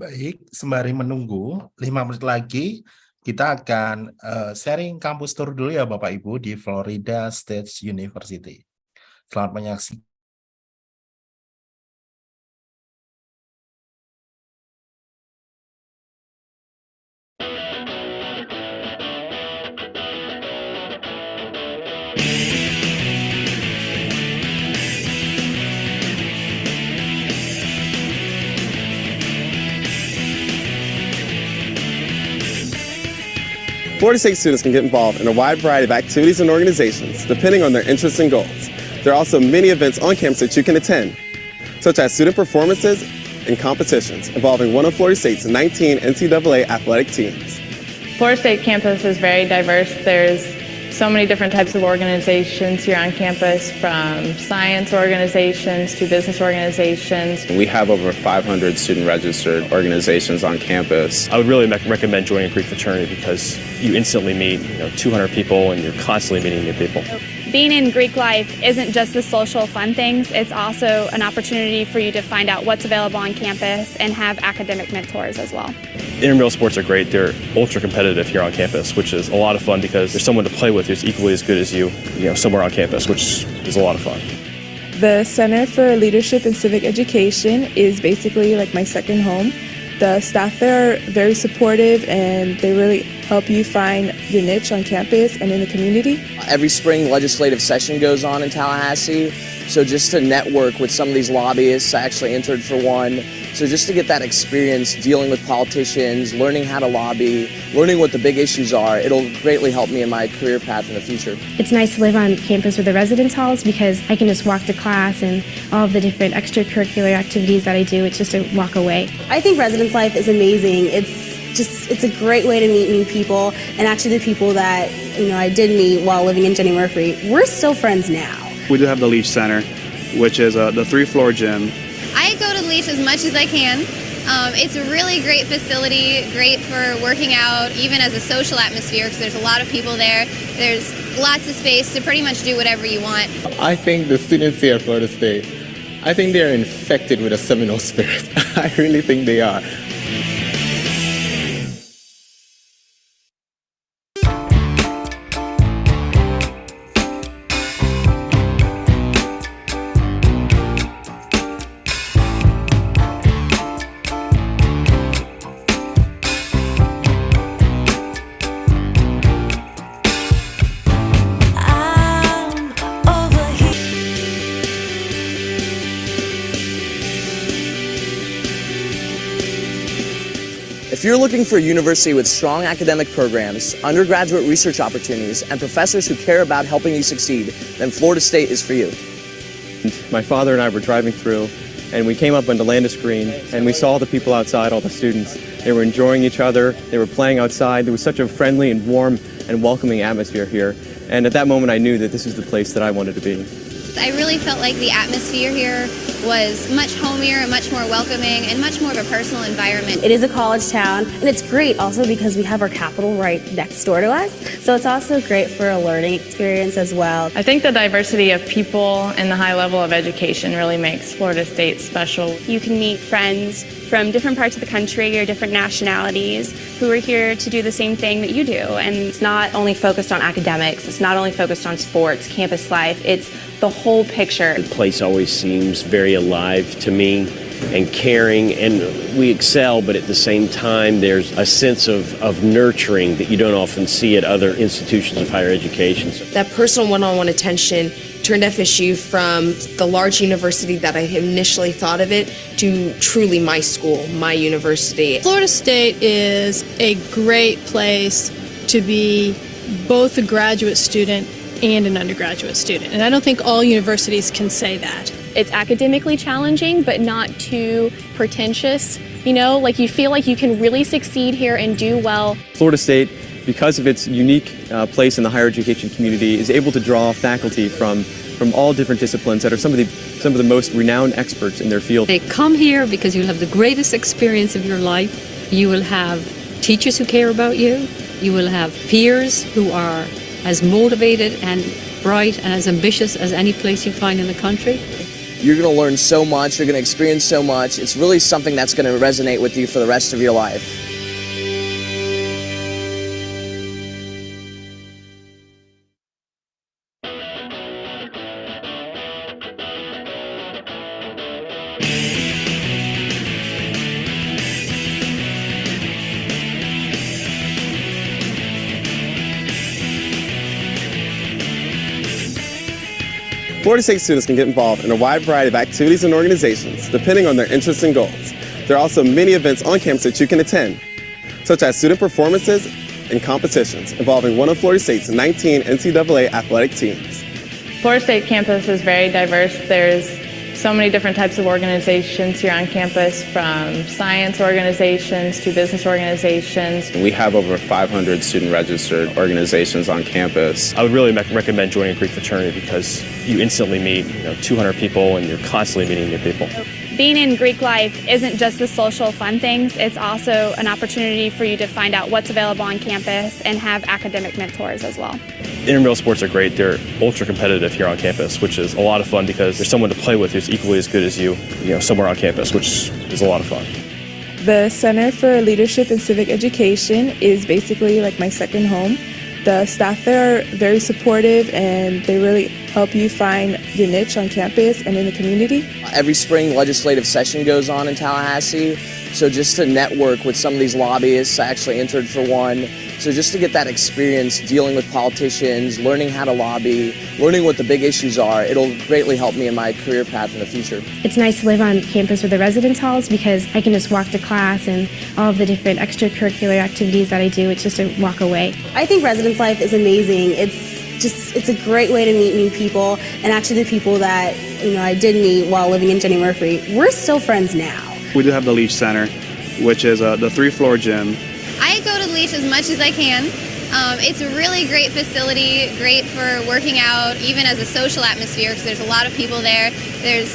Baik, sembari menunggu 5 menit lagi, kita akan uh, sharing kampus tour dulu ya Bapak Ibu di Florida State University. Selamat menyaksikan. 46 students can get involved in a wide variety of activities and organizations depending on their interests and goals. There are also many events on campus that you can attend, such as student performances and competitions involving one of Florida State's 19 NCAA athletic teams. Florida State campus is very diverse. There's so many different types of organizations here on campus, from science organizations to business organizations. We have over 500 student registered organizations on campus. I would really recommend joining Greek fraternity because you instantly meet you know, 200 people and you're constantly meeting new people. Being in Greek life isn't just the social fun things, it's also an opportunity for you to find out what's available on campus and have academic mentors as well. Intramural sports are great. They're ultra competitive here on campus, which is a lot of fun because there's someone to play with who's equally as good as you, you know, somewhere on campus, which is a lot of fun. The Center for Leadership and Civic Education is basically like my second home. The staff there are very supportive and they really help you find your niche on campus and in the community. Every spring legislative session goes on in Tallahassee, so just to network with some of these lobbyists, I actually entered for one. So just to get that experience dealing with politicians, learning how to lobby, learning what the big issues are, it'll greatly help me in my career path in the future. It's nice to live on campus with the residence halls because I can just walk to class and all of the different extracurricular activities that I do, it's just a walk away. I think residence life is amazing. It's just it's a great way to meet new people and actually the people that you know I did meet while living in Jenny Murphy we're still friends now. We do have the Leach Center which is uh, the three floor gym I go to Leach as much as I can. Um, it's a really great facility, great for working out, even as a social atmosphere, because there's a lot of people there. There's lots of space to pretty much do whatever you want. I think the students here at Florida State, I think they're infected with a Seminole spirit. I really think they are. If you're looking for a university with strong academic programs, undergraduate research opportunities, and professors who care about helping you succeed, then Florida State is for you. My father and I were driving through, and we came up onto Landis Green, and we saw the people outside, all the students. They were enjoying each other, they were playing outside. There was such a friendly and warm and welcoming atmosphere here. And at that moment, I knew that this is the place that I wanted to be. I really felt like the atmosphere here was much homier and much more welcoming and much more of a personal environment. It is a college town and it's great also because we have our capital right next door to us. So it's also great for a learning experience as well. I think the diversity of people and the high level of education really makes Florida State special. You can meet friends from different parts of the country or different nationalities who are here to do the same thing that you do. And it's not only focused on academics, it's not only focused on sports, campus life, it's the whole picture. The place always seems very alive to me and caring and we excel but at the same time there's a sense of, of nurturing that you don't often see at other institutions of higher education. That personal one-on-one attention turned FSU from the large university that I initially thought of it to truly my school, my university. Florida State is a great place to be both a graduate student and an undergraduate student. And I don't think all universities can say that. It's academically challenging, but not too pretentious. You know, like you feel like you can really succeed here and do well. Florida State, because of its unique uh, place in the higher education community, is able to draw faculty from from all different disciplines that are some of the some of the most renowned experts in their field. They come here because you'll have the greatest experience of your life. You will have teachers who care about you. You will have peers who are as motivated and bright and as ambitious as any place you find in the country. You're going to learn so much, you're going to experience so much. It's really something that's going to resonate with you for the rest of your life. Florida State students can get involved in a wide variety of activities and organizations depending on their interests and goals. There are also many events on campus that you can attend, such as student performances and competitions involving one of Florida State's 19 NCAA athletic teams. Florida State campus is very diverse. There's so many different types of organizations here on campus, from science organizations to business organizations. We have over 500 student registered organizations on campus. I would really recommend joining a Greek fraternity because you instantly meet you know 200 people and you're constantly meeting new people. Being in Greek life isn't just the social fun things, it's also an opportunity for you to find out what's available on campus and have academic mentors as well. Intramural sports are great. They're ultra competitive here on campus, which is a lot of fun because there's someone to play with who's equally as good as you, you know, somewhere on campus, which is a lot of fun. The Center for Leadership and Civic Education is basically like my second home. The staff there are very supportive and they really help you find your niche on campus and in the community. Every spring, legislative session goes on in Tallahassee. So just to network with some of these lobbyists, I actually entered for one. So just to get that experience dealing with politicians, learning how to lobby, learning what the big issues are, it'll greatly help me in my career path in the future. It's nice to live on campus with the residence halls because I can just walk to class and all of the different extracurricular activities that I do, it's just a walk away. I think residence life is amazing. It's just it's a great way to meet new people and actually the people that you know I did meet while living in Jenny Murphy we're still friends now We do have the Leach Center, which is uh, the three floor gym. I go to the Leach as much as I can. Um, it's a really great facility, great for working out, even as a social atmosphere, because there's a lot of people there. There's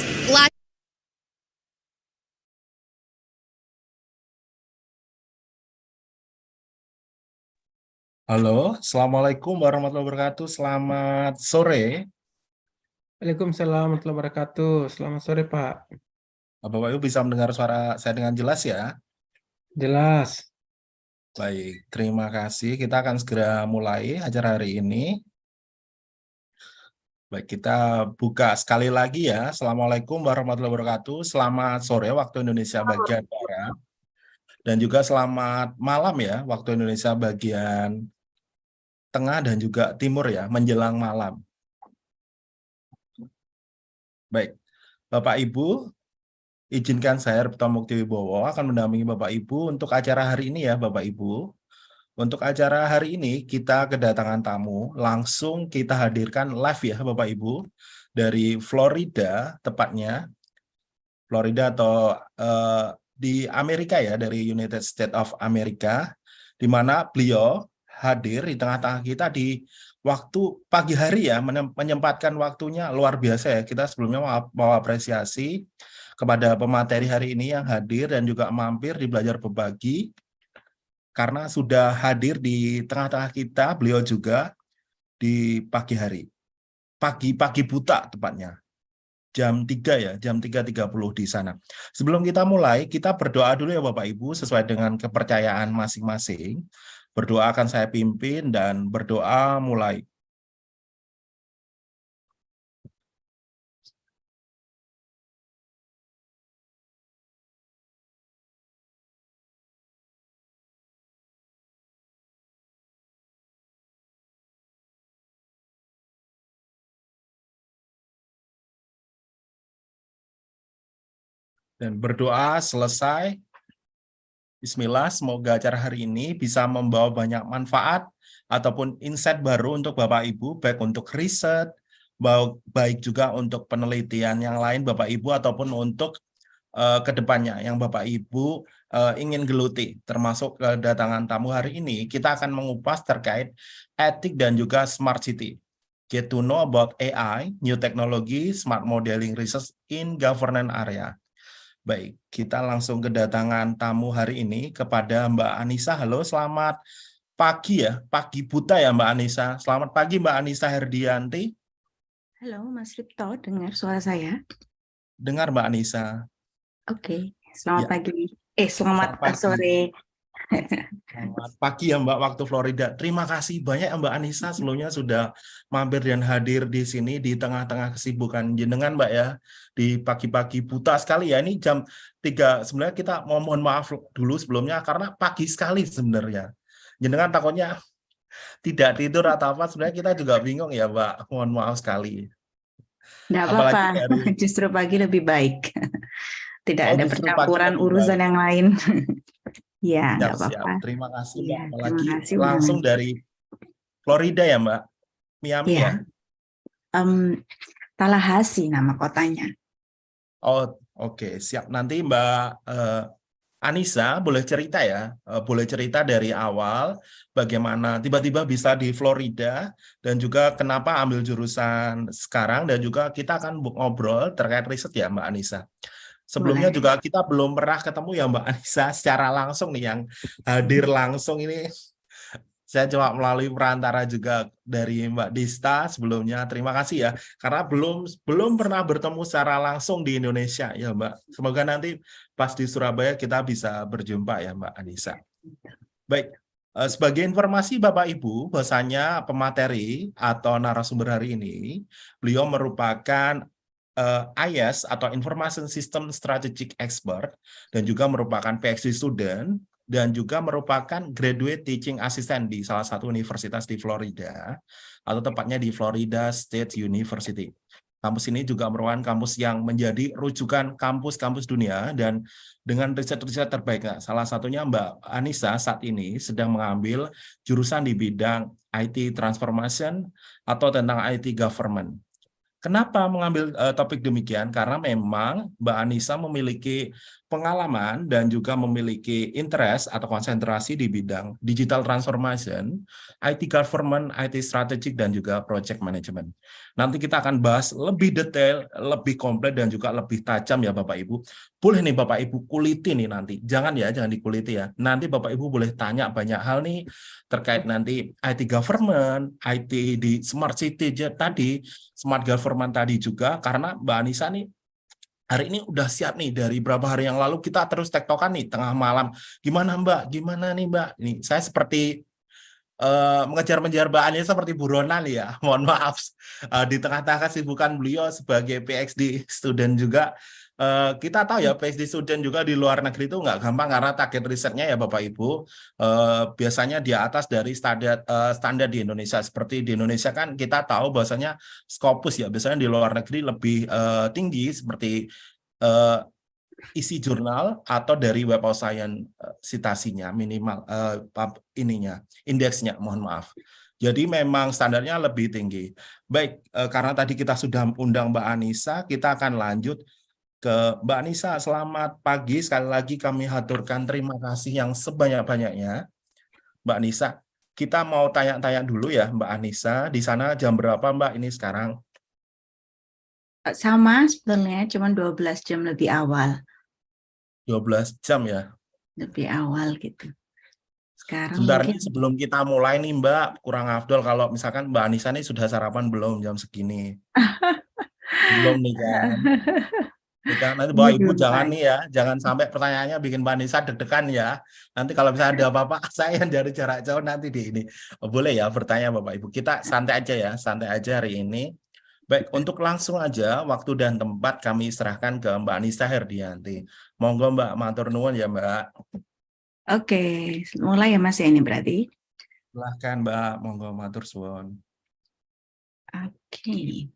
Halo, Assalamualaikum warahmatullahi wabarakatuh. Selamat sore. Waalaikumsalam warahmatullahi wabarakatuh. Selamat sore, Pak. Bapak Ibu bisa mendengar suara saya dengan jelas ya? Jelas. Baik, terima kasih. Kita akan segera mulai acara hari ini. Baik, kita buka sekali lagi ya. Assalamualaikum warahmatullahi wabarakatuh. Selamat sore waktu Indonesia bagian Barat. Dan juga selamat malam ya waktu Indonesia bagian Tengah dan juga Timur ya, menjelang malam. Baik, Bapak Ibu, izinkan saya Repto Mukti Wibowo akan mendampingi Bapak Ibu untuk acara hari ini ya Bapak Ibu. Untuk acara hari ini kita kedatangan tamu, langsung kita hadirkan live ya Bapak Ibu dari Florida tepatnya. Florida atau uh, di Amerika ya, dari United States of America, di mana beliau hadir di tengah-tengah kita di waktu pagi hari ya, menyempatkan waktunya luar biasa ya. Kita sebelumnya mau, mau apresiasi kepada pemateri hari ini yang hadir dan juga mampir di Belajar Berbagi, karena sudah hadir di tengah-tengah kita, beliau juga di pagi hari. Pagi-pagi buta tepatnya. Jam 3 ya, jam 3.30 di sana. Sebelum kita mulai, kita berdoa dulu ya Bapak Ibu, sesuai dengan kepercayaan masing-masing. Berdoa akan saya pimpin dan berdoa mulai. Dan berdoa selesai, Bismillah, semoga acara hari ini bisa membawa banyak manfaat ataupun insight baru untuk Bapak Ibu, baik untuk riset, baik juga untuk penelitian yang lain Bapak Ibu, ataupun untuk uh, ke depannya yang Bapak Ibu uh, ingin geluti, termasuk kedatangan tamu hari ini, kita akan mengupas terkait etik dan juga smart city. Get to know about AI, new technology, smart modeling research in governance area. Baik, kita langsung kedatangan tamu hari ini kepada Mbak Anissa. Halo, selamat pagi ya, pagi buta ya Mbak Anissa. Selamat pagi Mbak Anissa Herdianti. Halo Mas Ripto, dengar suara saya? dengar Mbak Anissa. Oke, selamat Ya. pagi. Eh, selamat, Selamat pagi. sore. Selamat pagi ya Mbak waktu Florida. Terima kasih banyak ya Mbak Anissa sebelumnya sudah mampir dan hadir di sini di tengah-tengah kesibukan jenengan Mbak ya. Di pagi-pagi buta sekali ya. Ini jam 3 sebenarnya kita mau mohon maaf dulu sebelumnya karena pagi sekali sebenarnya. Jenengan takutnya tidak tidur atau apa sebenarnya kita juga bingung ya Mbak. Mohon maaf sekali. Apalagi apa-apa, dari- justru pagi lebih baik. Tidak Oh, ada percampuran urusan baik. yang lain. Ya, siap. apa-apa. Terima kasih Mbak. Iya, terima Apalagi kasih langsung ngajak. dari Florida ya Mbak. Miami Iya. ya. Em, Tallahassee nama kotanya. Oh, oke, siap. Nanti Mbak eh, Anissa boleh cerita ya, Eh, boleh cerita dari awal bagaimana tiba-tiba bisa di Florida dan juga kenapa ambil jurusan sekarang dan juga kita akan ngobrol terkait riset ya Mbak Anissa. Sebelumnya Boleh. juga kita belum pernah ketemu ya Mbak Anissa secara langsung nih yang hadir langsung ini saya coba melalui perantara juga dari Mbak Dista sebelumnya. Terima kasih ya karena belum belum pernah bertemu secara langsung di Indonesia ya Mbak. Semoga nanti pas di Surabaya kita bisa berjumpa ya Mbak Anissa. Baik, eh, sebagai informasi Bapak Ibu, bahwasanya pemateri atau narasumber hari ini, beliau merupakan eh, IS atau Information System Strategic Expert dan juga merupakan PhD student dan juga merupakan graduate teaching assistant di salah satu universitas di Florida atau tepatnya di Florida State University. Kampus ini juga merupakan kampus yang menjadi rujukan kampus-kampus dunia dan dengan riset-riset terbaik. Nah, salah satunya Mbak Anissa saat ini sedang mengambil jurusan di bidang IT transformation atau tentang IT government. Kenapa mengambil eh, topik demikian? Karena memang Mbak Anissa memiliki pengalaman dan juga memiliki interest atau konsentrasi di bidang digital transformation, IT government, IT strategic, dan juga project management. Nanti kita akan bahas lebih detail, lebih komplit, dan juga lebih tajam ya Bapak Ibu. Boleh nih Bapak Ibu kuliti nih nanti. Jangan ya, jangan dikuliti ya. Nanti Bapak Ibu boleh tanya banyak hal nih terkait nanti IT government, IT di smart city tadi, smart government tadi juga, karena Mbak Anissa nih hari ini udah siap nih dari berapa hari yang lalu kita terus tektokan nih tengah malam. Gimana Mbak? Gimana nih Mbak? Nih saya seperti eh, mengejar-mengejar Mbak Ania seperti buronan ya. Mohon maaf Eh, di tengah-tengah kesibukan beliau sebagai PhD student juga eh, kita tahu ya PhD student juga di luar negeri itu nggak gampang karena target risetnya ya Bapak Ibu eh, biasanya di atas dari standar eh, standar di Indonesia seperti di Indonesia kan kita tahu bahwasanya Scopus ya biasanya di luar negeri lebih tinggi seperti isi jurnal atau dari Web of Science eh, citasinya minimal pub- ininya indeksnya mohon maaf. Jadi memang standarnya lebih tinggi. Baik, eh, karena tadi kita sudah undang Mbak Anissa, kita akan lanjut ke Mbak Anissa. Selamat pagi, sekali lagi kami haturkan terima kasih yang sebanyak-banyaknya. Mbak Anissa, kita mau tanya-tanya dulu ya Mbak Anissa, di sana jam berapa Mbak ini sekarang? Sama sebenarnya, cuma 12 jam lebih awal. 12 jam ya. Lebih awal gitu. Sekarang Sebentar mungkin nih sebelum kita mulai nih Mbak, kurang afdol kalau misalkan Mbak Anissa nih sudah sarapan belum jam segini? belum nih kan? Kan, nanti Bapak Ibu jangan nih ya, jangan sampai pertanyaannya bikin Mbak Anissa deg-degan ya. Nanti kalau misalnya ada apa-apa, saya yang dari jarak jauh nanti di ini. Oh, boleh ya bertanya Bapak Ibu. Kita santai aja ya, santai aja hari ini. Baik, untuk langsung aja waktu dan tempat kami serahkan ke Mbak Anissa Herdianti. Monggo Mbak, matur nuwun ya Mbak. Oke, mulai ya Mas ya ini berarti. Silahkan Mbak, monggo matur suwun. Oke.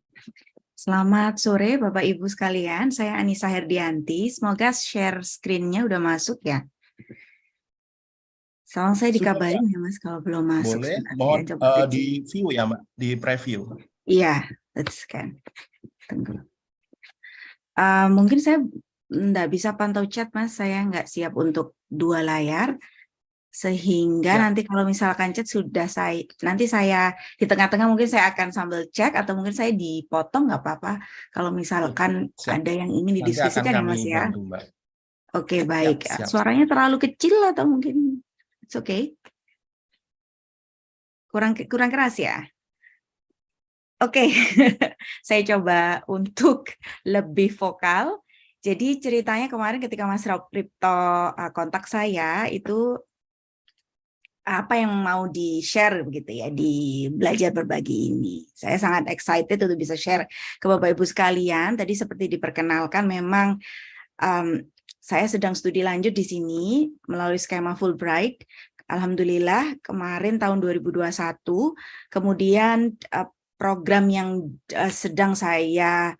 Selamat sore Bapak Ibu sekalian, saya Anissa Herdianti. Semoga share screen-nya udah masuk ya. Soalnya saya dikabarin ya Mas kalau belum masuk. Boleh, ya, dicek. di view ya Mbak, di preview. Iya, let's scan. Tunggu. Eh, mungkin saya nggak bisa pantau chat Mas, saya nggak siap untuk dua layar. Sehingga Ya. nanti kalau misalkan chat sudah saya, nanti saya di tengah-tengah mungkin saya akan sambil cek atau mungkin saya dipotong nggak apa-apa. Kalau misalkan Siap. ada yang ingin didiskusikan ya Mas ya. bantu Mbak. Oke, baik. siap. Suaranya terlalu kecil atau mungkin it's okay? Kurang kurang keras ya? Oke, saya coba untuk lebih vokal. Jadi ceritanya kemarin ketika Mas Ripto uh, kontak saya itu apa yang mau di-share begitu ya di belajar berbagi ini. Saya sangat excited untuk bisa share ke Bapak Ibu sekalian. Tadi seperti diperkenalkan memang um, saya sedang studi lanjut di sini melalui skema Fulbright. Alhamdulillah kemarin tahun 2021 kemudian uh, program yang uh, sedang saya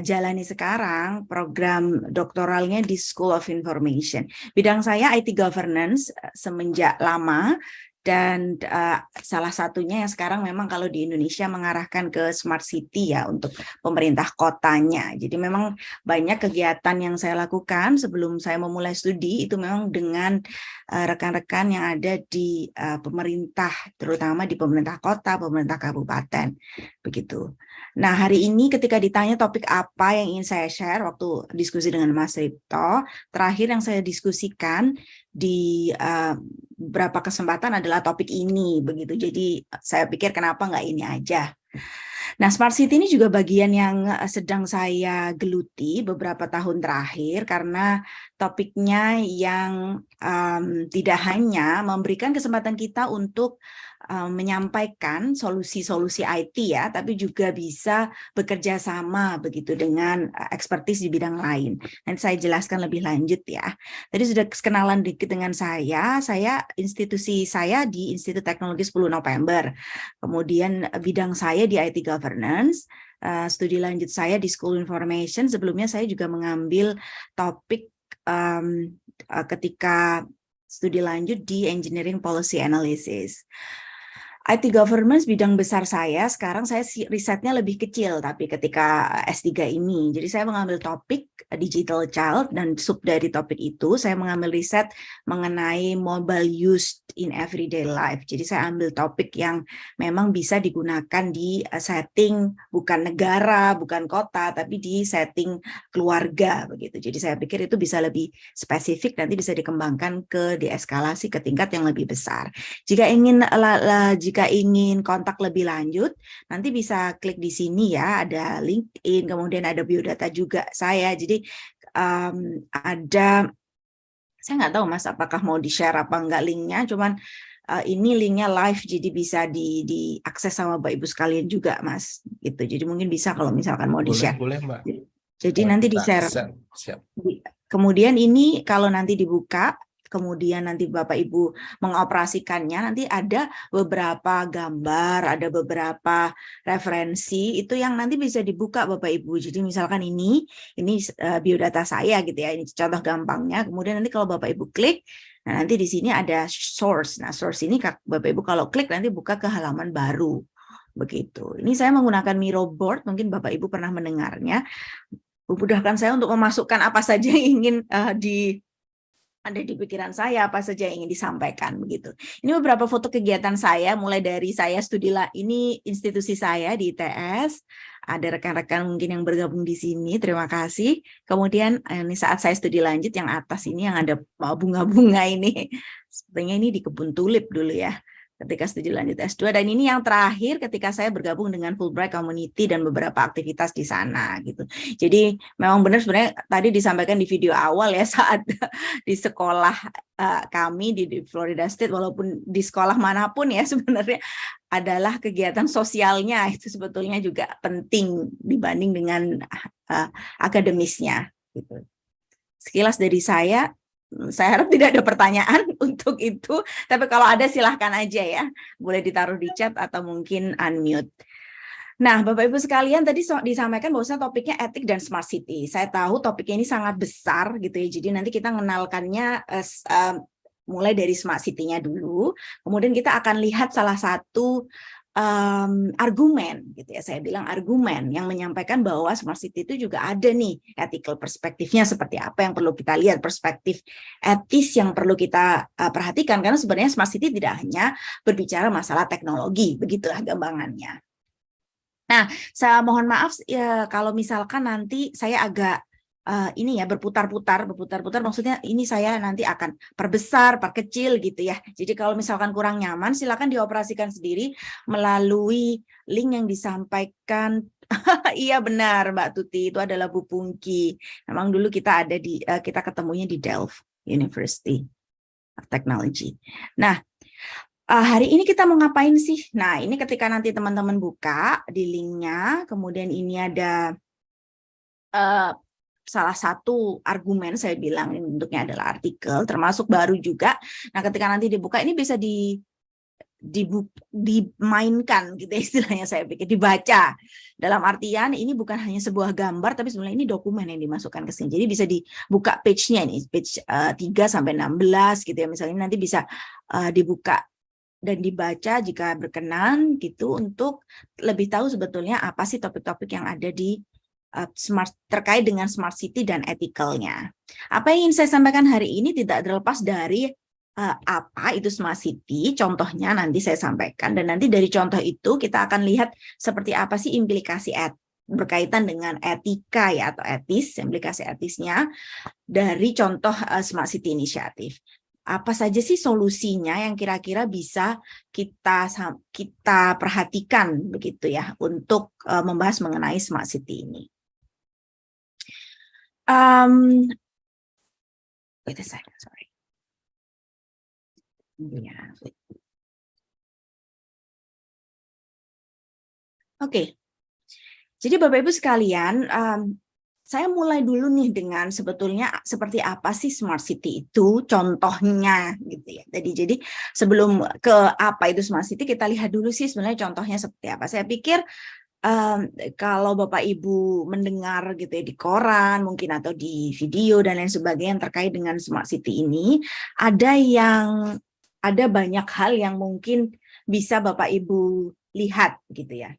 jalani sekarang, program doktoralnya di School of Information. Bidang saya IT Governance uh, semenjak lama, dan uh, salah satunya yang sekarang memang kalau di Indonesia mengarahkan ke smart city ya untuk pemerintah kotanya. Jadi memang banyak kegiatan yang saya lakukan sebelum saya memulai studi itu memang dengan rekan-rekan uh, yang ada di uh, pemerintah, terutama di pemerintah kota, pemerintah kabupaten, begitu. Nah, hari ini ketika ditanya topik apa yang ingin saya share waktu diskusi dengan Mas Ripto, terakhir yang saya diskusikan di uh, beberapa kesempatan adalah topik ini begitu. Jadi saya pikir kenapa nggak ini aja. Nah, Smart City ini juga bagian yang sedang saya geluti beberapa tahun terakhir karena topiknya yang um, tidak hanya memberikan kesempatan kita untuk um, menyampaikan solusi-solusi IT ya, tapi juga bisa bekerja sama begitu dengan uh, ekspertis di bidang lain. Nanti saya jelaskan lebih lanjut ya. Tadi sudah kenalan dikit dengan saya, saya institusi saya di Institut Teknologi 10 November. Kemudian bidang saya di IT Governance, uh, studi lanjut saya di School Information. Sebelumnya saya juga mengambil topik um, ketika studi lanjut di Engineering Policy Analysis. IT governance bidang besar saya, sekarang saya risetnya lebih kecil, tapi ketika S3 ini, jadi saya mengambil topik eh, digital child, dan sub dari topik itu, saya mengambil riset mengenai mobile used in everyday life. Jadi saya ambil topik yang memang bisa digunakan di eh, setting bukan negara, bukan kota, tapi di setting keluarga. begitu. Jadi saya pikir itu bisa lebih spesifik, nanti bisa dikembangkan ke dieskalasi ke tingkat yang lebih besar. Jika ingin jika ingin kontak lebih lanjut, nanti bisa klik di sini ya, ada LinkedIn, kemudian ada biodata juga saya. Jadi um, ada, saya nggak tahu mas apakah mau di-share apa enggak linknya, cuman uh, ini linknya live jadi bisa di diakses sama Bapak Ibu sekalian juga Mas gitu. Jadi mungkin bisa kalau misalkan mau di-share. Boleh, Mbak. Jadi nanti di-share. Kemudian ini kalau nanti dibuka kemudian nanti Bapak Ibu mengoperasikannya, nanti ada beberapa gambar, ada beberapa referensi, itu yang nanti bisa dibuka Bapak Ibu. Jadi misalkan ini, ini uh, biodata saya gitu ya, ini contoh gampangnya. Kemudian nanti kalau Bapak Ibu klik, nah nanti di sini ada source. Nah source ini Bapak Ibu kalau klik nanti buka ke halaman baru. Begitu. Ini saya menggunakan Miro board, mungkin Bapak Ibu pernah mendengarnya. Memudahkan saya untuk memasukkan apa saja yang ingin uh, di ada di pikiran saya apa saja yang ingin disampaikan begitu. Ini beberapa foto kegiatan saya mulai dari saya studi lah ini institusi saya di ITS. Ada rekan-rekan mungkin yang bergabung di sini, terima kasih. Kemudian eh, ini saat saya studi lanjut yang atas ini yang ada bunga-bunga ini. Sepertinya ini di kebun tulip dulu ya ketika studi lanjut S2 dan ini yang terakhir ketika saya bergabung dengan Fulbright Community dan beberapa aktivitas di sana gitu. Jadi memang benar sebenarnya tadi disampaikan di video awal ya saat di sekolah uh, kami di, di Florida State walaupun di sekolah mana pun ya sebenarnya adalah kegiatan sosialnya itu sebetulnya juga penting dibanding dengan uh, akademisnya gitu. Sekilas dari saya saya harap tidak ada pertanyaan untuk itu, tapi kalau ada silahkan aja ya, boleh ditaruh di chat atau mungkin unmute. Nah, Bapak Ibu sekalian tadi disampaikan bahwasanya topiknya etik dan smart city. Saya tahu topiknya ini sangat besar gitu ya. Jadi nanti kita mengenalkannya uh, uh, mulai dari smart city-nya dulu. Kemudian kita akan lihat salah satu um, argumen gitu ya saya bilang argumen yang menyampaikan bahwa smart city itu juga ada nih ethical perspektifnya seperti apa yang perlu kita lihat perspektif etis yang perlu kita uh, perhatikan karena sebenarnya smart city tidak hanya berbicara masalah teknologi begitulah gambangannya. Nah, saya mohon maaf ya kalau misalkan nanti saya agak uh, ini ya berputar-putar, berputar-putar maksudnya ini saya nanti akan perbesar, perkecil gitu ya. Jadi kalau misalkan kurang nyaman silakan dioperasikan sendiri melalui link yang disampaikan iya benar Mbak Tuti itu adalah Bu Pungki. Memang dulu kita ada di uh, kita ketemunya di Delft University of Technology. Nah, uh, hari ini kita mau ngapain sih? Nah, ini ketika nanti teman-teman buka di linknya, kemudian ini ada uh, salah satu argumen saya bilang ini bentuknya adalah artikel termasuk baru juga. Nah, ketika nanti dibuka ini bisa di dimainkan gitu ya istilahnya saya pikir dibaca. Dalam artian ini bukan hanya sebuah gambar tapi sebenarnya ini dokumen yang dimasukkan ke sini. Jadi bisa dibuka page-nya ini page uh, 3 sampai 16 gitu ya. Misalnya nanti bisa uh, dibuka dan dibaca jika berkenan gitu untuk lebih tahu sebetulnya apa sih topik-topik yang ada di Uh, smart terkait dengan smart city dan etikalnya. Apa yang ingin saya sampaikan hari ini tidak terlepas dari uh, apa itu smart city, contohnya nanti saya sampaikan dan nanti dari contoh itu kita akan lihat seperti apa sih implikasi et berkaitan dengan etika ya atau etis, implikasi etisnya dari contoh uh, smart city inisiatif apa saja sih solusinya yang kira-kira bisa kita kita perhatikan begitu ya untuk uh, membahas mengenai smart city ini. Um, wait a second, sorry. Yeah. Oke, okay. jadi Bapak Ibu sekalian, um, saya mulai dulu nih dengan sebetulnya seperti apa sih smart city itu contohnya gitu ya. Jadi jadi sebelum ke apa itu smart city kita lihat dulu sih sebenarnya contohnya seperti apa. Saya pikir um, kalau Bapak Ibu mendengar gitu ya di koran mungkin atau di video dan lain sebagainya yang terkait dengan smart city ini ada yang ada banyak hal yang mungkin bisa Bapak Ibu lihat gitu ya.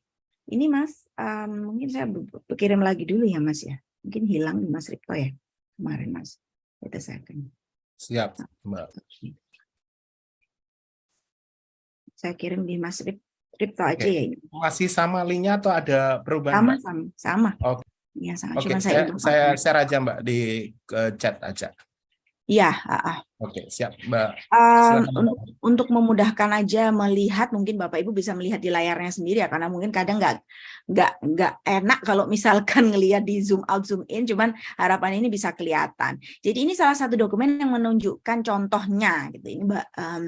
Ini Mas, um, mungkin saya berkirim lagi dulu ya Mas ya. Mungkin hilang di Mas Ripto ya kemarin Mas. Kita saya akan. Siap, Mbak. Saya kirim di Mas Rip Crypto aja Oke. ya ini. Masih sama linknya atau ada perubahan? Sama, sama, sama. Oke. Ya, sama. Oke, Cuma saya, saya, saya share aja Mbak di ke chat aja. Iya, uh, Oke, siap Mbak. Um, untuk, untuk memudahkan aja melihat, mungkin Bapak Ibu bisa melihat di layarnya sendiri ya, karena mungkin kadang nggak nggak nggak enak kalau misalkan ngelihat di zoom out zoom in, cuman harapan ini bisa kelihatan. Jadi ini salah satu dokumen yang menunjukkan contohnya, gitu. Ini Mbak. Um,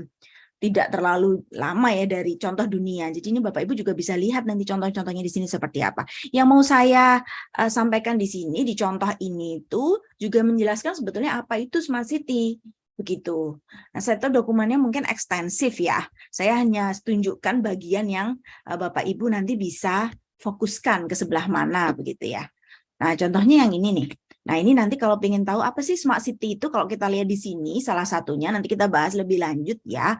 tidak terlalu lama ya dari contoh dunia. Jadi ini Bapak Ibu juga bisa lihat nanti contoh-contohnya di sini seperti apa. Yang mau saya uh, sampaikan di sini di contoh ini itu juga menjelaskan sebetulnya apa itu smart city begitu. Nah, saya tahu dokumennya mungkin ekstensif ya. Saya hanya tunjukkan bagian yang uh, Bapak Ibu nanti bisa fokuskan ke sebelah mana begitu ya. Nah, contohnya yang ini nih. Nah, ini nanti kalau ingin tahu apa sih smart city itu kalau kita lihat di sini salah satunya nanti kita bahas lebih lanjut ya.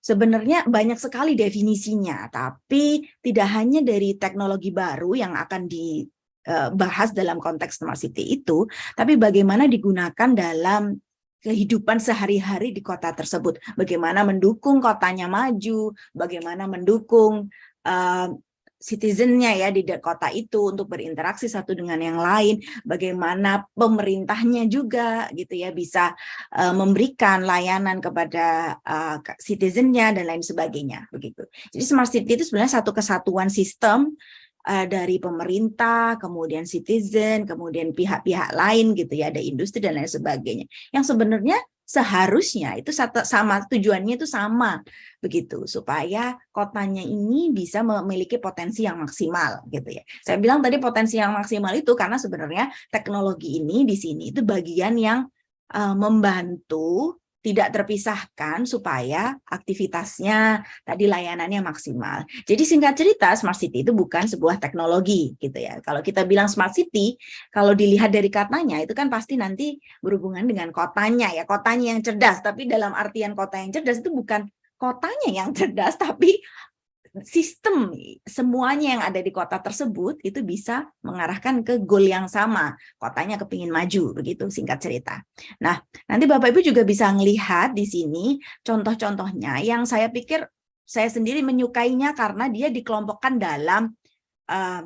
Sebenarnya banyak sekali definisinya, tapi tidak hanya dari teknologi baru yang akan dibahas eh, dalam konteks smart city itu, tapi bagaimana digunakan dalam kehidupan sehari-hari di kota tersebut. Bagaimana mendukung kotanya maju, bagaimana mendukung uh, citizennya ya di kota itu untuk berinteraksi satu dengan yang lain, bagaimana pemerintahnya juga gitu ya bisa uh, memberikan layanan kepada uh, citizennya dan lain sebagainya begitu. Jadi smart city itu sebenarnya satu kesatuan sistem uh, dari pemerintah, kemudian citizen, kemudian pihak-pihak lain gitu ya, ada industri dan lain sebagainya. Yang sebenarnya seharusnya itu sama tujuannya itu sama begitu supaya kotanya ini bisa memiliki potensi yang maksimal gitu ya. Saya bilang tadi potensi yang maksimal itu karena sebenarnya teknologi ini di sini itu bagian yang uh, membantu tidak terpisahkan supaya aktivitasnya tadi layanannya maksimal. Jadi singkat cerita smart city itu bukan sebuah teknologi gitu ya. Kalau kita bilang smart city, kalau dilihat dari katanya itu kan pasti nanti berhubungan dengan kotanya ya, kotanya yang cerdas. Tapi dalam artian kota yang cerdas itu bukan kotanya yang cerdas tapi sistem semuanya yang ada di kota tersebut itu bisa mengarahkan ke goal yang sama. Kotanya kepingin maju, begitu singkat cerita. Nah, nanti Bapak Ibu juga bisa melihat di sini contoh-contohnya yang saya pikir saya sendiri menyukainya karena dia dikelompokkan dalam uh,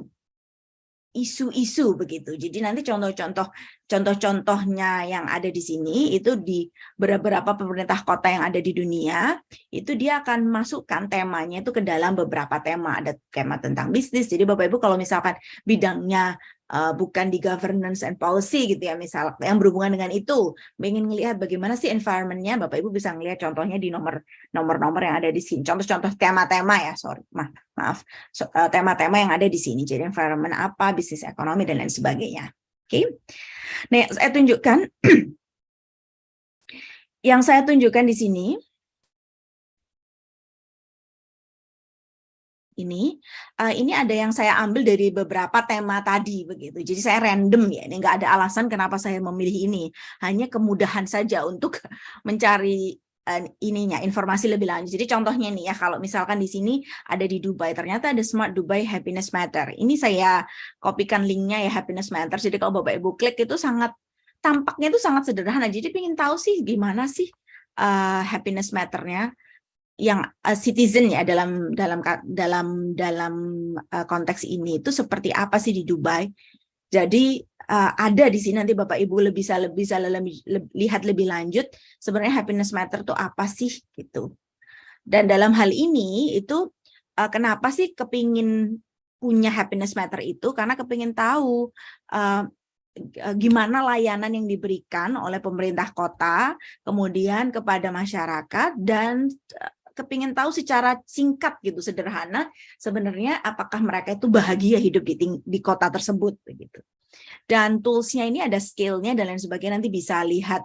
isu-isu begitu. Jadi nanti contoh-contoh contoh-contohnya yang ada di sini itu di beberapa pemerintah kota yang ada di dunia itu dia akan masukkan temanya itu ke dalam beberapa tema. Ada tema tentang bisnis. Jadi Bapak Ibu kalau misalkan bidangnya uh, bukan di governance and policy gitu ya misal yang berhubungan dengan itu. Ingin melihat bagaimana sih environmentnya Bapak Ibu bisa melihat contohnya di nomor nomor-nomor yang ada di sini. Contoh-contoh tema-tema ya sorry maaf. Maaf tema-tema yang ada di sini. Jadi environment apa bisnis ekonomi dan lain sebagainya. Oke. Okay? nah saya tunjukkan. Yang saya tunjukkan di sini ini uh, ini ada yang saya ambil dari beberapa tema tadi begitu. Jadi saya random ya ini nggak ada alasan kenapa saya memilih ini. Hanya kemudahan saja untuk mencari uh, ininya informasi lebih lanjut. Jadi contohnya nih ya kalau misalkan di sini ada di Dubai ternyata ada Smart Dubai Happiness Matter. Ini saya kopikan linknya ya Happiness Matter. Jadi kalau bapak ibu klik itu sangat tampaknya itu sangat sederhana. Jadi pengen tahu sih gimana sih uh, happiness matternya yang uh, citizen ya dalam dalam dalam dalam uh, konteks ini itu seperti apa sih di Dubai. Jadi uh, ada di sini nanti Bapak Ibu lebih bisa lebih bisa lebih, lebih, lihat lebih lanjut sebenarnya happiness matter itu apa sih gitu. Dan dalam hal ini itu uh, kenapa sih kepingin punya happiness matter itu karena kepingin tahu uh, gimana layanan yang diberikan oleh pemerintah kota kemudian kepada masyarakat dan kepingin tahu secara singkat gitu sederhana sebenarnya apakah mereka itu bahagia hidup di, di kota tersebut begitu dan toolsnya ini ada skillnya dan lain sebagainya nanti bisa lihat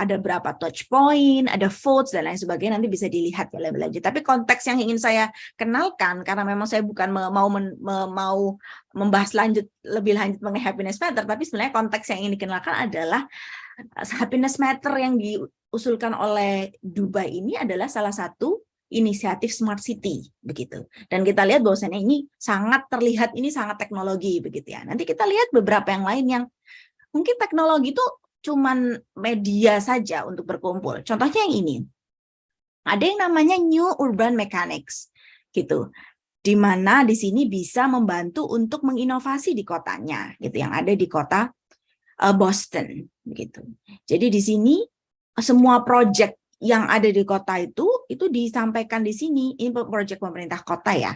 ada berapa touch point, ada votes dan lain sebagainya nanti bisa dilihat ya lebih lanjut. Tapi konteks yang ingin saya kenalkan karena memang saya bukan mau men, mau membahas lanjut lebih lanjut mengenai happiness matter, tapi sebenarnya konteks yang ingin dikenalkan adalah happiness matter yang diusulkan oleh Dubai ini adalah salah satu inisiatif smart city begitu. Dan kita lihat bahwasannya ini sangat terlihat ini sangat teknologi begitu ya. Nanti kita lihat beberapa yang lain yang mungkin teknologi itu cuman media saja untuk berkumpul. Contohnya yang ini. Ada yang namanya New Urban Mechanics gitu. Di mana di sini bisa membantu untuk menginovasi di kotanya gitu yang ada di kota uh, Boston gitu. Jadi di sini semua project yang ada di kota itu itu disampaikan di sini ini proyek pemerintah kota ya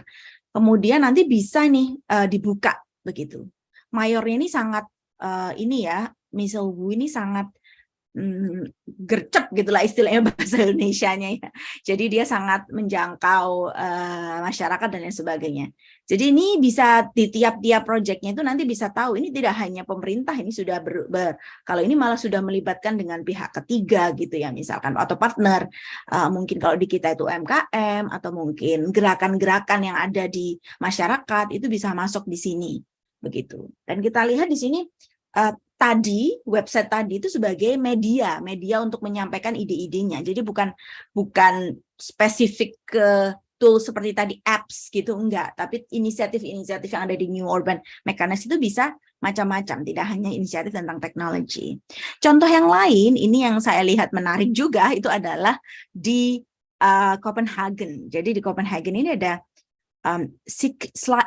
kemudian nanti bisa nih uh, dibuka begitu mayornya ini sangat uh, ini ya misal ini sangat hmm, gercep gitulah istilahnya bahasa Indonesia-nya ya. Jadi dia sangat menjangkau uh, masyarakat dan lain sebagainya. Jadi ini bisa di tiap-tiap proyeknya itu nanti bisa tahu ini tidak hanya pemerintah ini sudah ber, ber kalau ini malah sudah melibatkan dengan pihak ketiga gitu ya misalkan atau partner. Uh, mungkin kalau di kita itu UMKM atau mungkin gerakan-gerakan yang ada di masyarakat itu bisa masuk di sini. Begitu. Dan kita lihat di sini uh, tadi website tadi itu sebagai media media untuk menyampaikan ide-idenya. Jadi bukan bukan spesifik ke tool seperti tadi apps gitu enggak. Tapi inisiatif-inisiatif yang ada di New Urban Mechanics itu bisa macam-macam tidak hanya inisiatif tentang teknologi. Contoh yang lain ini yang saya lihat menarik juga itu adalah di uh, Copenhagen. Jadi di Copenhagen ini ada um,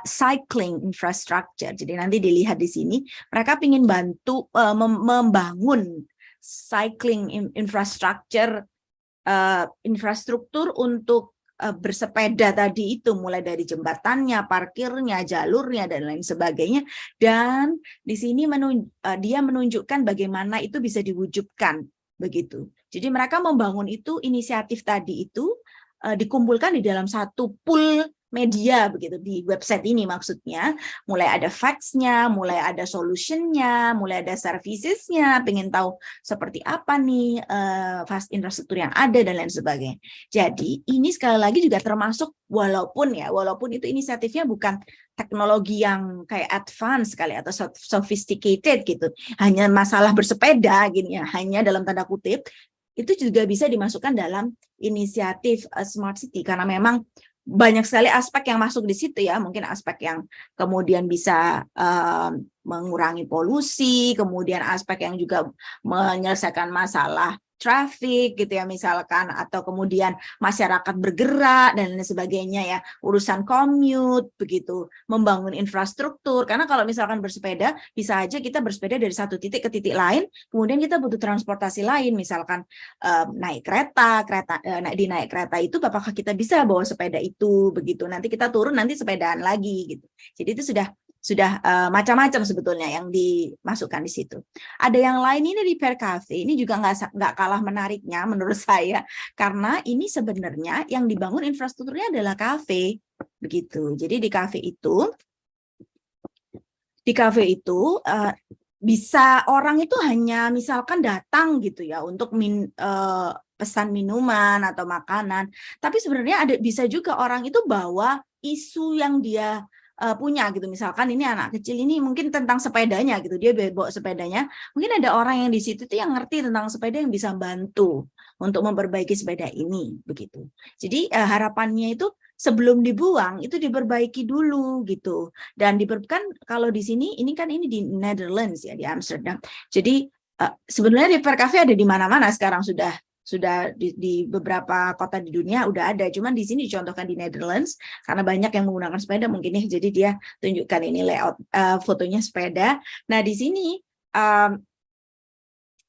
cycling infrastructure. Jadi nanti dilihat di sini, mereka ingin bantu uh, membangun cycling infrastructure, uh, infrastruktur untuk bersepeda tadi itu, mulai dari jembatannya, parkirnya, jalurnya, dan lain sebagainya. Dan di sini menunj uh, dia menunjukkan bagaimana itu bisa diwujudkan begitu. Jadi mereka membangun itu inisiatif tadi itu uh, dikumpulkan di dalam satu pool media begitu di website ini maksudnya. Mulai ada facts-nya, mulai ada solution-nya, mulai ada services-nya, pengen tahu seperti apa nih uh, fast infrastruktur yang ada dan lain sebagainya. Jadi ini sekali lagi juga termasuk walaupun ya walaupun itu inisiatifnya bukan teknologi yang kayak advance sekali atau sophisticated gitu, hanya masalah bersepeda gini ya, hanya dalam tanda kutip itu juga bisa dimasukkan dalam inisiatif uh, smart city. Karena memang banyak sekali aspek yang masuk di situ ya. Mungkin aspek yang kemudian bisa uh, mengurangi polusi kemudian aspek yang juga menyelesaikan masalah traffic gitu ya misalkan atau kemudian masyarakat bergerak dan lain sebagainya ya urusan commute begitu membangun infrastruktur. Karena kalau misalkan bersepeda bisa aja kita bersepeda dari satu titik ke titik lain kemudian kita butuh transportasi lain misalkan um, naik kereta kereta naik di naik kereta itu apakah kita bisa bawa sepeda itu begitu. Nanti kita turun nanti sepedaan lagi gitu. Jadi itu sudah sudah uh, macam-macam sebetulnya yang dimasukkan di situ. Ada yang lain ini repair cafe ini juga nggak nggak kalah menariknya menurut saya karena ini sebenarnya yang dibangun infrastrukturnya adalah kafe begitu. Jadi di kafe itu di kafe itu uh, bisa orang itu hanya misalkan datang gitu ya untuk min, uh, pesan minuman atau makanan tapi sebenarnya ada bisa juga orang itu bawa isu yang dia uh, punya gitu. Misalkan ini anak kecil ini mungkin tentang sepedanya gitu. Dia bawa sepedanya. Mungkin ada orang yang di situ tuh yang ngerti tentang sepeda yang bisa bantu untuk memperbaiki sepeda ini begitu. Jadi uh, harapannya itu sebelum dibuang itu diperbaiki dulu gitu. Dan diperkan kalau di sini ini kan ini di Netherlands ya di Amsterdam. Jadi uh, sebenarnya repair cafe ada di mana-mana sekarang sudah sudah di, di beberapa kota di dunia udah ada. Cuman di sini dicontohkan di Netherlands karena banyak yang menggunakan sepeda mungkin ya. Jadi dia tunjukkan ini layout uh, fotonya sepeda. Nah di sini um,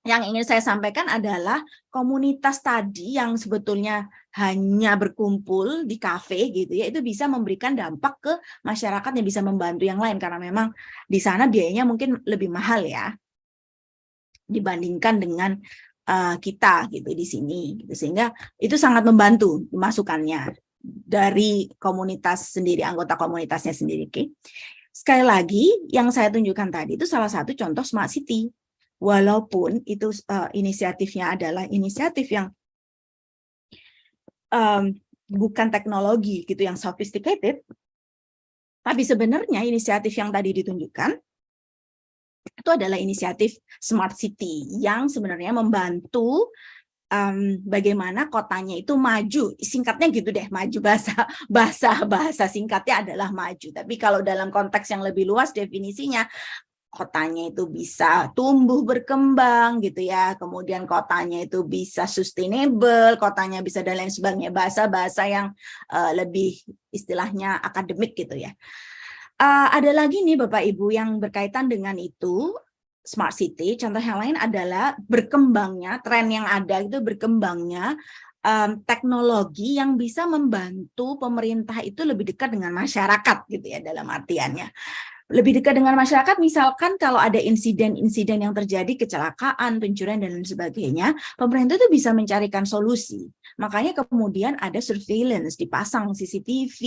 yang ingin saya sampaikan adalah komunitas tadi yang sebetulnya hanya berkumpul di kafe gitu ya itu bisa memberikan dampak ke masyarakat yang bisa membantu yang lain. Karena memang di sana biayanya mungkin lebih mahal ya dibandingkan dengan uh, kita gitu di sini gitu. sehingga itu sangat membantu masukannya dari komunitas sendiri anggota komunitasnya sendiri okay? sekali lagi yang saya tunjukkan tadi itu salah satu contoh smart city walaupun itu uh, inisiatifnya adalah inisiatif yang um, bukan teknologi gitu yang sophisticated tapi sebenarnya inisiatif yang tadi ditunjukkan itu adalah inisiatif Smart City yang sebenarnya membantu um, bagaimana kotanya itu maju. Singkatnya gitu deh maju bahasa bahasa bahasa singkatnya adalah maju. Tapi kalau dalam konteks yang lebih luas definisinya kotanya itu bisa tumbuh berkembang gitu ya. Kemudian kotanya itu bisa sustainable kotanya bisa dan lain sebagainya. Bahasa-bahasa yang uh, lebih istilahnya akademik gitu ya uh, ada lagi nih Bapak Ibu yang berkaitan dengan itu smart city. Contoh yang lain adalah berkembangnya tren yang ada itu berkembangnya um, teknologi yang bisa membantu pemerintah itu lebih dekat dengan masyarakat gitu ya dalam artiannya lebih dekat dengan masyarakat misalkan kalau ada insiden-insiden yang terjadi kecelakaan pencurian dan lain sebagainya pemerintah itu bisa mencarikan solusi makanya kemudian ada surveillance dipasang CCTV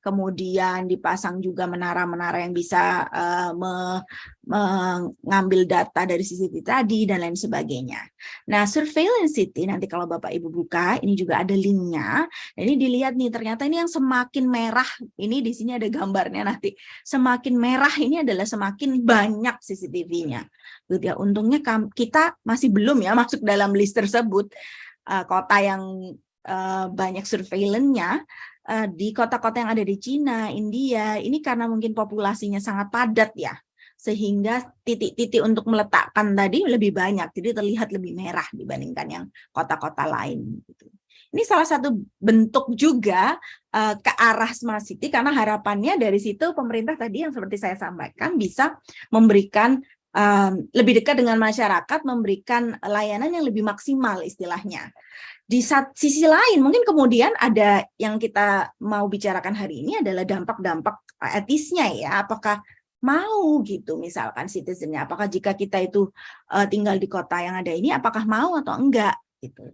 kemudian dipasang juga menara-menara yang bisa uh, me mengambil data dari CCTV tadi dan lain sebagainya. Nah, surveillance city nanti kalau Bapak Ibu buka, ini juga ada linknya. Ini dilihat nih, ternyata ini yang semakin merah, ini di sini ada gambarnya nanti. Semakin merah ini adalah semakin banyak CCTV-nya. Gitu ya. Untungnya kita masih belum ya masuk dalam list tersebut. Uh, kota yang uh, banyak surveillance-nya uh, di kota-kota yang ada di Cina, India, ini karena mungkin populasinya sangat padat ya sehingga titik-titik untuk meletakkan tadi lebih banyak, jadi terlihat lebih merah dibandingkan yang kota-kota lain. Gitu. Ini salah satu bentuk juga uh, ke arah smart city karena harapannya dari situ pemerintah tadi yang seperti saya sampaikan bisa memberikan um, lebih dekat dengan masyarakat, memberikan layanan yang lebih maksimal istilahnya. Di sisi lain mungkin kemudian ada yang kita mau bicarakan hari ini adalah dampak-dampak etisnya ya, apakah mau gitu misalkan citizennya? Apakah jika kita itu uh, tinggal di kota yang ada ini apakah mau atau enggak gitu?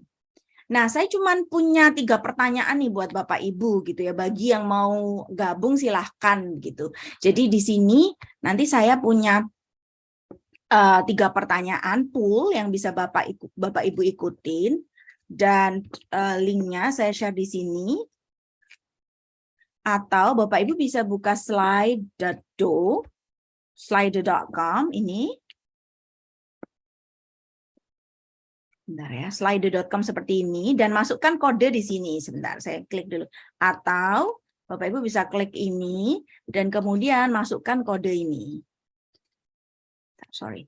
Nah saya cuma punya tiga pertanyaan nih buat bapak ibu gitu ya. Bagi yang mau gabung silahkan gitu. Jadi di sini nanti saya punya uh, tiga pertanyaan pool yang bisa bapak ikut bapak ibu ikutin dan uh, linknya saya share di sini atau Bapak Ibu bisa buka slide.do slider.com ini. Bentar ya, slider.com seperti ini dan masukkan kode di sini. Sebentar, saya klik dulu. Atau Bapak Ibu bisa klik ini dan kemudian masukkan kode ini. Sorry.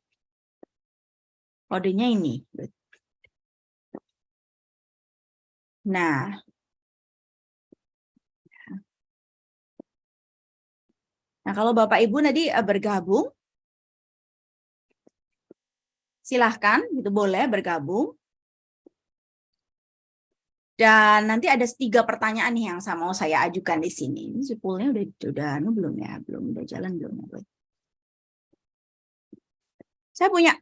Kodenya ini. Nah, Nah, kalau Bapak Ibu nanti eh, bergabung, silahkan, itu boleh bergabung. Dan nanti ada tiga pertanyaan nih yang sama saya ajukan di sini. Ini sepulnya udah udah anu belum ya? Belum udah jalan belum ya? Saya punya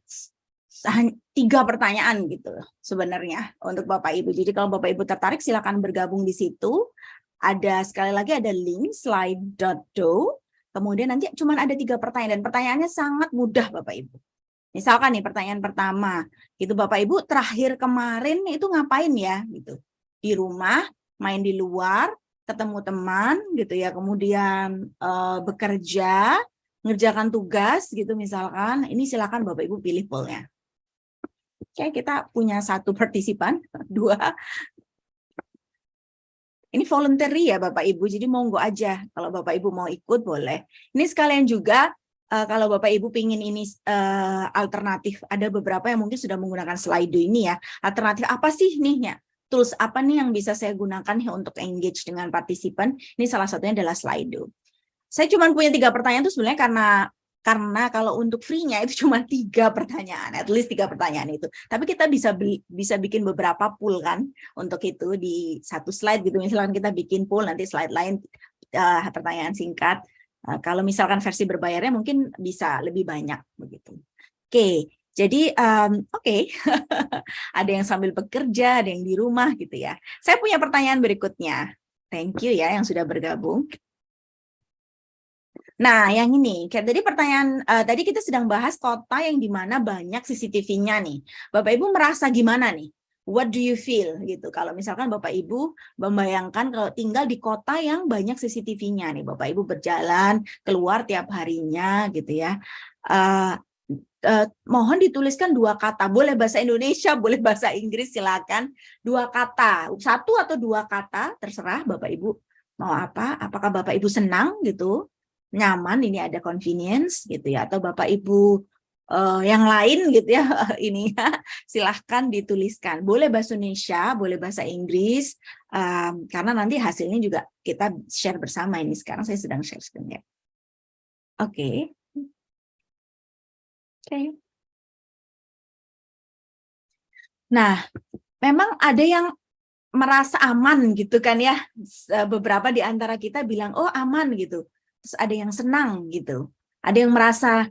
tiga pertanyaan gitu sebenarnya untuk Bapak Ibu. Jadi kalau Bapak Ibu tertarik silakan bergabung di situ. Ada sekali lagi ada link slide.do. Kemudian nanti cuma ada tiga pertanyaan dan pertanyaannya sangat mudah Bapak Ibu. Misalkan nih pertanyaan pertama, itu Bapak Ibu terakhir kemarin itu ngapain ya gitu di rumah, main di luar, ketemu teman gitu ya, kemudian uh, bekerja, ngerjakan tugas gitu misalkan, ini silakan Bapak Ibu pilih pollnya. Oke, kita punya satu partisipan, dua. Ini voluntary ya Bapak Ibu, jadi monggo aja kalau Bapak Ibu mau ikut boleh. Ini sekalian juga uh, kalau Bapak Ibu pingin ini uh, alternatif, ada beberapa yang mungkin sudah menggunakan Slido ini ya. Alternatif apa sih nih ya? tools apa nih yang bisa saya gunakan untuk engage dengan partisipan? Ini salah satunya adalah Slido. Saya cuma punya tiga pertanyaan itu sebenarnya karena karena kalau untuk free-nya itu cuma tiga pertanyaan, at least tiga pertanyaan itu. Tapi kita bisa bisa bikin beberapa pool kan untuk itu di satu slide gitu. Misalkan kita bikin pool nanti slide lain uh, pertanyaan singkat. Uh, kalau misalkan versi berbayarnya mungkin bisa lebih banyak begitu. Oke, okay. Jadi um, oke, okay. ada yang sambil bekerja, ada yang di rumah gitu ya. Saya punya pertanyaan berikutnya. Thank you ya yang sudah bergabung. Nah, yang ini, kayak tadi pertanyaan, uh, tadi kita sedang bahas kota yang di mana banyak CCTV-nya nih. Bapak Ibu merasa gimana nih? What do you feel gitu? Kalau misalkan Bapak Ibu membayangkan kalau tinggal di kota yang banyak CCTV-nya nih, Bapak Ibu berjalan keluar tiap harinya gitu ya. Uh, Uh, mohon dituliskan dua kata, boleh bahasa Indonesia, boleh bahasa Inggris, silakan. Dua kata, satu atau dua kata, terserah Bapak Ibu mau apa. Apakah Bapak Ibu senang gitu, nyaman, ini ada convenience gitu ya, atau Bapak Ibu uh, yang lain gitu ya, ini ya, silahkan dituliskan. Boleh bahasa Indonesia, boleh bahasa Inggris, um, karena nanti hasilnya juga kita share bersama ini. Sekarang saya sedang share screen ya. Oke. Okay. Oke. Nah, memang ada yang merasa aman gitu kan ya. Beberapa di antara kita bilang, oh aman gitu. Terus ada yang senang gitu. Ada yang merasa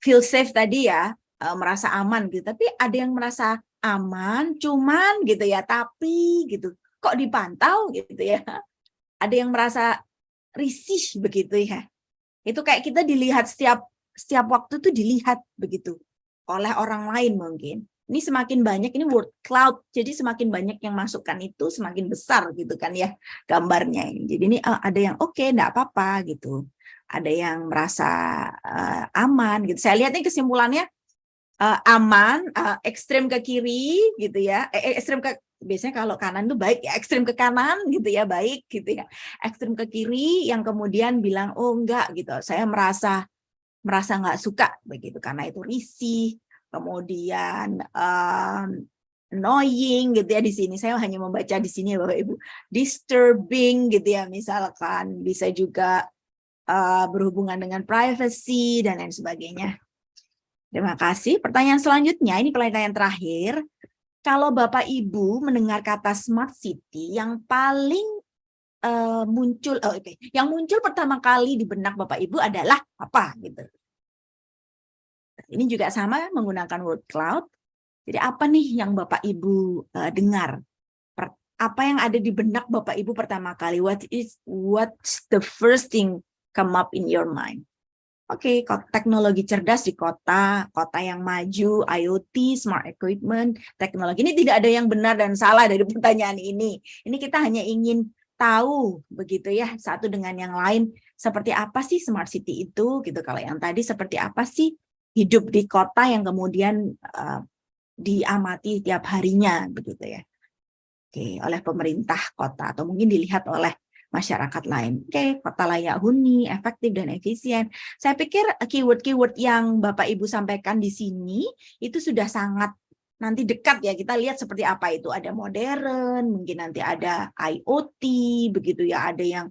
feel safe tadi ya, eh, merasa aman gitu. Tapi ada yang merasa aman, cuman gitu ya, tapi gitu. Kok dipantau gitu ya. Ada yang merasa risih begitu ya. Itu kayak kita dilihat setiap setiap waktu tuh dilihat begitu oleh orang lain mungkin. Ini semakin banyak, ini word cloud, jadi semakin banyak yang masukkan itu semakin besar gitu kan ya gambarnya. Jadi ini uh, ada yang oke, okay, enggak apa-apa gitu. Ada yang merasa uh, aman gitu. Saya lihat ini kesimpulannya uh, aman, uh, ekstrem ke kiri gitu ya. Eh, ekstrem ke biasanya kalau kanan itu baik ya ekstrem ke kanan gitu ya baik gitu ya ekstrem ke kiri yang kemudian bilang oh enggak gitu saya merasa merasa nggak suka begitu karena itu risih kemudian um, annoying gitu ya di sini. Saya hanya membaca di sini ya Bapak Ibu. Disturbing gitu ya misalkan. Bisa juga uh, berhubungan dengan privacy dan lain sebagainya. Terima kasih. Pertanyaan selanjutnya ini pertanyaan terakhir. Kalau Bapak Ibu mendengar kata smart city yang paling uh, muncul oh, okay. yang muncul pertama kali di benak Bapak Ibu adalah apa gitu. Ini juga sama menggunakan word cloud. Jadi apa nih yang Bapak Ibu uh, dengar? Per, apa yang ada di benak Bapak Ibu pertama kali? What is what's the first thing come up in your mind? Oke, okay, teknologi cerdas di kota, kota yang maju, IoT, smart equipment, teknologi. Ini tidak ada yang benar dan salah dari pertanyaan ini. Ini kita hanya ingin tahu begitu ya satu dengan yang lain seperti apa sih smart city itu gitu kalau yang tadi seperti apa sih hidup di kota yang kemudian uh, diamati tiap harinya begitu ya. Oke oleh pemerintah kota atau mungkin dilihat oleh masyarakat lain. Oke kota layak huni efektif dan efisien. Saya pikir keyword-keyword yang Bapak Ibu sampaikan di sini itu sudah sangat nanti dekat ya kita lihat seperti apa itu. Ada modern mungkin nanti ada IoT begitu ya. Ada yang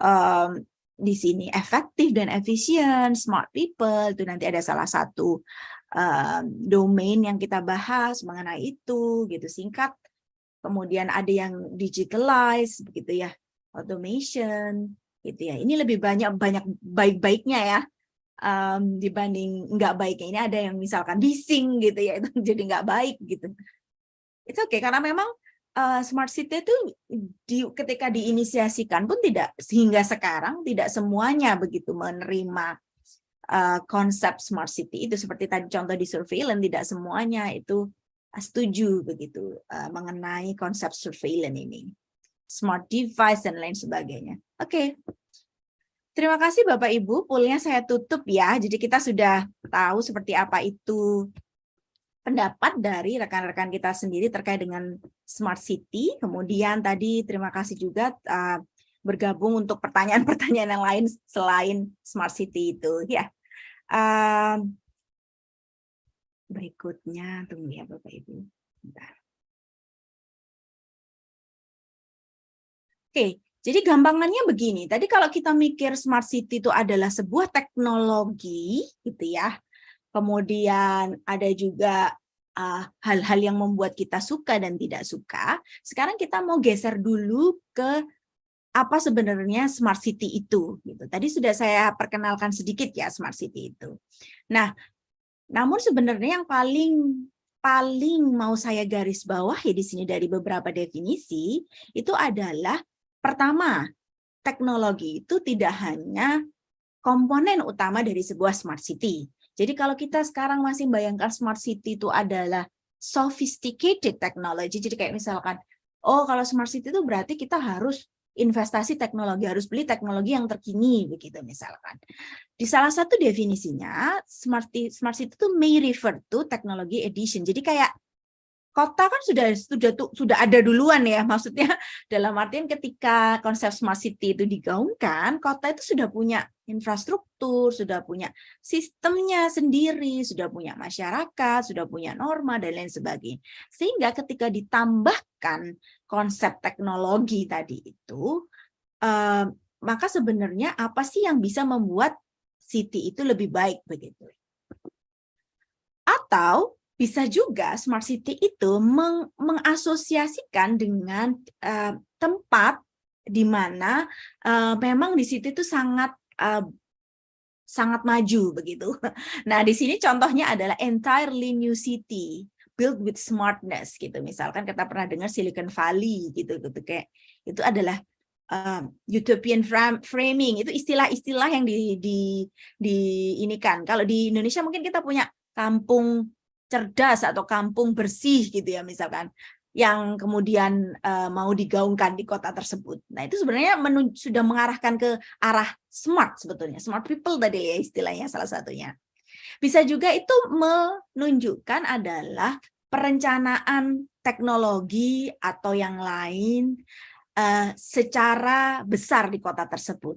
um, di sini efektif dan efisien smart people itu nanti ada salah satu um, domain yang kita bahas mengenai itu gitu. Singkat kemudian ada yang digitalize begitu ya automation gitu ya. Ini lebih banyak banyak baik-baiknya ya um, dibanding nggak baiknya. Ini ada yang misalkan bising gitu ya itu jadi nggak baik gitu. Itu oke okay, karena memang uh, smart city itu di, ketika diinisiasikan pun tidak sehingga sekarang tidak semuanya begitu menerima uh, konsep smart city itu seperti tadi contoh di surveillance tidak semuanya itu setuju begitu uh, mengenai konsep surveillance ini smart device dan lain sebagainya oke okay. Terima kasih Bapak Ibu, poolnya saya tutup ya. Jadi kita sudah tahu seperti apa itu pendapat dari rekan-rekan kita sendiri terkait dengan Smart City. Kemudian tadi terima kasih juga uh, bergabung untuk pertanyaan-pertanyaan yang lain selain Smart City itu. Ya, uh, berikutnya tunggu ya Bapak Ibu. Oke, jadi gampangannya begini, tadi kalau kita mikir smart city itu adalah sebuah teknologi gitu ya. Kemudian ada juga ah, hal-hal uh, yang membuat kita suka dan tidak suka. Sekarang kita mau geser dulu ke apa sebenarnya smart city itu gitu. Tadi sudah saya perkenalkan sedikit ya smart city itu. Nah, namun sebenarnya yang paling paling mau saya garis bawah ya di sini dari beberapa definisi itu adalah Pertama, teknologi itu tidak hanya komponen utama dari sebuah smart city. Jadi kalau kita sekarang masih bayangkan smart city itu adalah sophisticated technology, jadi kayak misalkan, oh kalau smart city itu berarti kita harus investasi teknologi, harus beli teknologi yang terkini, begitu misalkan. Di salah satu definisinya, smart, smart city itu may refer to technology edition. Jadi kayak kota kan sudah sudah sudah ada duluan ya maksudnya. Dalam artian ketika konsep smart city itu digaungkan kota itu sudah punya infrastruktur sudah punya sistemnya sendiri sudah punya masyarakat sudah punya norma dan lain sebagainya. Sehingga ketika ditambahkan konsep teknologi tadi itu eh, maka sebenarnya apa sih yang bisa membuat city itu lebih baik begitu? Atau bisa juga smart city itu meng mengasosiasikan dengan uh, tempat di mana uh, memang di situ itu sangat uh, sangat maju begitu. Nah, di sini contohnya adalah entirely new city built with smartness gitu. Misalkan kita pernah dengar Silicon Valley gitu gitu kayak itu adalah um, utopian framing itu istilah-istilah yang di di di ini kan. Kalau di Indonesia mungkin kita punya kampung cerdas atau kampung bersih gitu ya misalkan yang kemudian uh, mau digaungkan di kota tersebut. Nah itu sebenarnya sudah mengarahkan ke arah smart sebetulnya, smart people tadi ya istilahnya salah satunya. Bisa juga itu menunjukkan adalah perencanaan teknologi atau yang lain uh, secara besar di kota tersebut.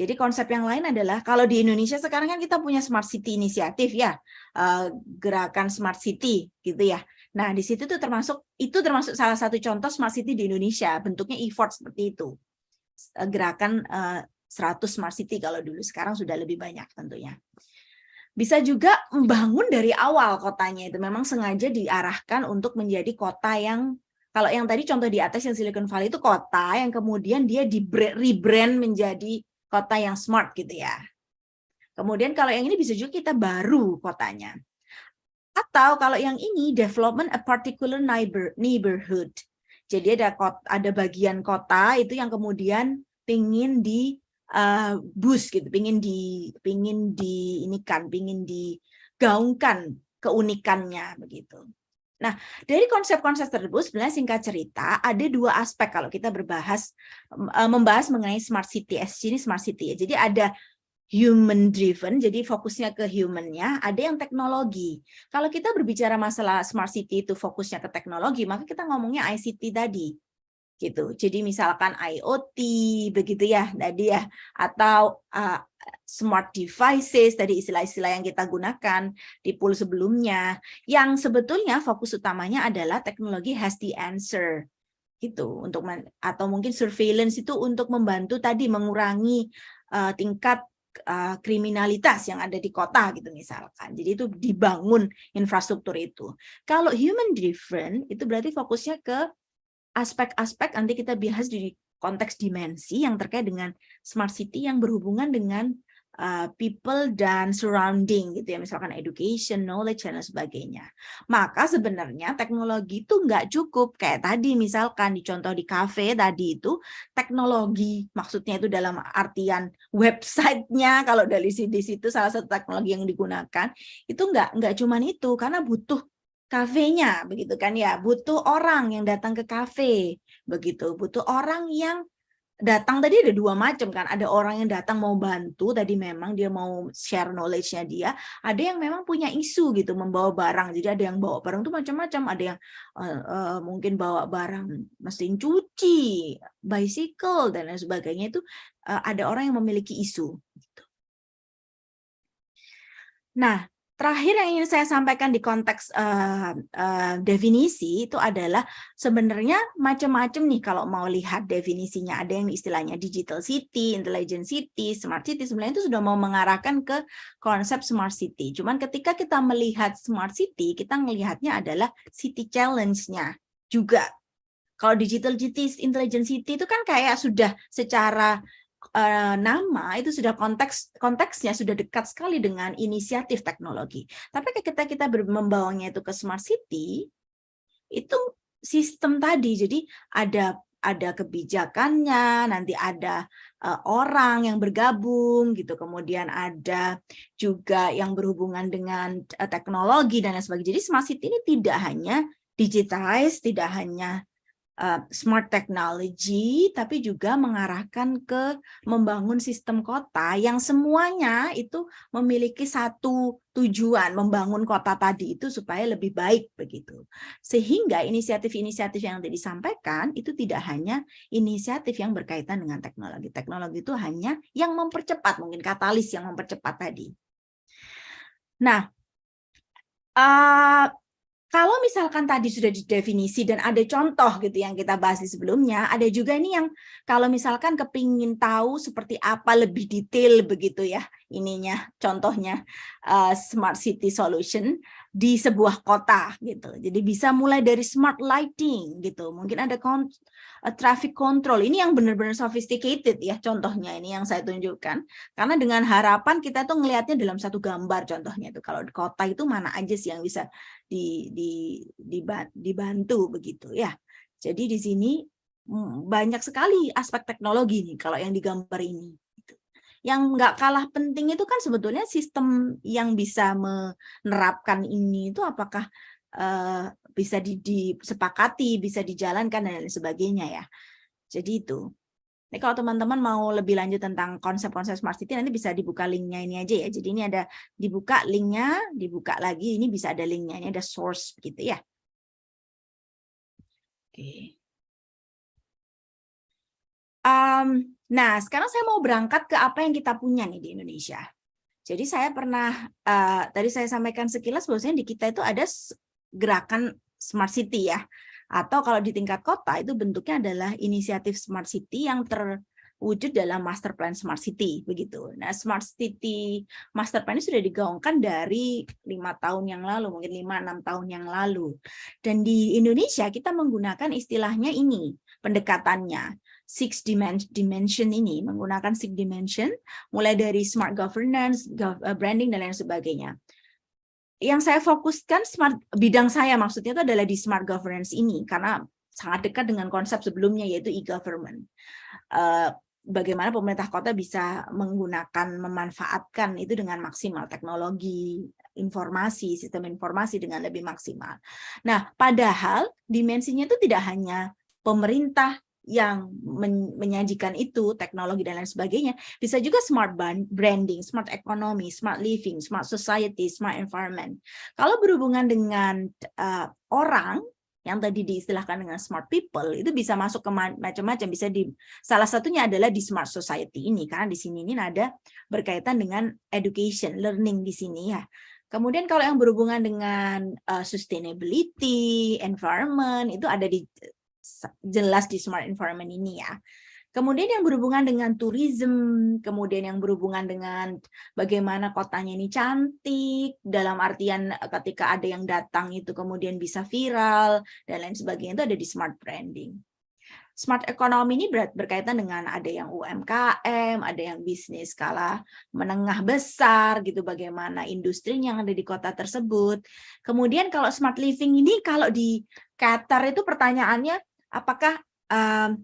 Jadi konsep yang lain adalah kalau di Indonesia sekarang kan kita punya Smart City inisiatif ya, eh, gerakan Smart City gitu ya. Nah di situ tuh termasuk itu termasuk salah satu contoh Smart City di Indonesia, bentuknya effort seperti itu. Eh, gerakan 100 eh, Smart City kalau dulu, sekarang sudah lebih banyak tentunya. Bisa juga membangun dari awal kotanya itu memang sengaja diarahkan untuk menjadi kota yang kalau yang tadi contoh di atas yang Silicon Valley itu kota yang kemudian dia di rebrand menjadi kota yang smart gitu ya. Kemudian kalau yang ini bisa juga kita baru kotanya. Atau kalau yang ini development a particular neighbor, neighborhood. Jadi ada kota, ada bagian kota itu yang kemudian pingin di uh, boost gitu, pingin di pingin di ini kan, pingin digaungkan keunikannya begitu. Nah, dari konsep-konsep tersebut sebenarnya singkat cerita ada dua aspek kalau kita berbahas eh, membahas mengenai smart city. SC ini smart city ya. Jadi ada human driven, jadi fokusnya ke humannya, ada yang teknologi. Kalau kita berbicara masalah smart city itu fokusnya ke teknologi, maka kita ngomongnya ICT tadi. Gitu. Jadi misalkan IoT begitu ya tadi ya atau uh, smart devices tadi istilah-istilah yang kita gunakan di pool sebelumnya yang sebetulnya fokus utamanya adalah teknologi has the answer gitu untuk atau mungkin surveillance itu untuk membantu tadi mengurangi uh, tingkat uh, kriminalitas yang ada di kota gitu misalkan. Jadi itu dibangun infrastruktur itu. Kalau human driven itu berarti fokusnya ke aspek-aspek nanti kita bahas di konteks dimensi yang terkait dengan smart city yang berhubungan dengan uh, people dan surrounding gitu ya misalkan education, knowledge dan sebagainya. Maka sebenarnya teknologi itu nggak cukup kayak tadi misalkan di contoh di cafe tadi itu teknologi maksudnya itu dalam artian websitenya kalau dari di situ salah satu teknologi yang digunakan itu nggak nggak cuman itu karena butuh kafenya begitu kan ya. Butuh orang yang datang ke kafe begitu. Butuh orang yang datang tadi ada dua macam kan. Ada orang yang datang mau bantu tadi memang dia mau share knowledge-nya dia. Ada yang memang punya isu gitu membawa barang. Jadi ada yang bawa barang tuh macam-macam. Ada yang uh, uh, mungkin bawa barang mesin cuci bicycle dan lain sebagainya. Itu uh, ada orang yang memiliki isu gitu. nah Terakhir yang ingin saya sampaikan di konteks uh, uh, definisi itu adalah sebenarnya macam-macam nih kalau mau lihat definisinya. Ada yang istilahnya digital city, intelligent city, smart city. Sebenarnya itu sudah mau mengarahkan ke konsep smart city. Cuman ketika kita melihat smart city, kita melihatnya adalah city challenge-nya juga. Kalau digital city, intelligent city itu kan kayak sudah secara uh, nama itu sudah konteks konteksnya sudah dekat sekali dengan inisiatif teknologi. Tapi ketika kita membawanya itu ke smart city, itu sistem tadi. Jadi ada ada kebijakannya, nanti ada uh, orang yang bergabung gitu, kemudian ada juga yang berhubungan dengan uh, teknologi dan lain sebagainya. Jadi smart city ini tidak hanya digitize, tidak hanya uh, smart technology, tapi juga mengarahkan ke membangun sistem kota yang semuanya itu memiliki satu tujuan, membangun kota tadi itu supaya lebih baik begitu. Sehingga inisiatif-inisiatif yang tadi disampaikan itu tidak hanya inisiatif yang berkaitan dengan teknologi. Teknologi itu hanya yang mempercepat, mungkin katalis yang mempercepat tadi. Nah, uh, kalau misalkan tadi sudah didefinisi dan ada contoh gitu yang kita bahas di sebelumnya, ada juga nih yang kalau misalkan kepingin tahu seperti apa lebih detail begitu ya ininya contohnya uh, smart city solution di sebuah kota gitu. Jadi bisa mulai dari smart lighting gitu. Mungkin ada uh, traffic control. Ini yang benar-benar sophisticated ya contohnya ini yang saya tunjukkan. Karena dengan harapan kita tuh ngelihatnya dalam satu gambar contohnya itu. Kalau di kota itu mana aja sih yang bisa di, di, dibantu begitu ya. Jadi di sini mm, banyak sekali aspek teknologi nih kalau yang digambar ini yang nggak kalah penting itu kan sebetulnya sistem yang bisa menerapkan ini itu apakah uh, bisa disepakati, bisa dijalankan dan lain sebagainya ya. Jadi itu. Ini kalau teman-teman mau lebih lanjut tentang konsep-konsep smart city nanti bisa dibuka linknya ini aja ya. Jadi ini ada dibuka linknya, dibuka lagi ini bisa ada linknya, ini ada source gitu ya. Oke. Um, Nah, sekarang saya mau berangkat ke apa yang kita punya nih di Indonesia. Jadi saya pernah, uh, tadi saya sampaikan sekilas bahwasanya di kita itu ada gerakan Smart City ya. Atau kalau di tingkat kota itu bentuknya adalah inisiatif Smart City yang terwujud dalam Master Plan Smart City begitu. Nah, Smart City Master Plan ini sudah digaungkan dari lima tahun yang lalu, mungkin lima enam tahun yang lalu. Dan di Indonesia kita menggunakan istilahnya ini pendekatannya six dimension ini menggunakan six dimension mulai dari smart governance, branding dan lain sebagainya. Yang saya fokuskan smart bidang saya maksudnya itu adalah di smart governance ini karena sangat dekat dengan konsep sebelumnya yaitu e-government. Uh, bagaimana pemerintah kota bisa menggunakan memanfaatkan itu dengan maksimal teknologi informasi sistem informasi dengan lebih maksimal. Nah, padahal dimensinya itu tidak hanya pemerintah yang men menyajikan itu, teknologi dan lain sebagainya, bisa juga smart branding, smart economy, smart living, smart society, smart environment. Kalau berhubungan dengan uh, orang, yang tadi diistilahkan dengan smart people itu bisa masuk ke macam-macam bisa di salah satunya adalah di smart society ini karena di sini ini ada berkaitan dengan education learning di sini ya kemudian kalau yang berhubungan dengan uh, sustainability environment itu ada di jelas di smart environment ini ya Kemudian yang berhubungan dengan tourism, kemudian yang berhubungan dengan bagaimana kotanya ini cantik, dalam artian eh, ketika ada yang datang itu kemudian bisa viral, dan lain sebagainya itu ada di smart branding. Smart economy ini berkaitan dengan ada yang UMKM, ada yang bisnis skala menengah besar, gitu bagaimana industri yang ada di kota tersebut. Kemudian kalau smart living ini kalau di Qatar itu pertanyaannya apakah um,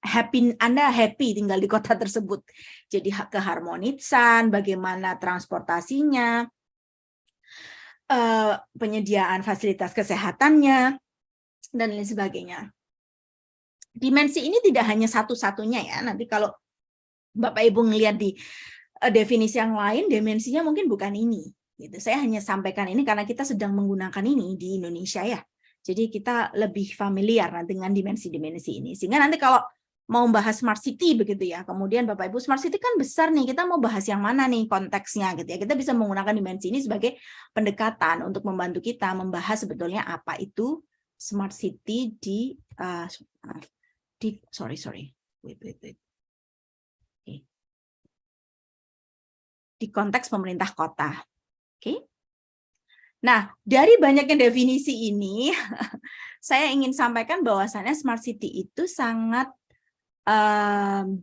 happy Anda happy tinggal di kota tersebut. Jadi keharmonisan, bagaimana transportasinya, eh, penyediaan fasilitas kesehatannya, dan lain sebagainya. Dimensi ini tidak hanya satu-satunya ya. Nanti kalau Bapak Ibu ngelihat di eh, definisi yang lain, dimensinya mungkin bukan ini. Gitu. Saya hanya sampaikan ini karena kita sedang menggunakan ini di Indonesia ya. Jadi kita lebih familiar dengan dimensi-dimensi ini. Sehingga nanti kalau mau bahas smart city begitu ya. Kemudian Bapak Ibu smart city kan besar nih. Kita mau bahas yang mana nih konteksnya gitu ya. Kita bisa menggunakan dimensi ini sebagai pendekatan untuk membantu kita membahas sebetulnya apa itu smart city di uh, di sorry sorry. Wait wait wait. Okay. Di konteks pemerintah kota. Oke. Okay. Nah, dari banyaknya definisi ini, saya ingin sampaikan bahwasannya smart city itu sangat um,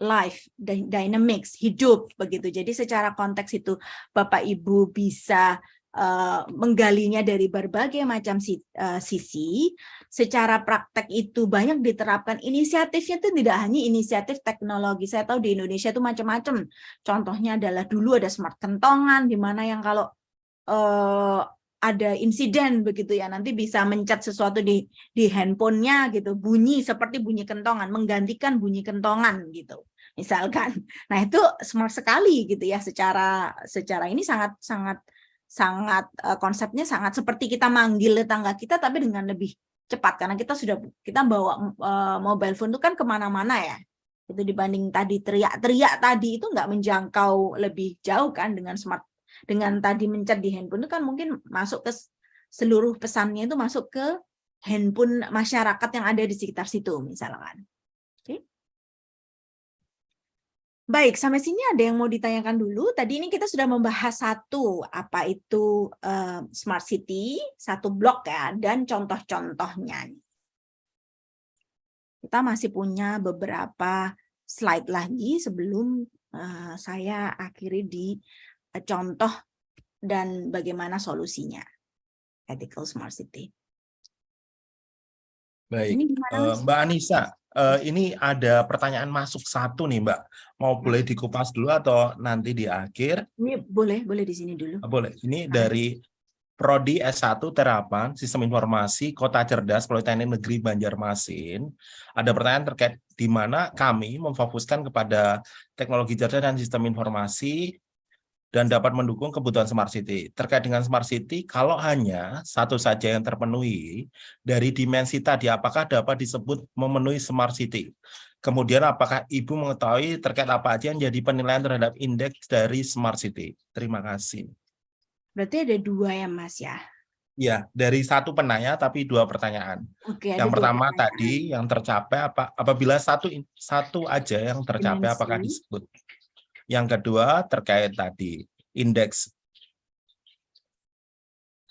life, dynamics, hidup begitu. Jadi secara konteks itu Bapak Ibu bisa uh, menggalinya dari berbagai macam uh, sisi. Secara praktek itu banyak diterapkan inisiatifnya itu tidak hanya inisiatif teknologi. Saya tahu di Indonesia itu macam-macam. Contohnya adalah dulu ada smart kentongan di mana yang kalau uh, ada insiden begitu ya. Nanti bisa mencat sesuatu di di handphonenya gitu. Bunyi seperti bunyi kentongan menggantikan bunyi kentongan gitu misalkan. Nah itu smart sekali gitu ya secara secara ini sangat sangat sangat uh, konsepnya sangat seperti kita manggil tetangga kita tapi dengan lebih cepat. Karena kita sudah kita bawa uh, mobile phone itu kan ke mana-mana ya. Itu dibanding tadi teriak-teriak tadi itu nggak menjangkau lebih jauh kan dengan smart dengan tadi mencet di handphone itu kan mungkin masuk ke seluruh pesannya itu masuk ke handphone masyarakat yang ada di sekitar situ misalkan. Oke. Baik, sampai sini ada yang mau ditanyakan dulu. Tadi ini kita sudah membahas satu, apa itu uh, smart city, satu blok ya, dan contoh-contohnya. Kita masih punya beberapa slide lagi sebelum uh, saya akhiri di contoh dan bagaimana solusinya. Ethical Smart City. Baik, ini uh, Mbak Anissa, uh, ini ada pertanyaan masuk satu nih Mbak. Mau boleh dikupas dulu atau nanti di akhir? Ini boleh, boleh di sini dulu. Boleh. Ini nah. dari Prodi S1 Terapan Sistem Informasi Kota Cerdas Politeknik Negeri Banjarmasin. Ada pertanyaan terkait di mana kami memfokuskan kepada teknologi cerdas dan sistem informasi dan dapat mendukung kebutuhan Smart City. Terkait dengan Smart City, kalau hanya satu saja yang terpenuhi dari dimensi tadi, apakah dapat disebut memenuhi Smart City? Kemudian apakah Ibu mengetahui terkait apa aja yang jadi penilaian terhadap indeks dari Smart City? Terima kasih. Berarti ada dua ya Mas ya? Ya, dari satu penanya tapi dua pertanyaan. Oke, yang pertama pertanyaan. tadi yang tercapai apa apabila satu satu aja yang tercapai Dimensi. apakah disebut yang kedua terkait tadi indeks.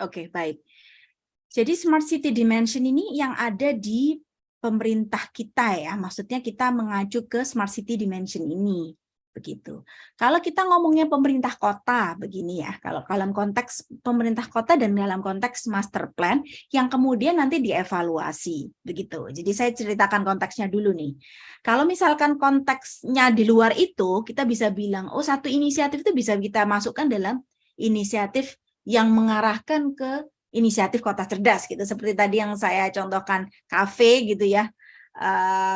Oke, baik. Jadi smart city dimension ini yang ada di pemerintah kita ya. Maksudnya kita mengacu ke smart city dimension ini begitu. Kalau kita ngomongnya pemerintah kota begini ya, kalau dalam konteks pemerintah kota dan dalam konteks master plan yang kemudian nanti dievaluasi begitu. Jadi saya ceritakan konteksnya dulu nih. Kalau misalkan konteksnya di luar itu, kita bisa bilang oh satu inisiatif itu bisa kita masukkan dalam inisiatif yang mengarahkan ke inisiatif kota cerdas gitu seperti tadi yang saya contohkan kafe gitu ya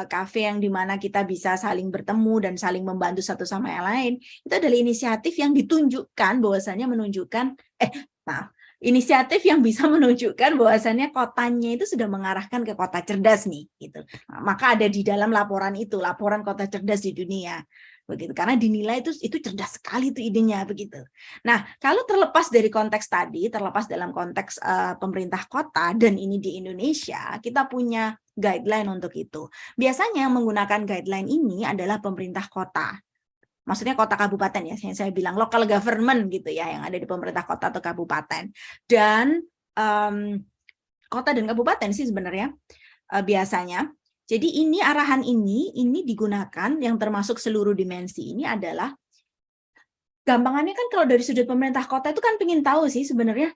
kafe uh, yang di mana kita bisa saling bertemu dan saling membantu satu sama yang lain itu adalah inisiatif yang ditunjukkan bahwasanya menunjukkan eh maaf inisiatif yang bisa menunjukkan bahwasannya kotanya itu sudah mengarahkan ke kota cerdas nih gitu. Maka ada di dalam laporan itu, laporan kota cerdas di dunia. Begitu karena dinilai itu itu cerdas sekali itu idenya begitu. Nah, kalau terlepas dari konteks tadi, terlepas dalam konteks uh, pemerintah kota dan ini di Indonesia, kita punya guideline untuk itu. Biasanya menggunakan guideline ini adalah pemerintah kota maksudnya kota kabupaten ya, yang saya bilang local government gitu ya, yang ada di pemerintah kota atau kabupaten. Dan um, kota dan kabupaten sih sebenarnya uh, biasanya. Jadi ini arahan ini, ini digunakan yang termasuk seluruh dimensi ini adalah gampangannya kan kalau dari sudut pemerintah kota itu kan pengen tahu sih sebenarnya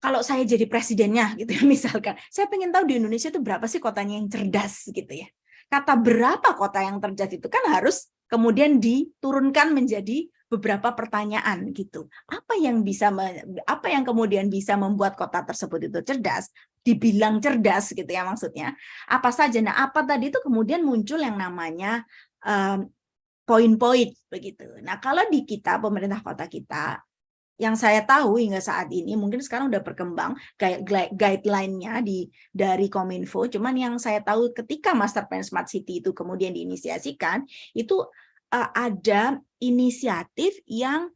kalau saya jadi presidennya gitu ya misalkan saya pengen tahu di Indonesia itu berapa sih kotanya yang cerdas gitu ya kata berapa kota yang cerdas itu kan harus kemudian diturunkan menjadi beberapa pertanyaan gitu. Apa yang bisa apa yang kemudian bisa membuat kota tersebut itu cerdas? Dibilang cerdas gitu ya maksudnya. Apa saja? Nah, apa tadi itu kemudian muncul yang namanya poin-poin um, begitu. Nah, kalau di kita pemerintah kota kita yang saya tahu hingga saat ini mungkin sekarang udah berkembang guideline-nya di dari Kominfo cuman yang saya tahu ketika Master Plan Smart City itu kemudian diinisiasikan itu uh, ada inisiatif yang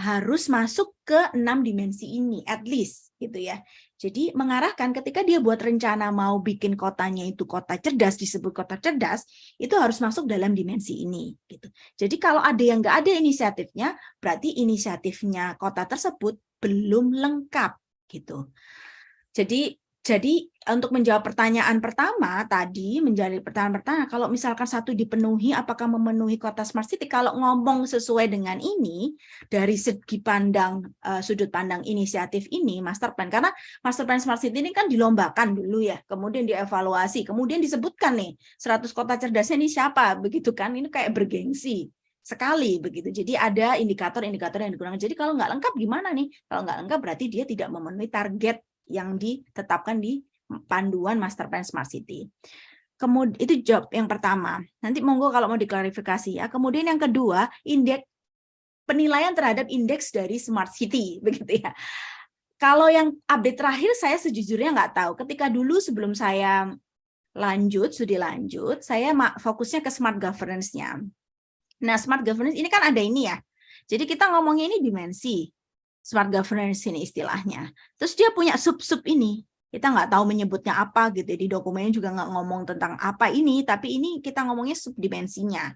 harus masuk ke enam dimensi ini at least gitu ya. Jadi mengarahkan ketika dia buat rencana mau bikin kotanya itu kota cerdas disebut kota cerdas itu harus masuk dalam dimensi ini gitu. Jadi kalau ada yang nggak ada inisiatifnya berarti inisiatifnya kota tersebut belum lengkap gitu. Jadi jadi untuk menjawab pertanyaan pertama tadi menjadi pertanyaan pertama kalau misalkan satu dipenuhi apakah memenuhi kota smart city? Kalau ngomong sesuai dengan ini dari segi pandang uh, sudut pandang inisiatif ini master plan karena master plan smart city ini kan dilombakan dulu ya kemudian dievaluasi kemudian disebutkan nih 100 kota cerdasnya ini siapa begitu kan? Ini kayak bergengsi sekali begitu. Jadi ada indikator-indikator yang digunakan. Jadi kalau nggak lengkap gimana nih? Kalau nggak lengkap berarti dia tidak memenuhi target yang ditetapkan di panduan Master Plan Smart City. Kemudian itu job yang pertama. Nanti monggo kalau mau diklarifikasi ya. Kemudian yang kedua, indeks penilaian terhadap indeks dari Smart City begitu ya. Kalau yang update terakhir saya sejujurnya nggak tahu. Ketika dulu sebelum saya lanjut, studi lanjut, saya fokusnya ke smart governance-nya. Nah, smart governance ini kan ada ini ya. Jadi kita ngomongnya ini dimensi smart governance ini istilahnya. Terus dia punya sub-sub ini. Kita nggak tahu menyebutnya apa gitu. Di dokumennya juga nggak ngomong tentang apa ini, tapi ini kita ngomongnya subdimensinya.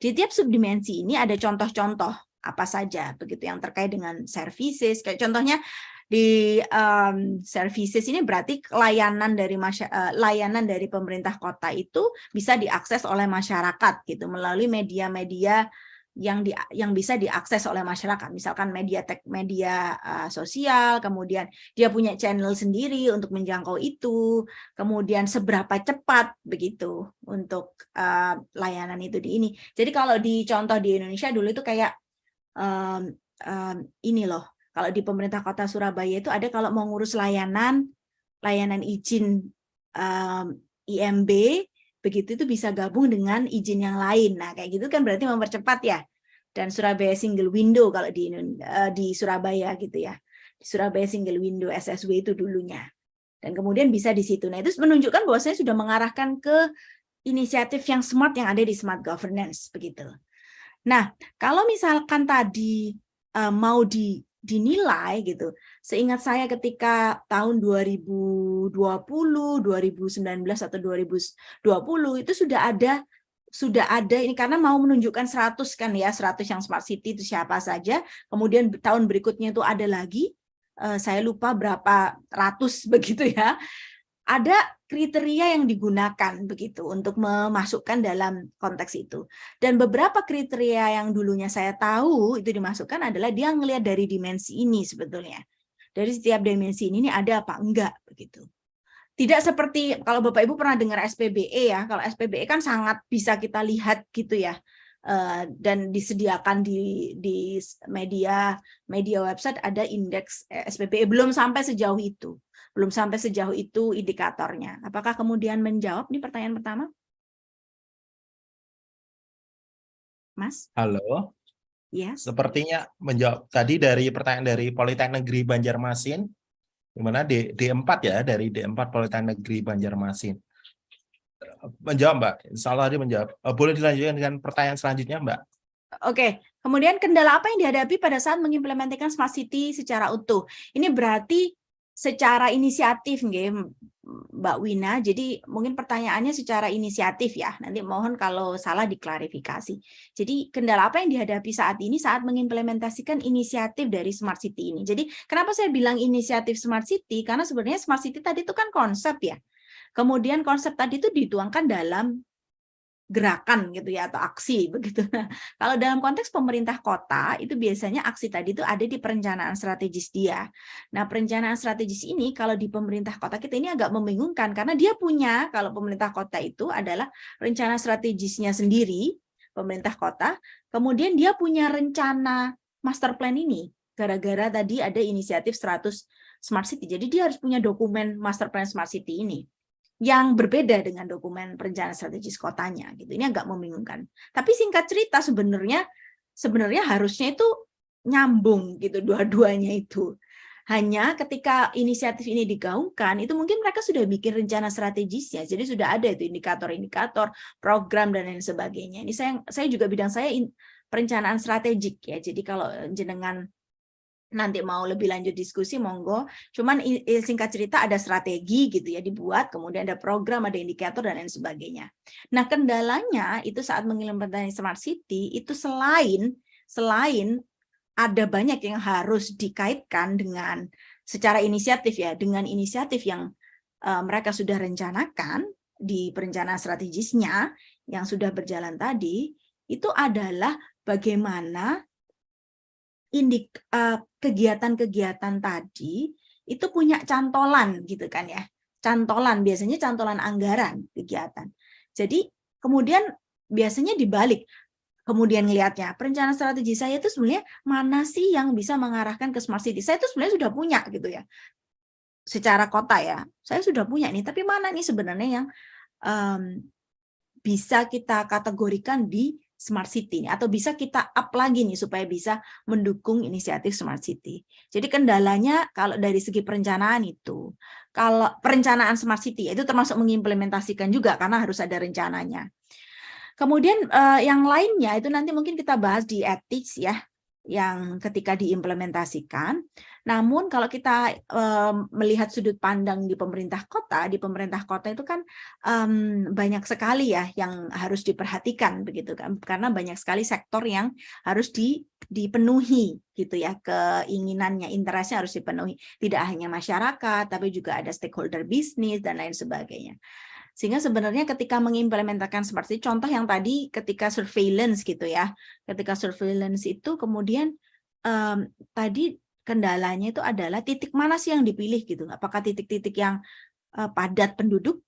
Di tiap subdimensi ini ada contoh-contoh apa saja begitu yang terkait dengan services. Kayak contohnya di um, services ini berarti layanan dari uh, layanan dari pemerintah kota itu bisa diakses oleh masyarakat gitu melalui media-media yang di, yang bisa diakses oleh masyarakat. Misalkan media tek media uh, sosial kemudian dia punya channel sendiri untuk menjangkau itu. Kemudian seberapa cepat begitu untuk uh, layanan itu di ini. Jadi kalau di contoh di Indonesia dulu itu kayak um, um, ini loh. Kalau di pemerintah kota Surabaya itu ada kalau mau ngurus layanan layanan izin um, IMB begitu itu bisa gabung dengan izin yang lain. Nah, kayak gitu kan berarti mempercepat ya. Dan Surabaya single window kalau di uh, di Surabaya gitu ya. Di Surabaya single window SSW itu dulunya. Dan kemudian bisa di situ. Nah, itu menunjukkan bahwa saya sudah mengarahkan ke inisiatif yang smart yang ada di smart governance begitu. Nah, kalau misalkan tadi uh, mau di dinilai gitu. Seingat saya ketika tahun 2020, 2019 atau 2020 itu sudah ada sudah ada ini karena mau menunjukkan 100 kan ya, 100 yang smart city itu siapa saja. Kemudian tahun berikutnya itu ada lagi uh, saya lupa berapa ratus begitu ya ada kriteria yang digunakan begitu untuk memasukkan dalam konteks itu. Dan beberapa kriteria yang dulunya saya tahu itu dimasukkan adalah dia ngelihat dari dimensi ini sebetulnya. Dari setiap dimensi ini, ini ada apa enggak begitu. Tidak seperti kalau Bapak Ibu pernah dengar SPBE ya. Kalau SPBE kan sangat bisa kita lihat gitu ya. Uh, dan disediakan di di media media website ada indeks eh, SPBE belum sampai sejauh itu belum sampai sejauh itu indikatornya. Apakah kemudian menjawab nih pertanyaan pertama? Mas? Halo. Yes. Sepertinya menjawab tadi dari pertanyaan dari Politeknik Negeri Banjarmasin, di mana D, D4 ya, dari D4 Politeknik Negeri Banjarmasin. Menjawab Mbak, insya Allah dia menjawab. Eh, Boleh dilanjutkan dengan pertanyaan selanjutnya Mbak? Oke, kemudian kendala apa yang dihadapi pada saat mengimplementasikan Smart City secara utuh? Ini berarti secara inisiatif nggih Mbak Wina. Jadi mungkin pertanyaannya secara inisiatif ya. Nanti mohon kalau salah diklarifikasi. Jadi kendala apa yang dihadapi saat ini saat mengimplementasikan inisiatif dari Smart City ini. Jadi kenapa saya bilang inisiatif Smart City? Karena sebenarnya Smart City tadi itu kan konsep ya. Kemudian konsep tadi itu dituangkan dalam gerakan gitu ya atau aksi begitu. Nah, kalau dalam konteks pemerintah kota itu biasanya aksi tadi itu ada di perencanaan strategis dia. Nah, perencanaan strategis ini kalau di pemerintah kota kita ini agak membingungkan karena dia punya kalau pemerintah kota itu adalah rencana strategisnya sendiri pemerintah kota, kemudian dia punya rencana master plan ini gara-gara tadi ada inisiatif 100 smart city. Jadi dia harus punya dokumen master plan smart city ini yang berbeda dengan dokumen perencanaan strategis kotanya gitu. Ini agak membingungkan. Tapi singkat cerita sebenarnya sebenarnya harusnya itu nyambung gitu dua-duanya itu. Hanya ketika inisiatif ini digaungkan, itu mungkin mereka sudah bikin rencana strategisnya. Jadi sudah ada itu indikator-indikator, program dan lain sebagainya. Ini saya saya juga bidang saya in, perencanaan strategik ya. Jadi kalau jenengan nanti mau lebih lanjut diskusi monggo. Cuman singkat cerita ada strategi gitu ya dibuat kemudian ada program ada indikator dan lain sebagainya. Nah kendalanya itu saat mengimplementasi smart city itu selain selain ada banyak yang harus dikaitkan dengan secara inisiatif ya dengan inisiatif yang uh, mereka sudah rencanakan di perencanaan strategisnya yang sudah berjalan tadi itu adalah bagaimana indik uh, kegiatan-kegiatan tadi itu punya cantolan gitu kan ya. Cantolan biasanya cantolan anggaran kegiatan. Jadi kemudian biasanya dibalik kemudian ngelihatnya perencanaan strategi saya itu sebenarnya mana sih yang bisa mengarahkan ke smart city saya itu sebenarnya sudah punya gitu ya secara kota ya saya sudah punya nih tapi mana nih sebenarnya yang um, bisa kita kategorikan di Smart City atau bisa kita up lagi nih supaya bisa mendukung inisiatif Smart City. Jadi kendalanya kalau dari segi perencanaan itu, kalau perencanaan Smart City itu termasuk mengimplementasikan juga karena harus ada rencananya. Kemudian eh, yang lainnya itu nanti mungkin kita bahas di ethics ya, yang ketika diimplementasikan. Namun kalau kita um, melihat sudut pandang di pemerintah kota, di pemerintah kota itu kan um, banyak sekali ya yang harus diperhatikan begitu kan, karena banyak sekali sektor yang harus di, dipenuhi gitu ya keinginannya, interestnya harus dipenuhi. Tidak hanya masyarakat, tapi juga ada stakeholder bisnis dan lain sebagainya. Sehingga sebenarnya ketika mengimplementasikan seperti contoh yang tadi ketika surveillance gitu ya, ketika surveillance itu kemudian um, tadi kendalanya itu adalah titik mana sih yang dipilih gitu. Apakah titik-titik yang uh, padat penduduk,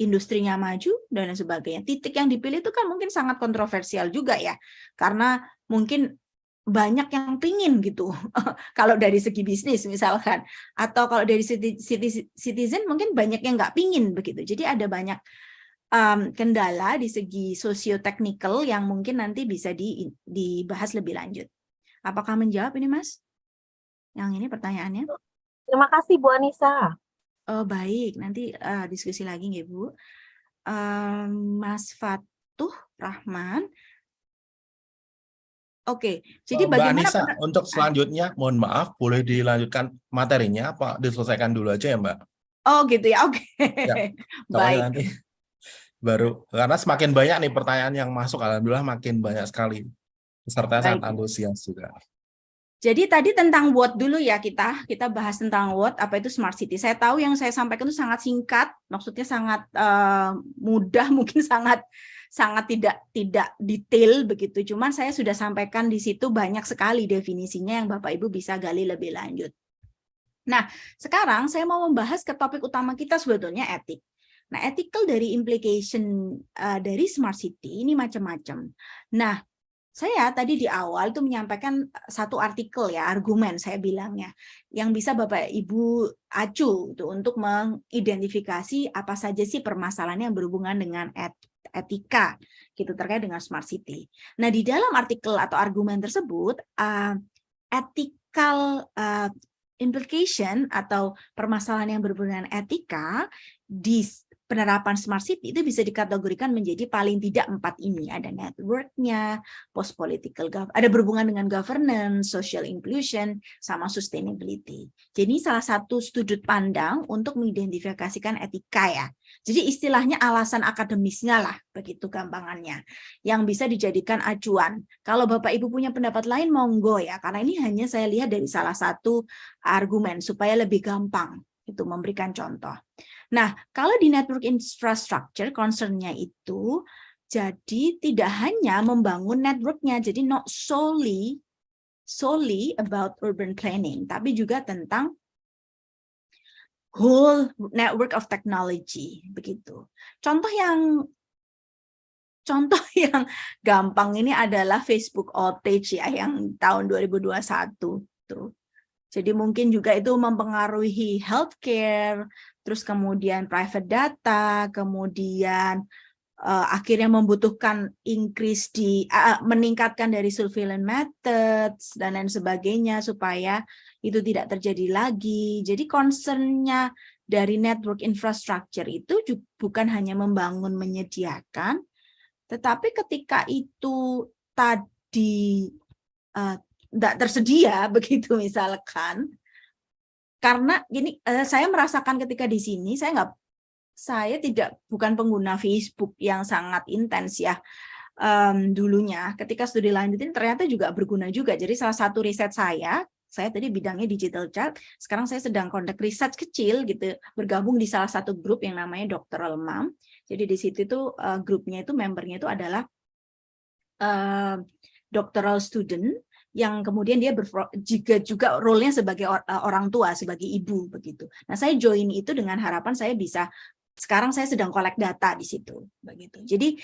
industrinya maju, dan lain sebagainya. Titik yang dipilih itu kan mungkin sangat kontroversial juga ya. Karena mungkin banyak yang pingin gitu. kalau dari segi bisnis misalkan. Atau kalau dari citizen mungkin banyak yang nggak pingin begitu. Jadi ada banyak um, kendala di segi socio-technical yang mungkin nanti bisa di, dibahas lebih lanjut. Apakah menjawab ini Mas? Yang ini pertanyaannya. Terima kasih Bu Anissa. Oh baik, nanti uh, diskusi lagi ya Bu. Um, Mas Fatuh Rahman. Oke, jadi Mbak bagaimana Anissa, untuk selanjutnya mohon maaf boleh dilanjutkan materinya apa diselesaikan dulu aja ya Mbak? Oh gitu ya, oke. Ya, Baik. nanti baru karena semakin banyak nih pertanyaan yang masuk alhamdulillah makin banyak sekali. Peserta sangat antusias juga. Jadi tadi tentang what dulu ya kita, kita bahas tentang what, apa itu smart city. Saya tahu yang saya sampaikan itu sangat singkat, maksudnya sangat uh, mudah, mungkin sangat sangat tidak tidak detail begitu. Cuman saya sudah sampaikan di situ banyak sekali definisinya yang Bapak Ibu bisa gali lebih lanjut. Nah, sekarang saya mau membahas ke topik utama kita sebetulnya etik. Nah, ethical dari implication uh, dari smart city ini macam-macam. Nah, saya tadi di awal itu menyampaikan satu artikel ya, argumen saya bilangnya, yang bisa Bapak Ibu acu itu untuk mengidentifikasi apa saja sih permasalahan yang berhubungan dengan et etika gitu terkait dengan smart city. Nah, di dalam artikel atau argumen tersebut uh, ethical uh, implication atau permasalahan yang berhubungan etika di penerapan smart city itu bisa dikategorikan menjadi paling tidak empat ini ada networknya, post political ada berhubungan dengan governance, social inclusion, sama sustainability. Jadi salah satu sudut pandang untuk mengidentifikasikan etika ya. Jadi istilahnya alasan akademisnya lah begitu gampangannya yang bisa dijadikan acuan. Kalau Bapak Ibu punya pendapat lain monggo ya karena ini hanya saya lihat dari salah satu argumen supaya lebih gampang itu memberikan contoh. Nah, kalau di network infrastructure concernnya itu jadi tidak hanya membangun networknya, jadi not solely solely about urban planning, tapi juga tentang whole network of technology begitu. Contoh yang contoh yang gampang ini adalah Facebook outage ya yang tahun 2021 tuh. Jadi mungkin juga itu mempengaruhi healthcare, terus kemudian private data, kemudian uh, akhirnya membutuhkan increase di uh, meningkatkan dari surveillance methods dan lain sebagainya supaya itu tidak terjadi lagi. Jadi concernnya dari network infrastructure itu bukan hanya membangun menyediakan, tetapi ketika itu tadi uh, tidak tersedia begitu misalkan. Karena gini uh, saya merasakan ketika di sini saya nggak saya tidak bukan pengguna Facebook yang sangat intens ya um, dulunya. Ketika studi lanjutin ternyata juga berguna juga. Jadi salah satu riset saya saya tadi bidangnya digital child, sekarang saya sedang kontak riset kecil gitu, bergabung di salah satu grup yang namanya Doctoral Mom. Jadi di situ itu uh, grupnya itu membernya itu adalah uh, doctoral student yang kemudian dia juga juga role-nya sebagai eh, orang tua, sebagai ibu begitu. Nah, saya join itu dengan harapan saya bisa sekarang saya sedang kolek data di situ begitu. Jadi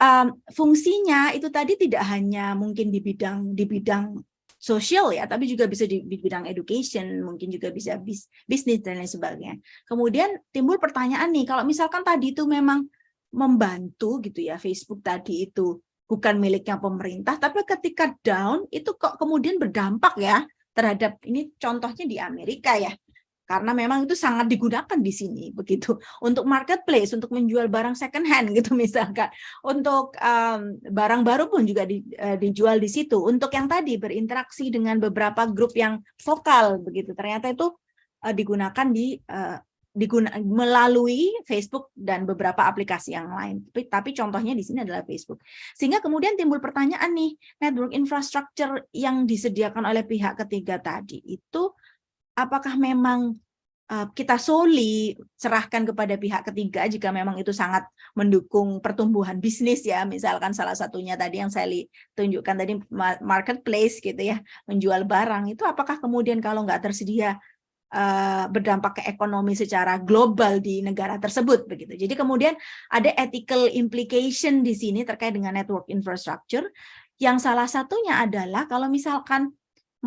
um, fungsinya itu tadi tidak hanya mungkin di bidang di bidang sosial ya, tapi juga bisa di, di bidang education, mungkin juga bisa bis, bisnis dan lain sebagainya. Kemudian timbul pertanyaan nih, kalau misalkan tadi itu memang membantu gitu ya, Facebook tadi itu bukan miliknya pemerintah, tapi ketika down itu kok kemudian berdampak ya terhadap ini contohnya di Amerika ya. Karena memang itu sangat digunakan di sini begitu untuk marketplace, untuk menjual barang second hand gitu misalkan. Untuk um, barang baru pun juga di, uh, dijual di situ. Untuk yang tadi berinteraksi dengan beberapa grup yang vokal begitu. Ternyata itu uh, digunakan di uh, diguna melalui Facebook dan beberapa aplikasi yang lain. Tapi, tapi contohnya di sini adalah Facebook. Sehingga kemudian timbul pertanyaan nih, network infrastructure yang disediakan oleh pihak ketiga tadi itu apakah memang uh, kita solely serahkan kepada pihak ketiga jika memang itu sangat mendukung pertumbuhan bisnis ya, misalkan salah satunya tadi yang saya tunjukkan tadi marketplace gitu ya, menjual barang itu apakah kemudian kalau nggak tersedia uh, berdampak ke ekonomi secara global di negara tersebut begitu. Jadi kemudian ada ethical implication di sini terkait dengan network infrastructure. Yang salah satunya adalah kalau misalkan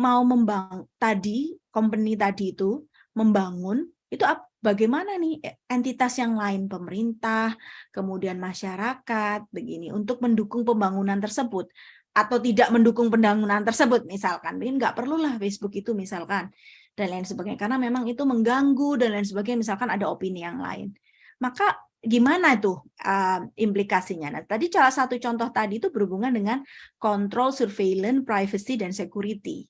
mau membangun tadi company tadi itu membangun itu bagaimana nih entitas yang lain? Pemerintah kemudian masyarakat begini untuk mendukung pembangunan tersebut atau tidak mendukung pembangunan tersebut misalkan. Mungkin nggak perlulah Facebook itu misalkan dan lain sebagainya. Karena memang itu mengganggu dan lain sebagainya misalkan ada opini yang lain. Maka gimana itu uh, implikasinya? Nah tadi salah satu contoh tadi itu berhubungan dengan kontrol surveillance privacy dan security.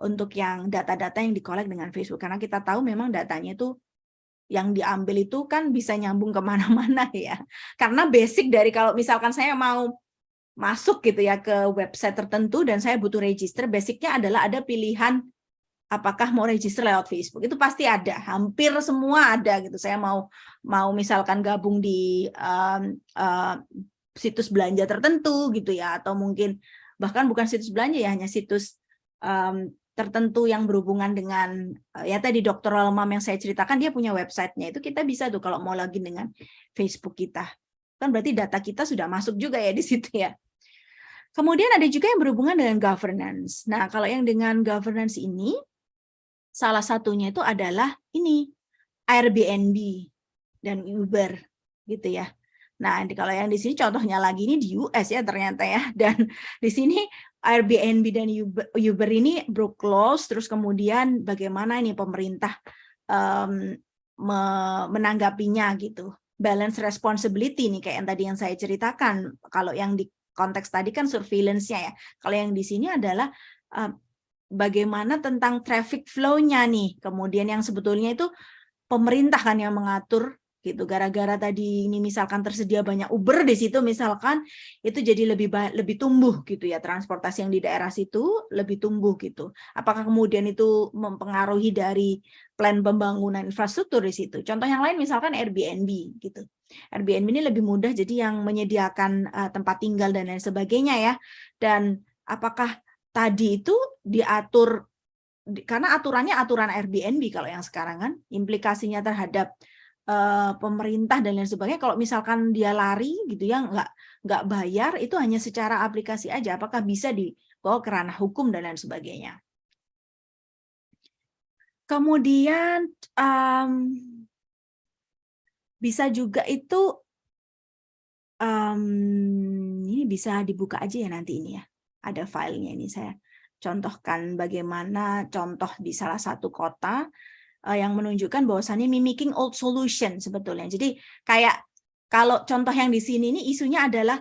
Untuk yang data-data yang dikolek dengan Facebook. Karena kita tahu memang datanya itu yang diambil itu kan bisa nyambung ke mana-mana ya. Karena basic dari kalau misalkan saya mau masuk gitu ya ke website tertentu dan saya butuh register basicnya adalah ada pilihan apakah mau register lewat Facebook? Itu pasti ada hampir semua ada gitu. Saya mau mau misalkan gabung di um, uh, situs belanja tertentu gitu ya atau mungkin bahkan bukan situs belanja ya hanya situs um, tertentu yang berhubungan dengan uh, ya tadi dokter Mom yang saya ceritakan dia punya websitenya. Itu kita bisa tuh kalau mau login dengan Facebook kita. Kan berarti data kita sudah masuk juga ya di situ ya. Kemudian ada juga yang berhubungan dengan governance. Nah, kalau yang dengan governance ini, Salah satunya itu adalah ini Airbnb dan Uber gitu ya. Nah, kalau yang di sini contohnya lagi ini di US ya ternyata ya. Dan di sini Airbnb dan Uber, Uber ini broke close, terus kemudian bagaimana ini pemerintah um, me menanggapinya gitu. Balance responsibility nih kayak yang tadi yang saya ceritakan. Kalau yang di konteks tadi kan surveillance-nya ya. Kalau yang di sini adalah uh, bagaimana tentang traffic flow-nya nih. Kemudian yang sebetulnya itu pemerintah kan yang mengatur gitu. Gara-gara tadi ini misalkan tersedia banyak Uber di situ misalkan itu jadi lebih lebih tumbuh gitu ya transportasi yang di daerah situ lebih tumbuh gitu. Apakah kemudian itu mempengaruhi dari plan pembangunan infrastruktur di situ? Contoh yang lain misalkan Airbnb gitu. Airbnb ini lebih mudah jadi yang menyediakan uh, tempat tinggal dan lain sebagainya ya. Dan apakah tadi itu diatur karena aturannya aturan Airbnb kalau yang sekarang kan implikasinya terhadap uh, pemerintah dan lain sebagainya. Kalau misalkan dia lari gitu ya nggak nggak bayar itu hanya secara aplikasi aja. Apakah bisa dibawa ke ranah hukum dan lain sebagainya? Kemudian um, bisa juga itu um, ini bisa dibuka aja ya nanti ini ya ada filenya ini saya contohkan bagaimana contoh di salah satu kota uh, yang menunjukkan bahwasannya mimicking old solution sebetulnya. Jadi kayak kalau contoh yang di sini ini isunya adalah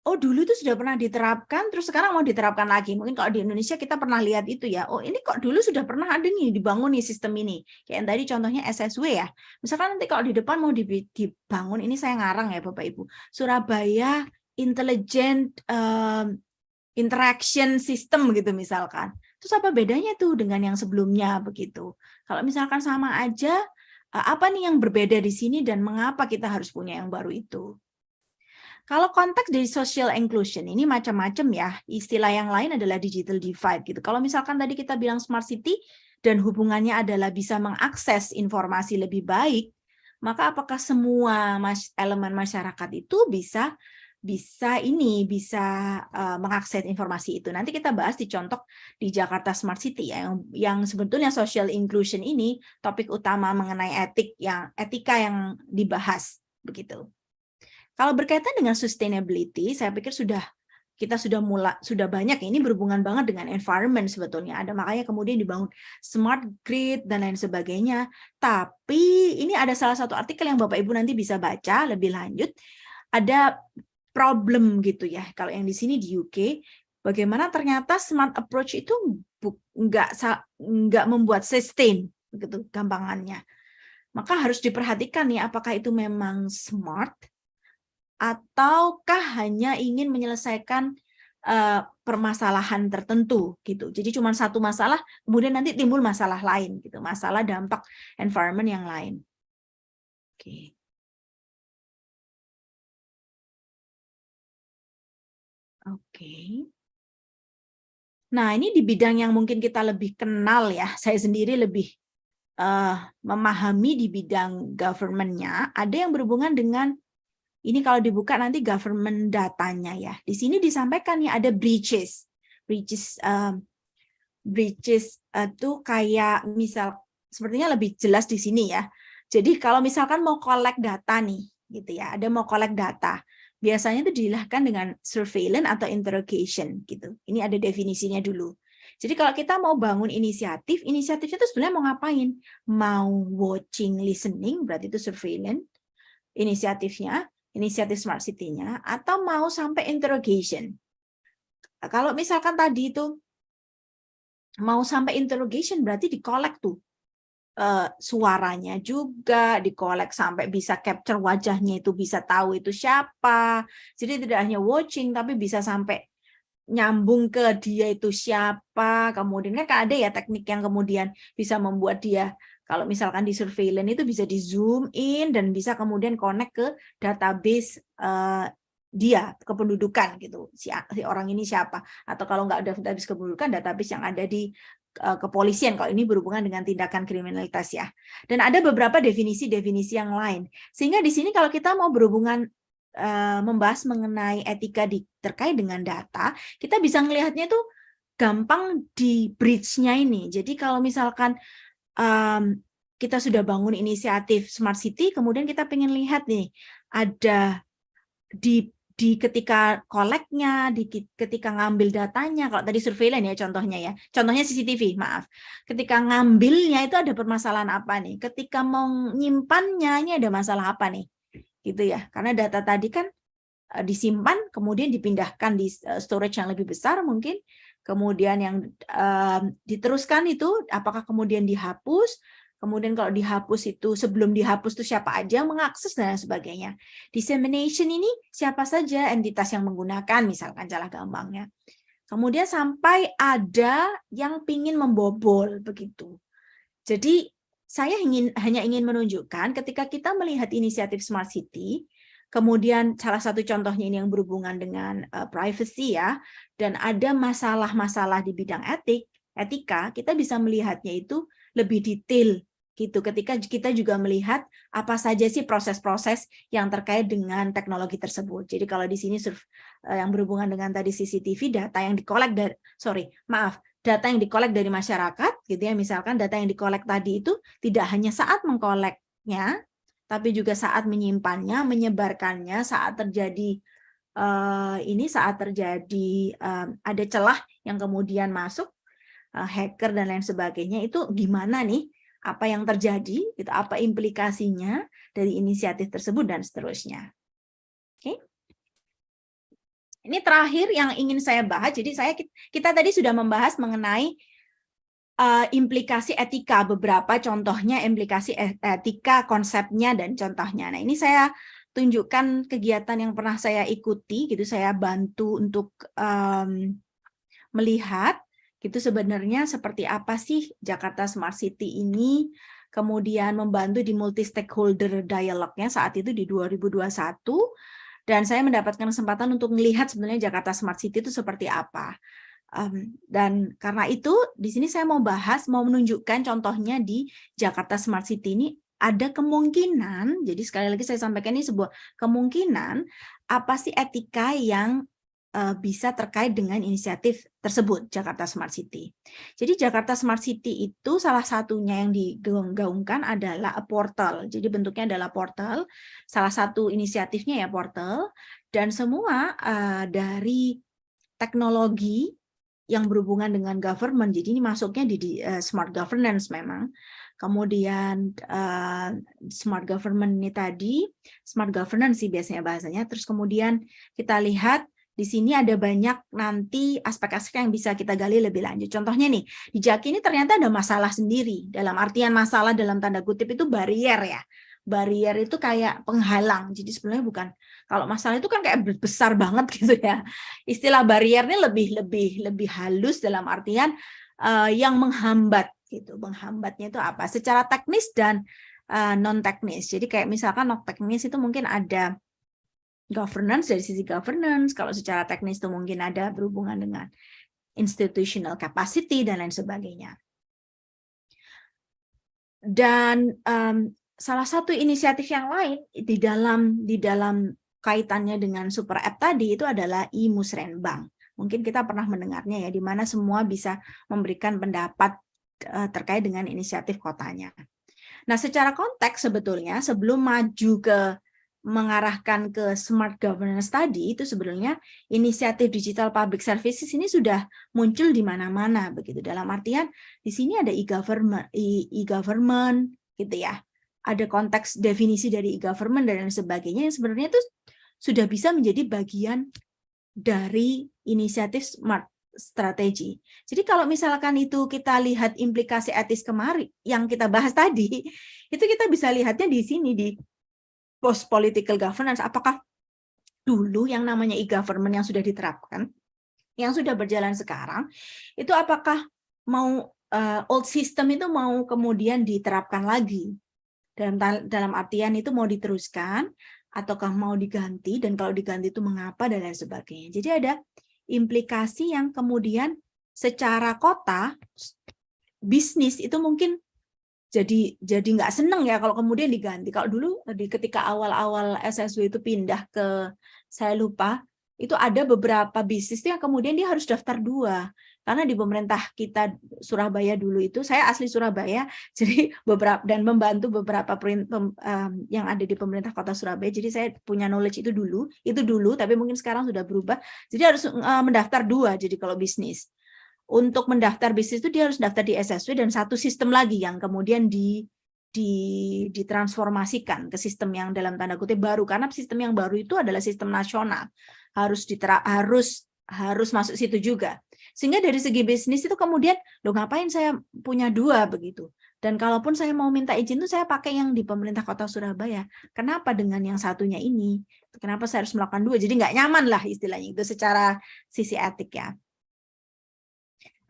oh dulu itu sudah pernah diterapkan terus sekarang mau diterapkan lagi. Mungkin kalau di Indonesia kita pernah lihat itu ya. Oh ini kok dulu sudah pernah ada nih dibangun nih sistem ini. Kayak yang tadi contohnya SSW ya. Misalkan nanti kalau di depan mau dibangun ini saya ngarang ya Bapak Ibu. Surabaya Intelligent um, Interaction System gitu misalkan. Terus apa bedanya tuh dengan yang sebelumnya begitu? Kalau misalkan sama aja, eh, apa nih yang berbeda di sini dan mengapa kita harus punya yang baru itu? Kalau konteks dari social inclusion ini macam-macam ya. Istilah yang lain adalah digital divide gitu. Kalau misalkan tadi kita bilang smart city dan hubungannya adalah bisa mengakses informasi lebih baik, maka apakah semua elemen masyarakat itu bisa bisa ini bisa uh, mengakses informasi itu. Nanti kita bahas di contoh di Jakarta Smart City ya yang yang sebetulnya social inclusion ini topik utama mengenai etik yang etika yang dibahas begitu. Kalau berkaitan dengan sustainability, saya pikir sudah kita sudah mulai sudah banyak ini berhubungan banget dengan environment sebetulnya ada makanya kemudian dibangun smart grid dan lain sebagainya tapi ini ada salah satu artikel yang Bapak Ibu nanti bisa baca lebih lanjut ada problem gitu ya. Kalau yang di sini di UK, bagaimana ternyata smart approach itu nggak nggak membuat sustain begitu gampangannya. Maka harus diperhatikan nih apakah itu memang smart ataukah hanya ingin menyelesaikan uh, permasalahan tertentu gitu. Jadi cuma satu masalah, kemudian nanti timbul masalah lain gitu, masalah dampak environment yang lain. Oke. Okay. Oke. Nah, ini di bidang yang mungkin kita lebih kenal ya, saya sendiri lebih uh, memahami di bidang government-nya, ada yang berhubungan dengan, ini kalau dibuka nanti government datanya ya. Di sini disampaikan ya ada breaches. Breaches uh, breaches itu uh, kayak misal, sepertinya lebih jelas di sini ya. Jadi kalau misalkan mau collect data nih, gitu ya, ada mau collect data biasanya itu dilakukan dengan surveillance atau interrogation gitu. Ini ada definisinya dulu. Jadi kalau kita mau bangun inisiatif, inisiatifnya itu sebenarnya mau ngapain? Mau watching, listening, berarti itu surveillance inisiatifnya, inisiatif smart city-nya, atau mau sampai interrogation. Kalau misalkan tadi itu mau sampai interrogation, berarti di collect tuh uh, suaranya juga dikolek sampai bisa capture wajahnya itu bisa tahu itu siapa. Jadi tidak hanya watching tapi bisa sampai nyambung ke dia itu siapa. Kemudian kan ada ya teknik yang kemudian bisa membuat dia kalau misalkan di surveillance itu bisa di zoom in dan bisa kemudian connect ke database uh, dia kependudukan gitu si, si orang ini siapa atau kalau nggak ada database kependudukan database yang ada di kepolisian kalau ini berhubungan dengan tindakan kriminalitas ya. Dan ada beberapa definisi-definisi yang lain. Sehingga di sini kalau kita mau berhubungan uh, membahas mengenai etika di, terkait dengan data, kita bisa melihatnya itu gampang di bridge-nya ini. Jadi kalau misalkan um, kita sudah bangun inisiatif Smart City, kemudian kita pengen lihat nih, ada di di ketika koleknya, di ketika ngambil datanya, kalau tadi surveillance ya contohnya ya, contohnya CCTV, maaf. Ketika ngambilnya itu ada permasalahan apa nih? Ketika mau nyimpannya, ini ada masalah apa nih? Gitu ya, karena data tadi kan eh, disimpan, kemudian dipindahkan di eh, storage yang lebih besar mungkin, kemudian yang um, diteruskan itu apakah kemudian dihapus, Kemudian kalau dihapus itu sebelum dihapus itu siapa aja yang mengakses dan sebagainya. Dissemination ini siapa saja entitas yang menggunakan misalkan jalan gampangnya. Kemudian sampai ada yang ingin membobol begitu. Jadi saya ingin hanya ingin menunjukkan ketika kita melihat inisiatif Smart City, kemudian salah satu contohnya ini yang berhubungan dengan uh, privacy ya, dan ada masalah-masalah di bidang etik, etika, kita bisa melihatnya itu lebih detail gitu ketika kita juga melihat apa saja sih proses-proses yang terkait dengan teknologi tersebut. Jadi kalau di sini eh, yang berhubungan dengan tadi CCTV data yang dikolek dari sorry, maaf, data yang dikolek dari masyarakat gitu ya, misalkan data yang dikolek tadi itu tidak hanya saat mengkoleknya tapi juga saat menyimpannya, menyebarkannya, saat terjadi uh, ini saat terjadi uh, ada celah yang kemudian masuk hacker dan lain sebagainya itu gimana nih apa yang terjadi, gitu, apa implikasinya dari inisiatif tersebut dan seterusnya. Oke. Ini terakhir yang ingin saya bahas. Jadi saya kita tadi sudah membahas mengenai uh, implikasi etika beberapa contohnya implikasi e-, etika konsepnya dan contohnya. Nah, ini saya tunjukkan kegiatan yang pernah saya ikuti gitu saya bantu untuk um, melihat itu sebenarnya seperti apa sih Jakarta Smart City ini kemudian membantu di multi stakeholder dialognya saat itu di 2021 dan saya mendapatkan kesempatan untuk melihat sebenarnya Jakarta Smart City itu seperti apa. Um, dan karena itu di sini saya mau bahas mau menunjukkan contohnya di Jakarta Smart City ini ada kemungkinan jadi sekali lagi saya sampaikan ini sebuah kemungkinan apa sih etika yang uh, bisa terkait dengan inisiatif tersebut Jakarta Smart City. Jadi Jakarta Smart City itu salah satunya yang digaungkan adalah a portal. Jadi bentuknya adalah portal. Salah satu inisiatifnya ya portal dan semua uh, dari teknologi yang berhubungan dengan government. Jadi ini masuknya di, di uh, smart governance memang. Kemudian uh, smart government ini tadi, smart governance sih biasanya bahasanya. Terus kemudian kita lihat di sini ada banyak nanti aspek-aspek yang bisa kita gali lebih lanjut. Contohnya nih, di Jaki ini ternyata ada masalah sendiri. Dalam artian masalah dalam tanda kutip itu barrier ya. Barrier itu kayak penghalang. Jadi sebenarnya bukan kalau masalah itu kan kayak besar banget gitu ya. Istilah barrier ini lebih lebih lebih halus dalam artian uh, yang menghambat gitu. Menghambatnya itu apa? Secara teknis dan uh, eh, non teknis. Jadi kayak misalkan non teknis itu mungkin ada governance dari sisi governance, kalau secara teknis itu mungkin ada berhubungan dengan institutional capacity dan lain sebagainya. Dan um, salah satu inisiatif yang lain di dalam di dalam kaitannya dengan super app tadi itu adalah imusrenbang. Mungkin kita pernah mendengarnya ya, di mana semua bisa memberikan pendapat uh, terkait dengan inisiatif kotanya. Nah, secara konteks sebetulnya sebelum maju ke mengarahkan ke smart governance tadi itu sebenarnya inisiatif digital public services ini sudah muncul di mana-mana begitu dalam artian di sini ada e-government e-government gitu ya ada konteks definisi dari e-government dan sebagainya yang sebenarnya itu sudah bisa menjadi bagian dari inisiatif smart strategi. Jadi kalau misalkan itu kita lihat implikasi etis kemarin yang kita bahas tadi, itu kita bisa lihatnya di sini di post political governance, apakah dulu yang namanya e-government yang sudah diterapkan, yang sudah berjalan sekarang, itu apakah mau uh, old system itu mau kemudian diterapkan lagi? Dalam, dalam artian itu mau diteruskan, ataukah mau diganti, dan kalau diganti itu mengapa, dan lain sebagainya. Jadi ada implikasi yang kemudian secara kota, bisnis itu mungkin jadi jadi nggak seneng ya kalau kemudian diganti. Kalau dulu di ketika awal-awal SSW itu pindah ke saya lupa itu ada beberapa bisnis yang kemudian dia harus daftar dua. karena di pemerintah kita Surabaya dulu itu saya asli Surabaya jadi beberapa dan membantu beberapa print, um, yang ada di pemerintah kota Surabaya jadi saya punya knowledge itu dulu itu dulu tapi mungkin sekarang sudah berubah jadi harus uh, mendaftar dua jadi kalau bisnis untuk mendaftar bisnis itu dia harus daftar di SSW dan satu sistem lagi yang kemudian di di ditransformasikan ke sistem yang dalam tanda kutip baru. Karena sistem yang baru itu adalah sistem nasional. Harus ditera harus harus masuk situ juga. Sehingga dari segi bisnis itu kemudian lo ngapain saya punya dua? begitu. Dan kalaupun saya mau minta izin itu saya pakai yang di pemerintah kota Surabaya. Kenapa dengan yang satunya ini? Kenapa saya harus melakukan dua? Jadi nggak nyaman lah istilahnya itu secara sisi etik ya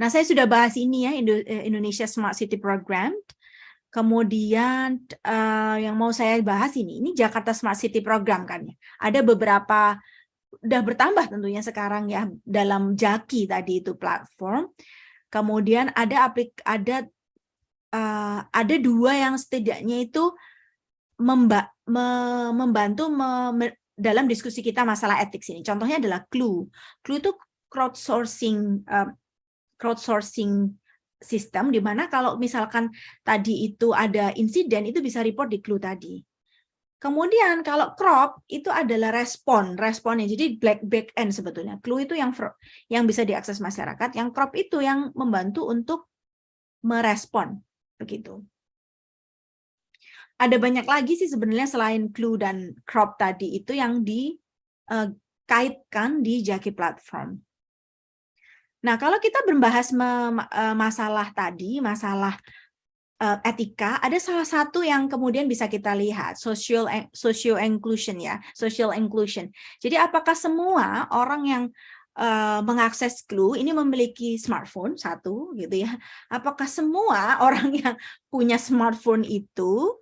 Nah, saya sudah bahas ini ya eh, Indonesia Smart City Program. Kemudian uh, yang mau saya bahas ini, ini Jakarta Smart City Program kan ya. Ada beberapa udah bertambah tentunya sekarang ya dalam Jaki tadi itu platform. Kemudian ada aplik ada uh, ada dua yang setidaknya itu memba, me, membantu me, me, dalam diskusi kita masalah etik ini. Contohnya adalah Clue. Clue itu crowdsourcing uh, crowdsourcing sistem di mana kalau misalkan tadi itu ada insiden itu bisa report di clue tadi. Kemudian kalau crop itu adalah respon, responnya. Jadi black back end sebetulnya. Clue itu yang yang bisa diakses masyarakat, yang crop itu yang membantu untuk merespon begitu. Ada banyak lagi sih sebenarnya selain clue dan crop tadi itu yang dikaitkan di Jaki platform. Nah, kalau kita membahas eh, masalah tadi, masalah eh, etika, ada salah satu yang kemudian bisa kita lihat, social social inclusion ya, social inclusion. Jadi apakah semua orang yang uh, mengakses Clue ini memiliki smartphone satu gitu ya? Apakah semua orang yang punya smartphone itu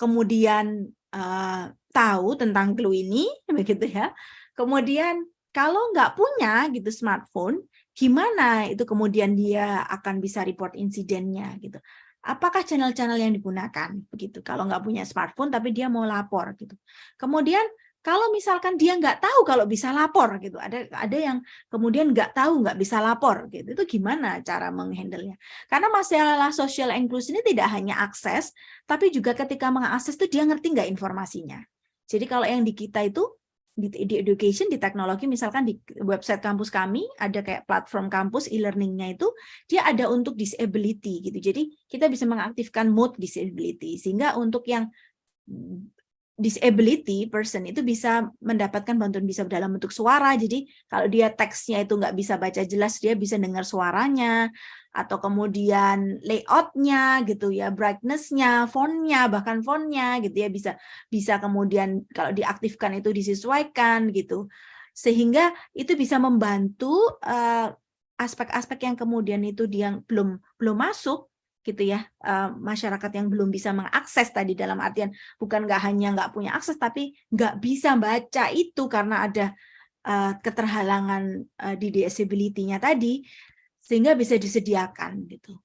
kemudian uh, tahu tentang Clue ini begitu ya? Kemudian kalau nggak punya gitu smartphone, gimana itu kemudian dia akan bisa report insidennya gitu. Apakah channel-channel yang digunakan begitu? Kalau nggak punya smartphone tapi dia mau lapor gitu. Kemudian kalau misalkan dia nggak tahu kalau bisa lapor gitu, ada ada yang kemudian nggak tahu nggak bisa lapor gitu, itu gimana cara menghandlenya? Karena masalah social inclusion ini tidak hanya akses, tapi juga ketika mengakses itu dia ngerti nggak informasinya. Jadi kalau yang di kita itu di, di education, di teknologi, misalkan di website kampus kami, ada kayak platform kampus e-learningnya itu, dia ada untuk disability gitu. Jadi kita bisa mengaktifkan mode disability, sehingga untuk yang disability person itu bisa mendapatkan bantuan bisa dalam bentuk suara. Jadi kalau dia teksnya itu nggak bisa baca jelas, dia bisa dengar suaranya atau kemudian layoutnya gitu ya, brightnessnya, fontnya, bahkan fontnya gitu ya bisa bisa kemudian kalau diaktifkan itu disesuaikan gitu, sehingga itu bisa membantu eh, aspek-aspek uh, yang kemudian itu dia belum belum masuk gitu ya uh, masyarakat yang belum bisa mengakses tadi dalam artian bukan nggak hanya nggak punya akses tapi nggak bisa baca itu karena ada uh, keterhalangan uh, di disability-nya tadi sehingga bisa disediakan gitu.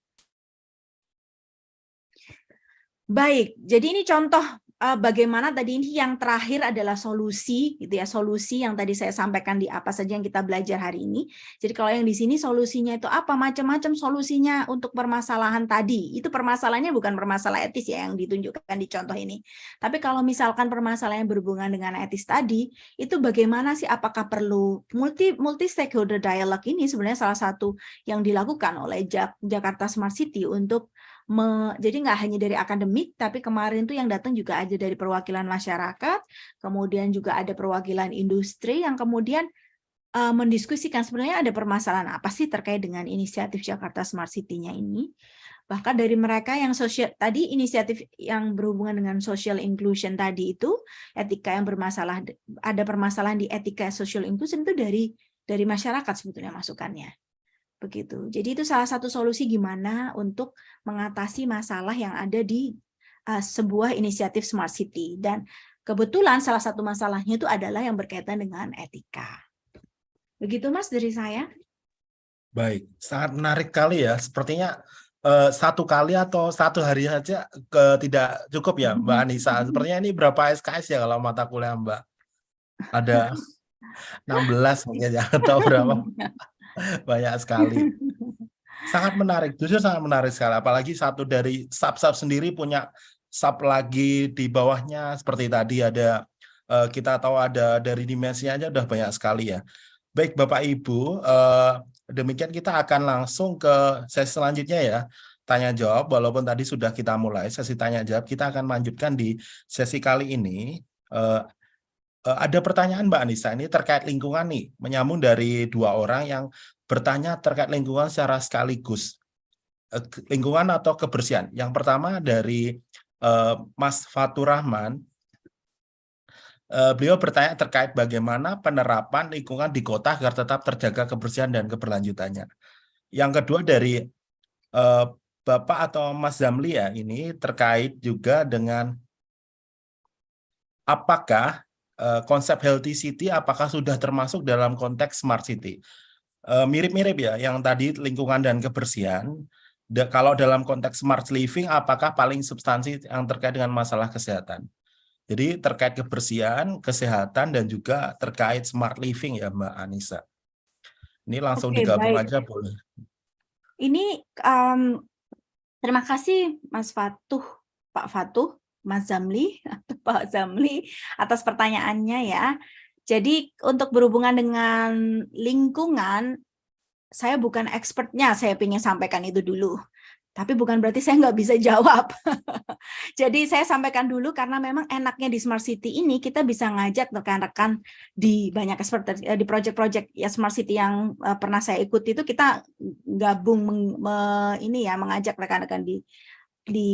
Baik, jadi ini contoh bagaimana tadi ini yang terakhir adalah solusi gitu ya solusi yang tadi saya sampaikan di apa saja yang kita belajar hari ini. Jadi kalau yang di sini solusinya itu apa? Macam-macam solusinya untuk permasalahan tadi. Itu permasalahannya bukan permasalahan etis ya yang ditunjukkan di contoh ini. Tapi kalau misalkan permasalahan yang berhubungan dengan etis tadi itu bagaimana sih? Apakah perlu multi multi stakeholder dialog ini sebenarnya salah satu yang dilakukan oleh Jakarta Smart City untuk me, jadi nggak hanya dari akademik, tapi kemarin tuh yang datang juga ada dari perwakilan masyarakat, kemudian juga ada perwakilan industri yang kemudian uh, mendiskusikan sebenarnya ada permasalahan apa sih terkait dengan inisiatif Jakarta Smart City-nya ini. Bahkan dari mereka yang sosial tadi inisiatif yang berhubungan dengan social inclusion tadi itu etika yang bermasalah ada permasalahan di etika social inclusion itu dari dari masyarakat sebetulnya masukannya begitu. Jadi itu salah satu solusi gimana untuk mengatasi masalah yang ada di uh, sebuah inisiatif smart city dan kebetulan salah satu masalahnya itu adalah yang berkaitan dengan etika. Begitu Mas dari saya. Baik, sangat menarik kali ya. Sepertinya uh, satu kali atau satu hari saja ke tidak cukup ya Mbak Anissa. Sepertinya ini berapa SKS ya kalau mata kuliah Mbak? Ada 16 mungkin ya atau berapa? Banyak sekali. Sangat menarik, jujur sangat menarik sekali. Apalagi satu dari sub-sub sendiri punya sub lagi di bawahnya seperti tadi ada uh, kita tahu ada dari dimensinya aja udah banyak sekali ya. Baik Bapak Ibu, uh, demikian kita akan langsung ke sesi selanjutnya ya tanya jawab walaupun tadi sudah kita mulai sesi tanya jawab kita akan lanjutkan di sesi kali ini uh, ada pertanyaan Mbak Anissa. Ini terkait lingkungan nih menyambung dari dua orang yang bertanya terkait lingkungan secara sekaligus. Uh, lingkungan atau kebersihan. Yang pertama dari uh, Mas Fatur Rahman. Beliau bertanya terkait bagaimana penerapan lingkungan di kota agar tetap terjaga kebersihan dan keberlanjutannya. Yang kedua dari Bapak atau Mas Zamli ya ini terkait juga dengan apakah uh, konsep healthy city apakah sudah termasuk dalam konteks smart city. Mirip-mirip uh, ya yang tadi lingkungan dan kebersihan. Da, kalau dalam konteks smart living apakah paling substansi yang terkait dengan masalah kesehatan. Jadi terkait kebersihan, kesehatan dan juga terkait smart living ya Mbak Anissa. Ini langsung Oke, digabung baik. aja boleh. Ini um, Terima kasih Mas Fatuh, Pak Fatuh, Mas Zamli, atau Pak Zamli atas pertanyaannya ya. Jadi untuk berhubungan dengan lingkungan, saya bukan expertnya, saya ingin sampaikan itu dulu tapi bukan berarti saya nggak bisa jawab. Jadi saya sampaikan dulu karena memang enaknya di Smart City ini kita bisa ngajak rekan-rekan di banyak expert eh, di project-project ya Smart City yang uh, pernah saya ikuti itu kita gabung meng, me, ini ya mengajak rekan-rekan di di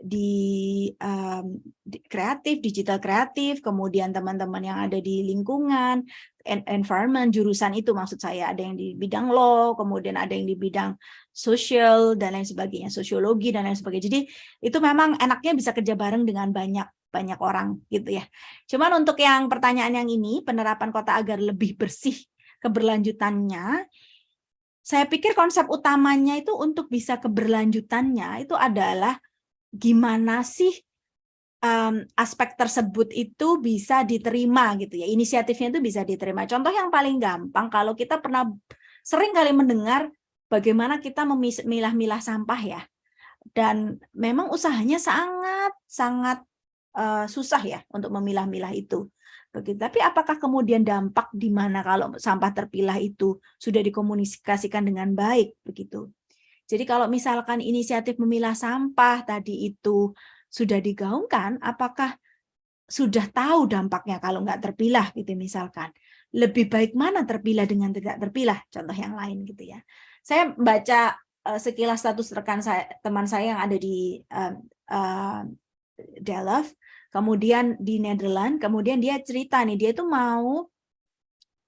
di, um, di kreatif, digital kreatif, kemudian teman-teman yang ada di lingkungan, environment, jurusan itu maksud saya, ada yang di bidang law, kemudian ada yang di bidang sosial, dan lain sebagainya, sosiologi, dan lain sebagainya. Jadi itu memang enaknya bisa kerja bareng dengan banyak banyak orang gitu ya. Cuman untuk yang pertanyaan yang ini, penerapan kota agar lebih bersih keberlanjutannya, saya pikir konsep utamanya itu untuk bisa keberlanjutannya itu adalah gimana sih um, aspek tersebut itu bisa diterima gitu ya? Inisiatifnya itu bisa diterima. Contoh yang paling gampang kalau kita pernah sering kali mendengar bagaimana kita memilah-milah sampah ya. Dan memang usahanya sangat sangat uh, susah ya untuk memilah-milah itu. Begitu. Tapi apakah kemudian dampak di mana kalau sampah terpilah itu sudah dikomunikasikan dengan baik? Begitu jadi kalau misalkan inisiatif memilah sampah tadi itu sudah digaungkan, apakah sudah tahu dampaknya kalau nggak terpilah gitu misalkan. Lebih baik mana terpilah dengan tidak terpilah, contoh yang lain gitu ya. Saya baca uh, sekilas status rekan saya, teman saya yang ada di uh, uh, Delft, kemudian di Nederland, kemudian dia cerita nih, dia itu mau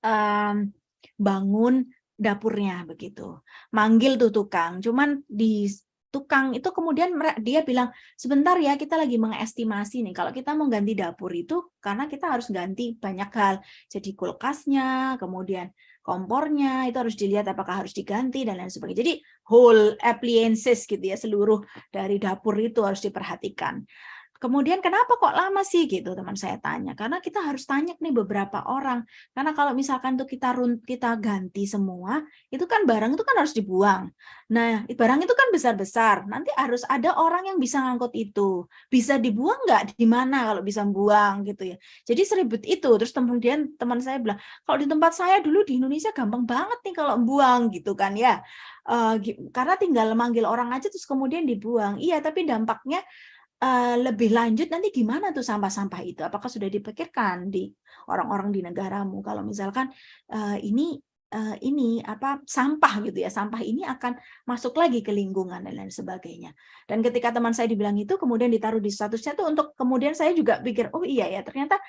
um, bangun dapurnya begitu. Manggil tuh tukang, cuman di tukang itu kemudian dia bilang sebentar ya kita lagi mengestimasi nih kalau kita mau ganti dapur itu karena kita harus ganti banyak hal. Jadi kulkasnya kemudian kompornya itu harus dilihat apakah harus diganti dan lain sebagainya. Jadi whole appliances gitu ya seluruh dari dapur itu harus diperhatikan Kemudian kenapa kok lama sih gitu teman saya tanya? Karena kita harus tanya nih beberapa orang. Karena kalau misalkan tuh kita run, kita ganti semua, itu kan barang itu kan harus dibuang. Nah, barang itu kan besar-besar. Nanti harus ada orang yang bisa ngangkut itu. Bisa dibuang nggak? Di mana kalau bisa buang gitu ya. Jadi seribut itu. Terus kemudian teman saya bilang, kalau di tempat saya dulu di Indonesia gampang banget nih kalau buang gitu kan ya. Uh, karena tinggal manggil orang aja terus kemudian dibuang. Iya, tapi dampaknya uh, lebih lanjut nanti gimana tuh sampah-sampah itu? Apakah sudah dipikirkan di orang-orang di negaramu? Kalau misalkan uh, ini uh, ini apa sampah gitu ya, sampah ini akan masuk lagi ke lingkungan dan lain sebagainya. Dan ketika teman saya dibilang itu, kemudian ditaruh di statusnya tuh untuk kemudian saya juga pikir, oh iya ya ternyata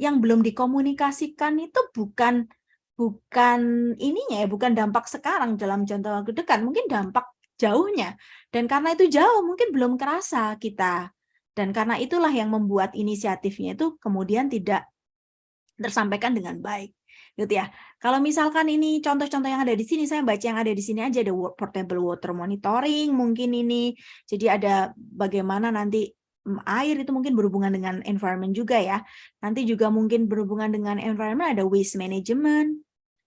yang belum dikomunikasikan itu bukan bukan ininya ya, bukan dampak sekarang dalam jangka waktu dekat, mungkin dampak jauhnya. Dan karena itu jauh, mungkin belum kerasa kita. Dan karena itulah yang membuat inisiatifnya itu kemudian tidak tersampaikan dengan baik. Gitu ya. Kalau misalkan ini contoh-contoh yang ada di sini, saya baca yang ada di sini aja ada portable water monitoring mungkin ini. Jadi ada bagaimana nanti mm, air itu mungkin berhubungan dengan environment juga ya. Nanti juga mungkin berhubungan dengan environment ada waste management.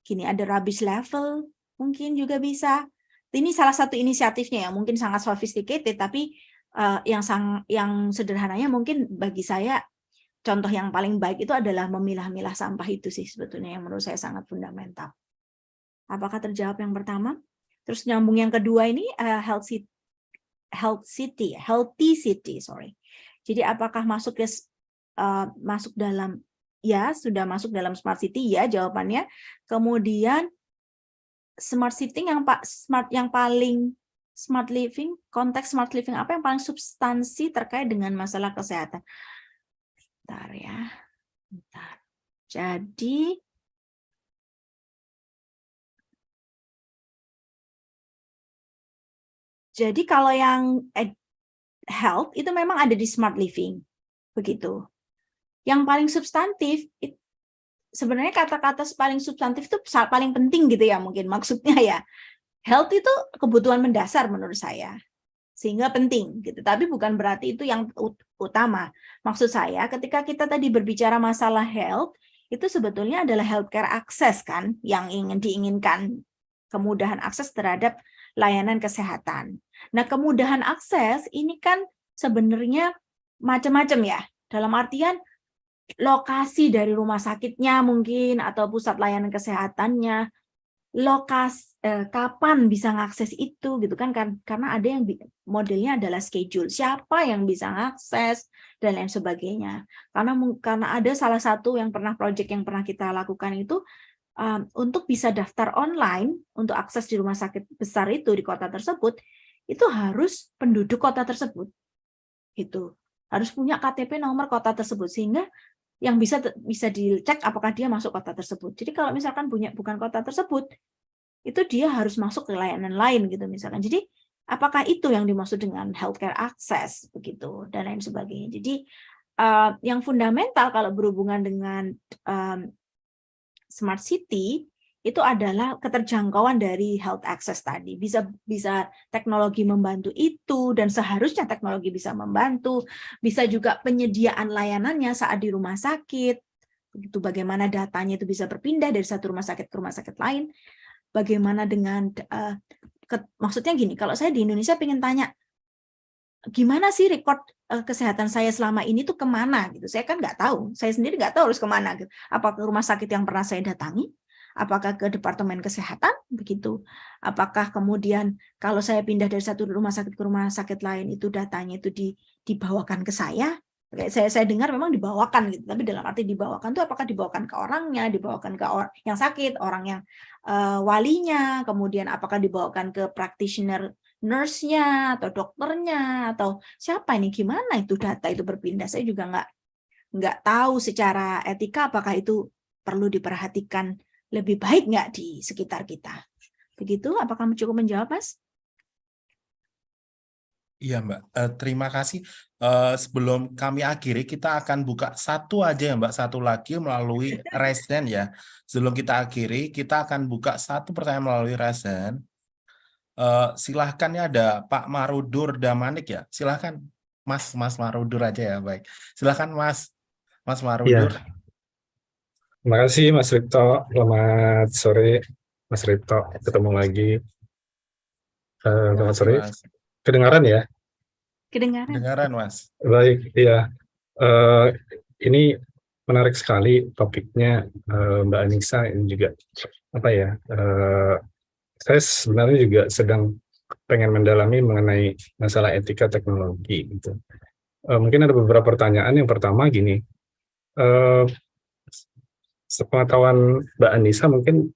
Kini ada rubbish level, mungkin juga bisa ini salah satu inisiatifnya yang mungkin sangat sophisticated tapi uh, yang sang yang sederhananya mungkin bagi saya contoh yang paling baik itu adalah memilah-milah sampah itu sih sebetulnya yang menurut saya sangat fundamental. Apakah terjawab yang pertama? Terus nyambung yang kedua ini uh, health city, health city, healthy city, sorry. Jadi apakah masuk ke uh, masuk dalam ya sudah masuk dalam smart city ya jawabannya. Kemudian smart city yang pak smart yang paling smart living konteks smart living apa yang paling substansi terkait dengan masalah kesehatan Bentar ya. Bentar. Jadi Jadi kalau yang health itu memang ada di smart living. Begitu. Yang paling substantif sebenarnya kata-kata paling substantif itu paling penting gitu ya mungkin maksudnya ya. Health itu kebutuhan mendasar menurut saya sehingga penting gitu. Tapi bukan berarti itu yang utama. Maksud saya ketika kita tadi berbicara masalah health itu sebetulnya adalah healthcare access kan yang ingin diinginkan kemudahan akses terhadap layanan kesehatan. Nah, kemudahan akses ini kan sebenarnya macam-macam ya. Dalam artian lokasi dari rumah sakitnya mungkin atau pusat layanan kesehatannya lokasi eh, kapan bisa ngakses itu gitu kan karena ada yang modelnya adalah schedule. Siapa yang bisa ngakses dan lain sebagainya. Karena karena ada salah satu yang pernah project yang pernah kita lakukan itu um, untuk bisa daftar online untuk akses di rumah sakit besar itu di kota tersebut itu harus penduduk kota tersebut. Itu harus punya KTP nomor kota tersebut. Sehingga yang bisa bisa dicek apakah dia masuk kota tersebut. Jadi kalau misalkan punya bukan kota tersebut, itu dia harus masuk ke layanan lain gitu misalkan. Jadi apakah itu yang dimaksud dengan healthcare access begitu dan lain sebagainya. Jadi uh, yang fundamental kalau berhubungan dengan um, smart city itu adalah keterjangkauan dari health access tadi. Bisa bisa teknologi membantu itu dan seharusnya teknologi bisa membantu. Bisa juga penyediaan layanannya saat di rumah sakit. Begitu bagaimana datanya itu bisa berpindah dari satu rumah sakit ke rumah sakit lain. Bagaimana dengan uh, ke, maksudnya gini, kalau saya di Indonesia pengen tanya gimana sih record uh, kesehatan saya selama ini tuh ke mana gitu. Saya kan nggak tahu. Saya sendiri nggak tahu harus ke mana gitu. Apa ke rumah sakit yang pernah saya datangi apakah ke departemen kesehatan? Begitu. Apakah kemudian kalau saya pindah dari satu rumah sakit ke rumah sakit lain itu datanya itu di, dibawakan ke saya? Saya saya dengar memang dibawakan gitu tapi dalam arti dibawakan itu apakah dibawakan ke orangnya dibawakan ke orang yang sakit orang yang uh, walinya kemudian apakah dibawakan ke practitioner nurse-nya atau dokternya atau siapa ini gimana itu data itu berpindah? Saya juga nggak nggak tahu secara etika apakah itu perlu diperhatikan lebih baik nggak di sekitar kita. Begitu, apakah cukup menjawab, Mas? Iya, Mbak. Uh, terima kasih. Uh, sebelum kami akhiri, kita akan buka satu aja ya, Mbak. Satu lagi melalui resen ya. Sebelum kita akhiri, kita akan buka satu pertanyaan melalui resen. Uh, silahkan ya ada Pak Marudur Damanik ya. Silahkan Mas Mas Marudur aja ya, baik. Silahkan Mas Mas Marudur. Ya. Terima kasih Mas Ripto. Selamat sore Mas Ripto. Ketemu lagi. Uh, selamat sore. Kedengaran ya? Kedengaran. Kedengaran Mas. Baik, iya. Uh, ini menarik sekali topiknya uh, Mbak Anissa ini juga apa ya? Uh, saya sebenarnya juga sedang pengen mendalami mengenai masalah etika teknologi gitu. Uh, mungkin ada beberapa pertanyaan. Yang pertama gini, uh, sepengetahuan Mbak Anissa mungkin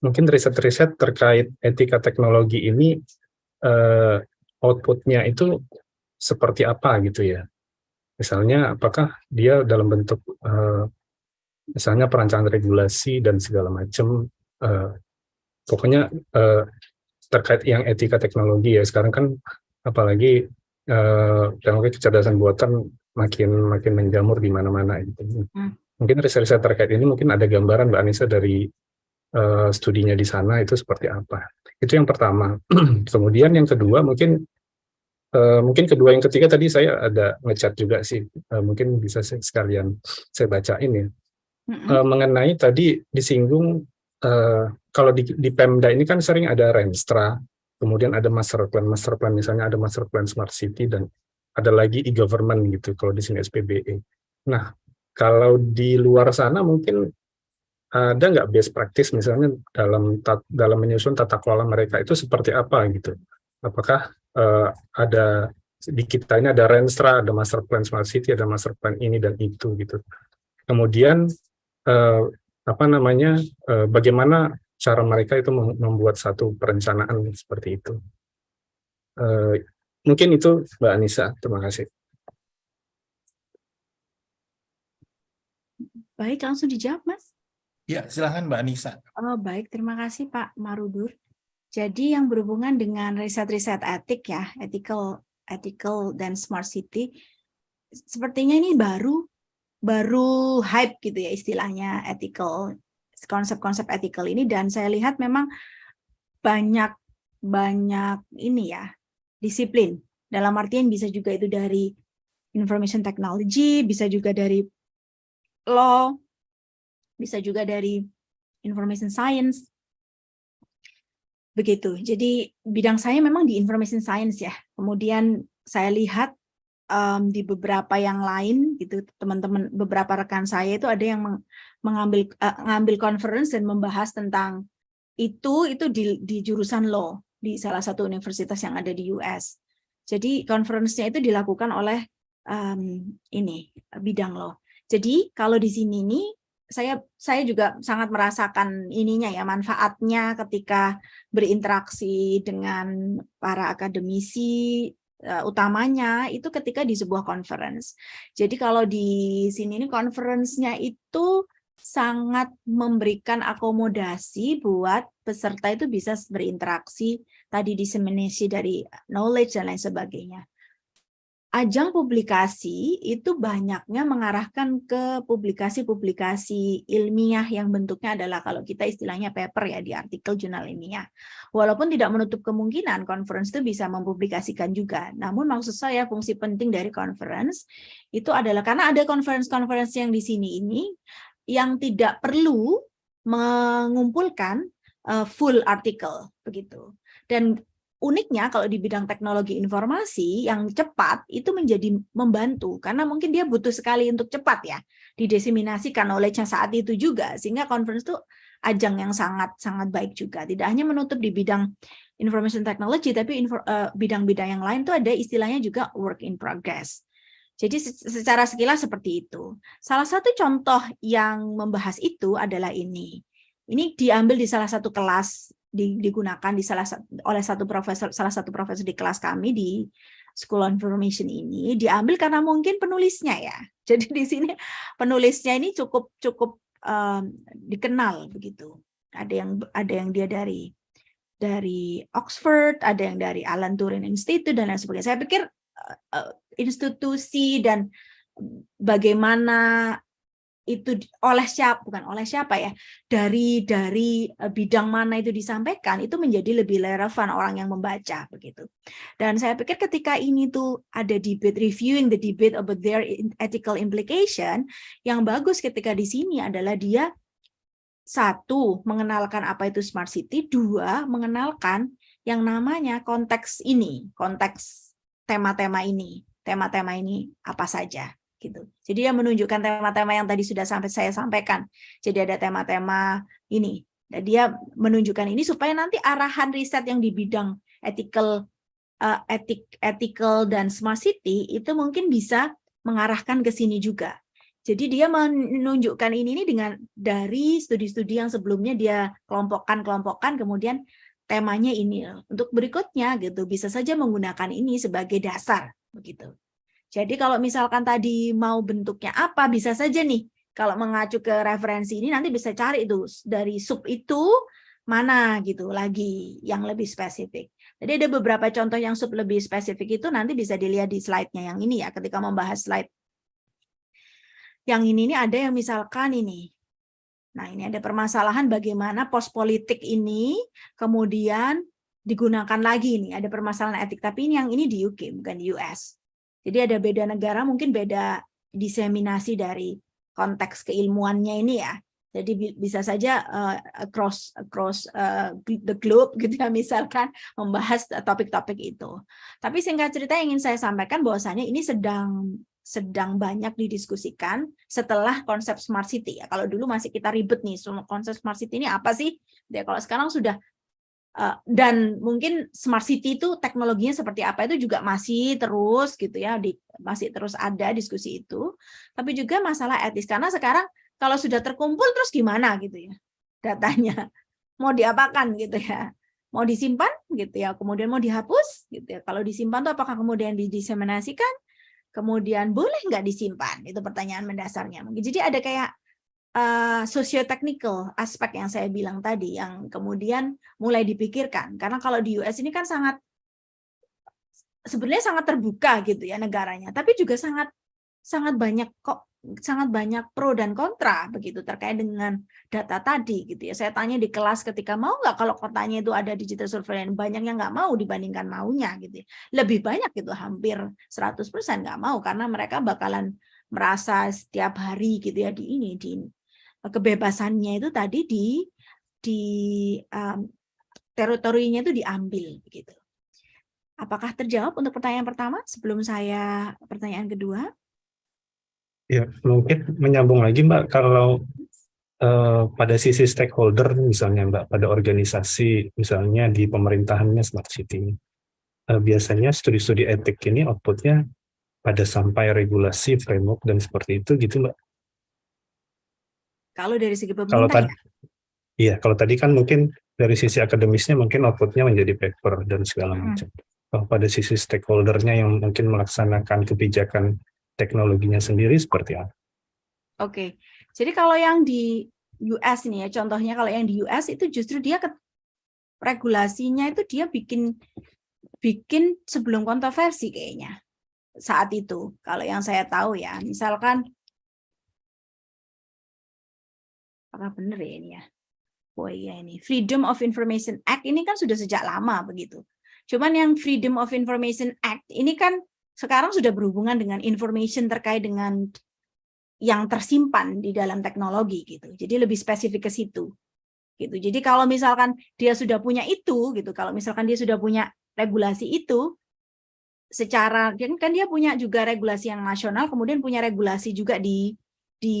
mungkin riset-riset terkait etika teknologi ini uh, outputnya itu seperti apa gitu ya? Misalnya apakah dia dalam bentuk uh, misalnya perancangan regulasi dan segala macam uh, pokoknya uh, terkait yang etika teknologi ya. Sekarang kan apalagi uh, teknologi kecerdasan buatan makin makin menjamur di mana-mana gitu. Hmm mungkin riset-riset terkait ini mungkin ada gambaran Mbak Anissa dari uh, studinya di sana itu seperti apa. Itu yang pertama. Kemudian yang kedua mungkin uh, mungkin kedua yang ketiga tadi saya ada ngechat juga sih uh, mungkin bisa sekalian saya bacain ya. Uh, mengenai tadi disinggung uh, kalau di, di Pemda ini kan sering ada Renstra kemudian ada master plan, master plan misalnya ada master plan smart city dan ada lagi e-government gitu kalau di sini SPBE. Nah, kalau di luar sana mungkin ada nggak best practice misalnya dalam dalam menyusun tata kelola mereka itu seperti apa gitu? Apakah uh, ada di kita ini ada Renstra, ada master plan smart city, ada master plan ini dan itu gitu. Kemudian uh, apa namanya? Uh, bagaimana cara mereka itu membuat satu perencanaan seperti itu? Uh, Mungkin itu Mbak Anissa. Terima kasih. Baik, langsung dijawab, Mas. Ya, silahkan Mbak Anissa. Oh, baik, terima kasih Pak Marudur. Jadi yang berhubungan dengan riset-riset etik ya, ethical, ethical dan smart city, sepertinya ini baru baru hype gitu ya istilahnya ethical konsep-konsep ethical ini dan saya lihat memang banyak banyak ini ya disiplin. Dalam artian bisa juga itu dari information technology, bisa juga dari law, bisa juga dari information science. Begitu. Jadi bidang saya memang di information science ya. Kemudian saya lihat um, di beberapa yang lain gitu teman-teman beberapa rekan saya itu ada yang mengambil uh, mengambil conference dan membahas tentang itu itu di, di jurusan law di salah satu universitas yang ada di US. Jadi conference-nya itu dilakukan oleh um, ini bidang loh. Jadi kalau di sini ini saya saya juga sangat merasakan ininya ya manfaatnya ketika berinteraksi dengan para akademisi uh, utamanya itu ketika di sebuah conference. Jadi kalau di sini ini conference-nya itu sangat memberikan akomodasi buat peserta itu bisa berinteraksi, tadi disseminasi dari knowledge dan lain sebagainya. Ajang publikasi itu banyaknya mengarahkan ke publikasi-publikasi ilmiah yang bentuknya adalah kalau kita istilahnya paper ya di artikel jurnal ilmiah. Walaupun tidak menutup kemungkinan conference itu bisa mempublikasikan juga. Namun maksud saya fungsi penting dari conference itu adalah karena ada conference-conference yang di sini ini yang tidak perlu mengumpulkan uh, full artikel begitu. Dan uniknya kalau di bidang teknologi informasi yang cepat itu menjadi membantu karena mungkin dia butuh sekali untuk cepat ya didiseminasikan knowledge-nya saat itu juga sehingga conference itu ajang yang sangat sangat baik juga tidak hanya menutup di bidang information technology tapi eh, bidang-bidang uh, yang lain tuh ada istilahnya juga work in progress jadi secara sekilas seperti itu. Salah satu contoh yang membahas itu adalah ini. Ini diambil di salah satu kelas digunakan di salah oleh satu profesor salah satu profesor di kelas kami di School of Information ini diambil karena mungkin penulisnya ya. Jadi di sini penulisnya ini cukup cukup um, dikenal begitu. Ada yang ada yang dia dari dari Oxford, ada yang dari Alan Turing Institute dan lain sebagainya. Saya pikir uh, institusi dan bagaimana itu oleh siapa bukan oleh siapa ya dari dari bidang mana itu disampaikan itu menjadi lebih relevan orang yang membaca begitu. Dan saya pikir ketika ini tuh ada debate reviewing the debate about their ethical implication yang bagus ketika di sini adalah dia satu mengenalkan apa itu smart city dua mengenalkan yang namanya konteks ini konteks tema-tema ini tema-tema ini apa saja gitu. Jadi dia menunjukkan tema-tema yang tadi sudah sampai saya sampaikan. Jadi ada tema-tema ini. Dan dia menunjukkan ini supaya nanti arahan riset yang di bidang ethical uh, etik ethical dan smart city itu mungkin bisa mengarahkan ke sini juga. Jadi dia menunjukkan ini, ini dengan dari studi-studi yang sebelumnya dia kelompokkan-kelompokkan kemudian temanya ini untuk berikutnya gitu bisa saja menggunakan ini sebagai dasar begitu. Jadi kalau misalkan tadi mau bentuknya apa bisa saja nih kalau mengacu ke referensi ini nanti bisa cari itu dari sub itu mana gitu lagi yang lebih spesifik. Jadi ada beberapa contoh yang sub lebih spesifik itu nanti bisa dilihat di slide-nya yang ini ya ketika membahas slide. Yang ini ini ada yang misalkan ini. Nah, ini ada permasalahan bagaimana pos politik ini kemudian digunakan lagi nih, ada permasalahan etik tapi ini yang ini di UK bukan di US. Jadi ada beda negara, mungkin beda diseminasi dari konteks keilmuannya ini ya. Jadi bi- bisa saja uh, across across uh, the globe gitu ya misalkan membahas topik-topik itu. Tapi singkat cerita ingin saya sampaikan bahwasannya ini sedang sedang banyak didiskusikan setelah konsep smart city ya. Kalau dulu masih kita ribet nih, konsep smart city ini apa sih? Ya kalau sekarang sudah dan mungkin smart city itu teknologinya seperti apa itu juga masih terus gitu ya, di, masih terus ada diskusi itu. Tapi juga masalah etis karena sekarang kalau sudah terkumpul terus gimana gitu ya datanya? Mau diapakan gitu ya? Mau disimpan gitu ya kemudian mau dihapus gitu ya. Kalau disimpan tuh apakah kemudian didiseminasikan? Kemudian boleh nggak disimpan? Itu pertanyaan mendasarnya jadi ada kayak uh, socio-technical aspek yang saya bilang tadi yang kemudian mulai dipikirkan karena kalau di US ini kan sangat sebenarnya sangat terbuka gitu ya negaranya tapi juga sangat sangat banyak kok sangat banyak pro dan kontra begitu terkait dengan data tadi gitu ya. Saya tanya di kelas ketika mau nggak kalau kotanya itu ada digital surveillance banyak yang nggak mau dibandingkan maunya gitu. Ya. Lebih banyak itu hampir 100% nggak mau karena mereka bakalan merasa setiap hari gitu ya di ini di kebebasannya itu tadi di di um, teritorinya itu diambil begitu. Apakah terjawab untuk pertanyaan pertama sebelum saya pertanyaan kedua? Ya, mungkin menyambung lagi Mbak, kalau uh, pada sisi stakeholder misalnya Mbak, pada organisasi misalnya di pemerintahannya Smart City, uh, biasanya studi-studi etik ini outputnya pada sampai regulasi, framework, dan seperti itu gitu Mbak? Kalau dari segi pemerintah kalau tadi, ya? Iya, kalau tadi kan mungkin dari sisi akademisnya mungkin outputnya menjadi paper dan segala macam. Hmm. Kalau pada sisi stakeholdernya yang mungkin melaksanakan kebijakan teknologinya sendiri seperti apa? Oke, jadi kalau yang di US ini ya, contohnya kalau yang di US itu justru dia ke, regulasinya itu dia bikin bikin sebelum kontroversi kayaknya saat itu. Kalau yang saya tahu ya, misalkan apakah benar ya ini ya? Oh iya ini Freedom of Information Act ini kan sudah sejak lama begitu. Cuman yang Freedom of Information Act ini kan sekarang sudah berhubungan dengan information terkait dengan yang tersimpan di dalam teknologi gitu. Jadi lebih spesifik ke situ. Gitu. Jadi kalau misalkan dia sudah punya itu gitu, kalau misalkan dia sudah punya regulasi itu secara kan dia punya juga regulasi yang nasional, kemudian punya regulasi juga di di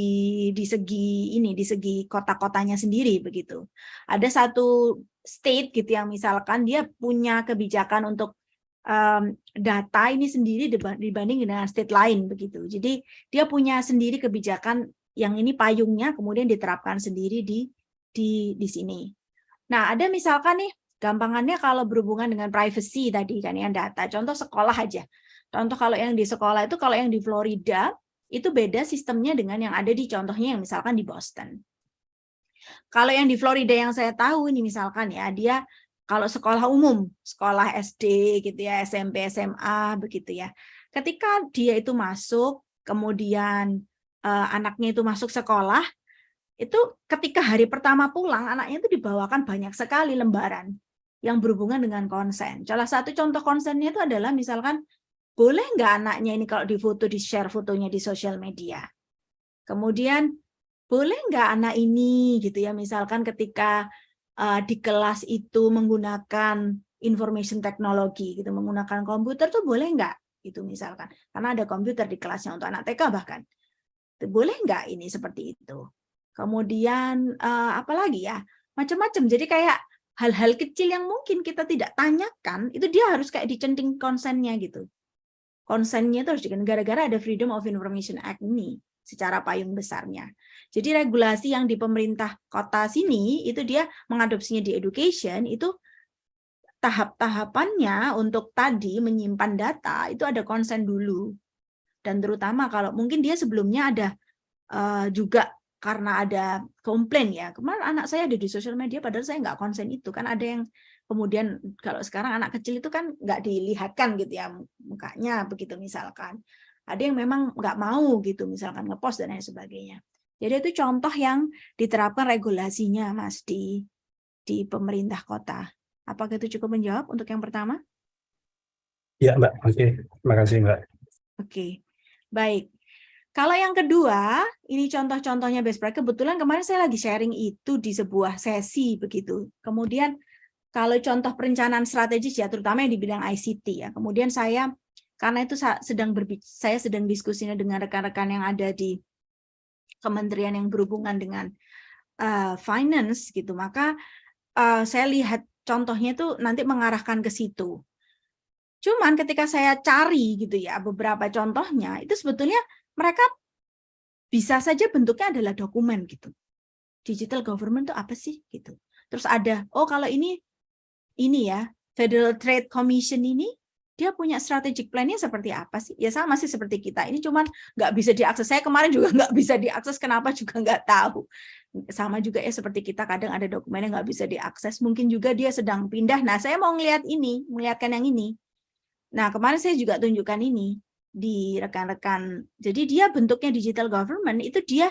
di segi ini di segi kota-kotanya sendiri begitu. Ada satu state gitu yang misalkan dia punya kebijakan untuk um, data ini sendiri dibanding dengan state lain begitu. Jadi dia punya sendiri kebijakan yang ini payungnya kemudian diterapkan sendiri di di di sini. Nah, ada misalkan nih gampangannya kalau berhubungan dengan privacy tadi kan yang data. Contoh sekolah aja. Contoh kalau yang di sekolah itu kalau yang di Florida itu beda sistemnya dengan yang ada di contohnya yang misalkan di Boston. Kalau yang di Florida yang saya tahu ini misalkan ya dia kalau sekolah umum, sekolah SD gitu ya, SMP, SMA begitu ya. Ketika dia itu masuk, kemudian uh, anaknya itu masuk sekolah, itu ketika hari pertama pulang, anaknya itu dibawakan banyak sekali lembaran yang berhubungan dengan konsen. Salah satu contoh konsennya itu adalah misalkan, boleh nggak anaknya ini kalau difoto, di-share fotonya di sosial media? Kemudian, boleh nggak anak ini gitu ya, misalkan ketika uh, di kelas itu menggunakan information technology gitu menggunakan komputer tuh boleh nggak? Itu misalkan. Karena ada komputer di kelasnya untuk anak TK bahkan. Boleh nggak ini seperti itu? Kemudian uh, apalagi ya macam-macam. Jadi kayak hal-hal kecil yang mungkin kita tidak tanyakan itu dia harus kayak dicenting konsennya gitu konsennya itu harus gara-gara ada Freedom of Information Act ini secara payung besarnya. Jadi regulasi yang di pemerintah kota sini itu dia mengadopsinya di education itu tahap-tahapannya untuk tadi menyimpan data itu ada konsen dulu. Dan terutama kalau mungkin dia sebelumnya ada uh, juga karena ada komplain ya, kemarin anak saya ada di sosial media padahal saya nggak konsen itu. Kan ada yang kemudian kalau sekarang anak kecil itu kan nggak dilihatkan gitu ya mukanya begitu misalkan. Ada yang memang nggak mau gitu misalkan ngepost dan lain sebagainya. Jadi itu contoh yang diterapkan regulasinya mas di di pemerintah kota. Apakah itu cukup menjawab untuk yang pertama? Ya mbak. Oke. Terima kasih mbak. Oke. Baik. Kalau yang kedua, ini contoh-contohnya best practice. Kebetulan kemarin saya lagi sharing itu di sebuah sesi begitu. Kemudian kalau contoh perencanaan strategis ya, terutama yang di bidang ICT ya. Kemudian saya karena itu sedang saya sedang diskusinya dengan rekan-rekan yang ada di kementerian yang berhubungan dengan uh, finance gitu. Maka uh, saya lihat contohnya itu nanti mengarahkan ke situ. Cuman ketika saya cari gitu ya beberapa contohnya itu sebetulnya mereka bisa saja bentuknya adalah dokumen gitu. Digital government itu apa sih gitu. Terus ada, oh kalau ini ini ya, Federal Trade Commission ini dia punya strategic plan-nya seperti apa sih? Ya sama sih seperti kita. Ini cuman nggak bisa diakses. Saya kemarin juga nggak bisa diakses. Kenapa juga nggak tahu. Sama juga ya seperti kita kadang ada dokumen yang nggak bisa diakses. Mungkin juga dia sedang pindah. Nah saya mau ngelihat ini, melihatkan yang ini. Nah kemarin saya juga tunjukkan ini di rekan-rekan. Jadi dia bentuknya digital government itu dia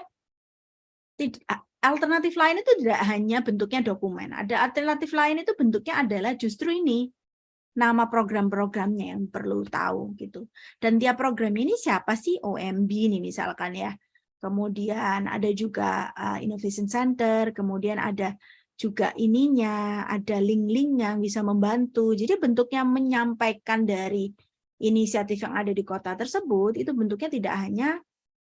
alternatif lain itu tidak hanya bentuknya dokumen. Ada alternatif lain itu bentuknya adalah justru ini nama program-programnya yang perlu tahu gitu. Dan tiap program ini siapa sih OMB ini misalkan ya. Kemudian ada juga uh, Innovation Center, kemudian ada juga ininya, ada link-link yang bisa membantu. Jadi bentuknya menyampaikan dari inisiatif yang ada di kota tersebut itu bentuknya tidak hanya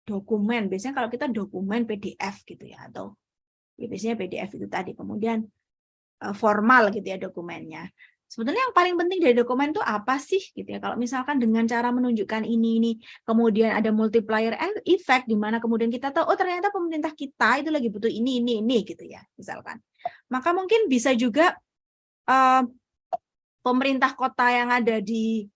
dokumen. Biasanya kalau kita dokumen PDF gitu ya atau ya biasanya PDF itu tadi. Kemudian eh, formal gitu ya dokumennya. Sebetulnya yang paling penting dari dokumen itu apa sih gitu ya? Kalau misalkan dengan cara menunjukkan ini ini, kemudian ada multiplier effect di mana kemudian kita tahu oh ternyata pemerintah kita itu lagi butuh ini ini ini gitu ya, misalkan. Maka mungkin bisa juga uh, pemerintah kota yang ada di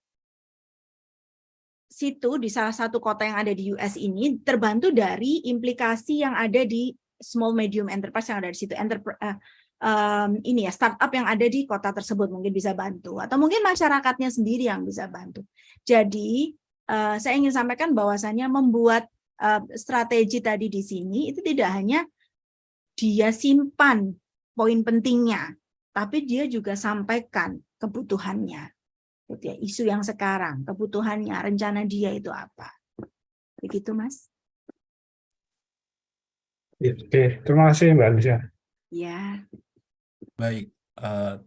situ di salah satu kota yang ada di US ini terbantu dari implikasi yang ada di small medium enterprise yang ada di situ enterprise uh, um, ini ya startup yang ada di kota tersebut mungkin bisa bantu atau mungkin masyarakatnya sendiri yang bisa bantu. Jadi uh, saya ingin sampaikan bahwasannya membuat uh, strategi tadi di sini itu tidak hanya dia simpan poin pentingnya, tapi dia juga sampaikan kebutuhannya gitu ya, isu yang sekarang, kebutuhannya, rencana dia itu apa. Begitu, Mas. Oke, terima kasih Mbak Anissa. Ya. Baik, uh,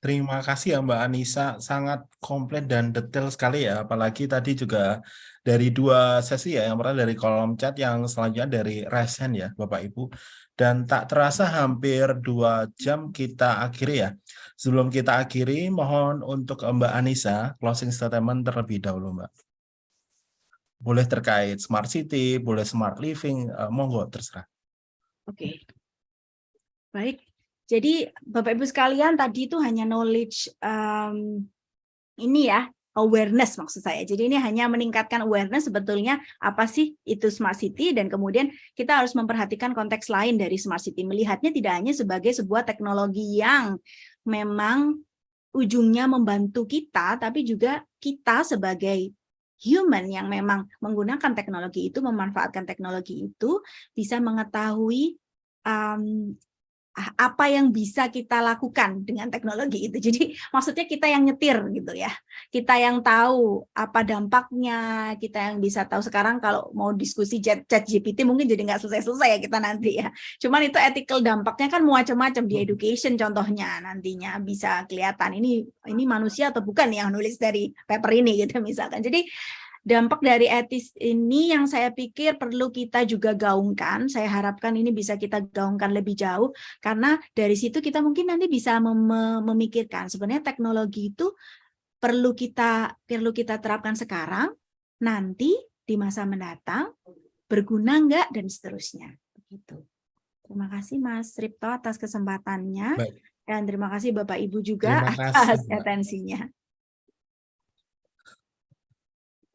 terima kasih ya Mbak Anissa, sangat komplit dan detail sekali ya, apalagi tadi juga dari dua sesi ya, yang pertama dari kolom chat, yang selanjutnya dari resen ya Bapak Ibu. Dan tak terasa hampir dua jam kita akhiri ya. Sebelum kita akhiri, mohon untuk Mbak Anissa, closing statement terlebih dahulu Mbak. Boleh terkait smart city, boleh smart living, uh, monggo terserah. Oke, baik. Jadi Bapak Ibu sekalian tadi itu hanya knowledge um, ini ya, awareness maksud saya. Jadi ini hanya meningkatkan awareness sebetulnya apa sih itu smart city dan kemudian kita harus memperhatikan konteks lain dari smart city. Melihatnya tidak hanya sebagai sebuah teknologi yang memang ujungnya membantu kita, tapi juga kita sebagai human yang memang menggunakan teknologi itu, memanfaatkan teknologi itu, bisa mengetahui um, apa yang bisa kita lakukan dengan teknologi itu. Jadi maksudnya kita yang nyetir gitu ya. Kita yang tahu apa dampaknya, kita yang bisa tahu sekarang kalau mau diskusi chat, chat GPT mungkin jadi nggak selesai-selesai ya kita nanti ya. Cuman itu ethical dampaknya kan macam-macam di education contohnya nantinya bisa kelihatan ini ini manusia atau bukan yang nulis dari paper ini gitu misalkan. Jadi dampak dari etis ini yang saya pikir perlu kita juga gaungkan. Saya harapkan ini bisa kita gaungkan lebih jauh karena dari situ kita mungkin nanti bisa mem memikirkan sebenarnya teknologi itu perlu kita perlu kita terapkan sekarang, nanti di masa mendatang berguna enggak dan seterusnya. Begitu. Terima kasih Mas Ripto atas kesempatannya Baik. dan terima kasih Bapak Ibu juga atas atensinya.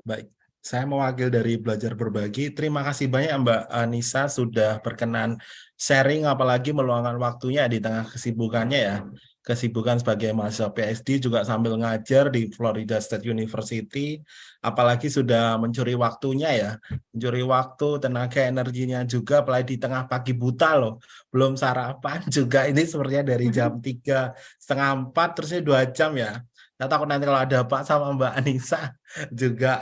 Baik, saya mewakil dari Belajar Berbagi. Terima kasih banyak Mbak Anissa sudah berkenan sharing, apalagi meluangkan waktunya di tengah kesibukannya ya. Kesibukan sebagai mahasiswa PhD juga sambil ngajar di Florida State University, apalagi sudah mencuri waktunya ya. Mencuri waktu, tenaga, energinya juga, apalagi di tengah pagi buta loh. Belum sarapan juga, ini sepertinya dari jam tiga setengah empat terusnya dua jam ya. Saya takut nanti kalau ada Pak sama Mbak Anissa juga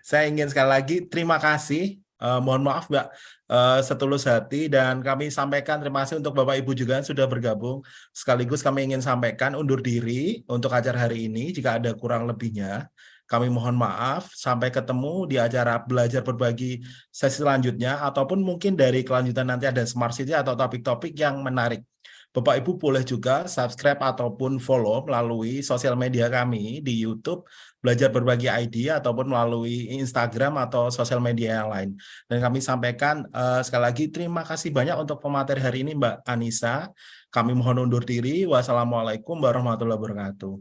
Saya ingin sekali lagi terima kasih. Eh, mohon maaf Mbak eh, setulus hati dan kami sampaikan terima kasih untuk Bapak Ibu juga sudah bergabung. Sekaligus kami ingin sampaikan undur diri untuk acara hari ini jika ada kurang lebihnya. Kami mohon maaf, sampai ketemu di acara belajar berbagi sesi selanjutnya, ataupun mungkin dari kelanjutan nanti ada Smart City atau topik-topik yang menarik. Bapak Ibu boleh juga subscribe ataupun follow melalui sosial media kami di YouTube, belajar berbagi ID, ataupun melalui Instagram atau sosial media yang lain. Dan kami sampaikan uh, sekali lagi terima kasih banyak untuk pemateri hari ini Mbak Anissa. Kami mohon undur diri. Wassalamualaikum warahmatullahi wabarakatuh.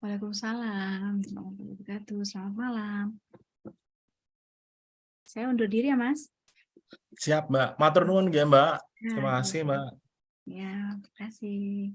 Waalaikumsalam warahmatullahi wabarakatuh. Selamat malam. Saya undur diri ya, Mas. Siap, Mbak. Matur nuwun ya, Mbak. Nah, Terima kasih, Mbak. Ya, terima kasih.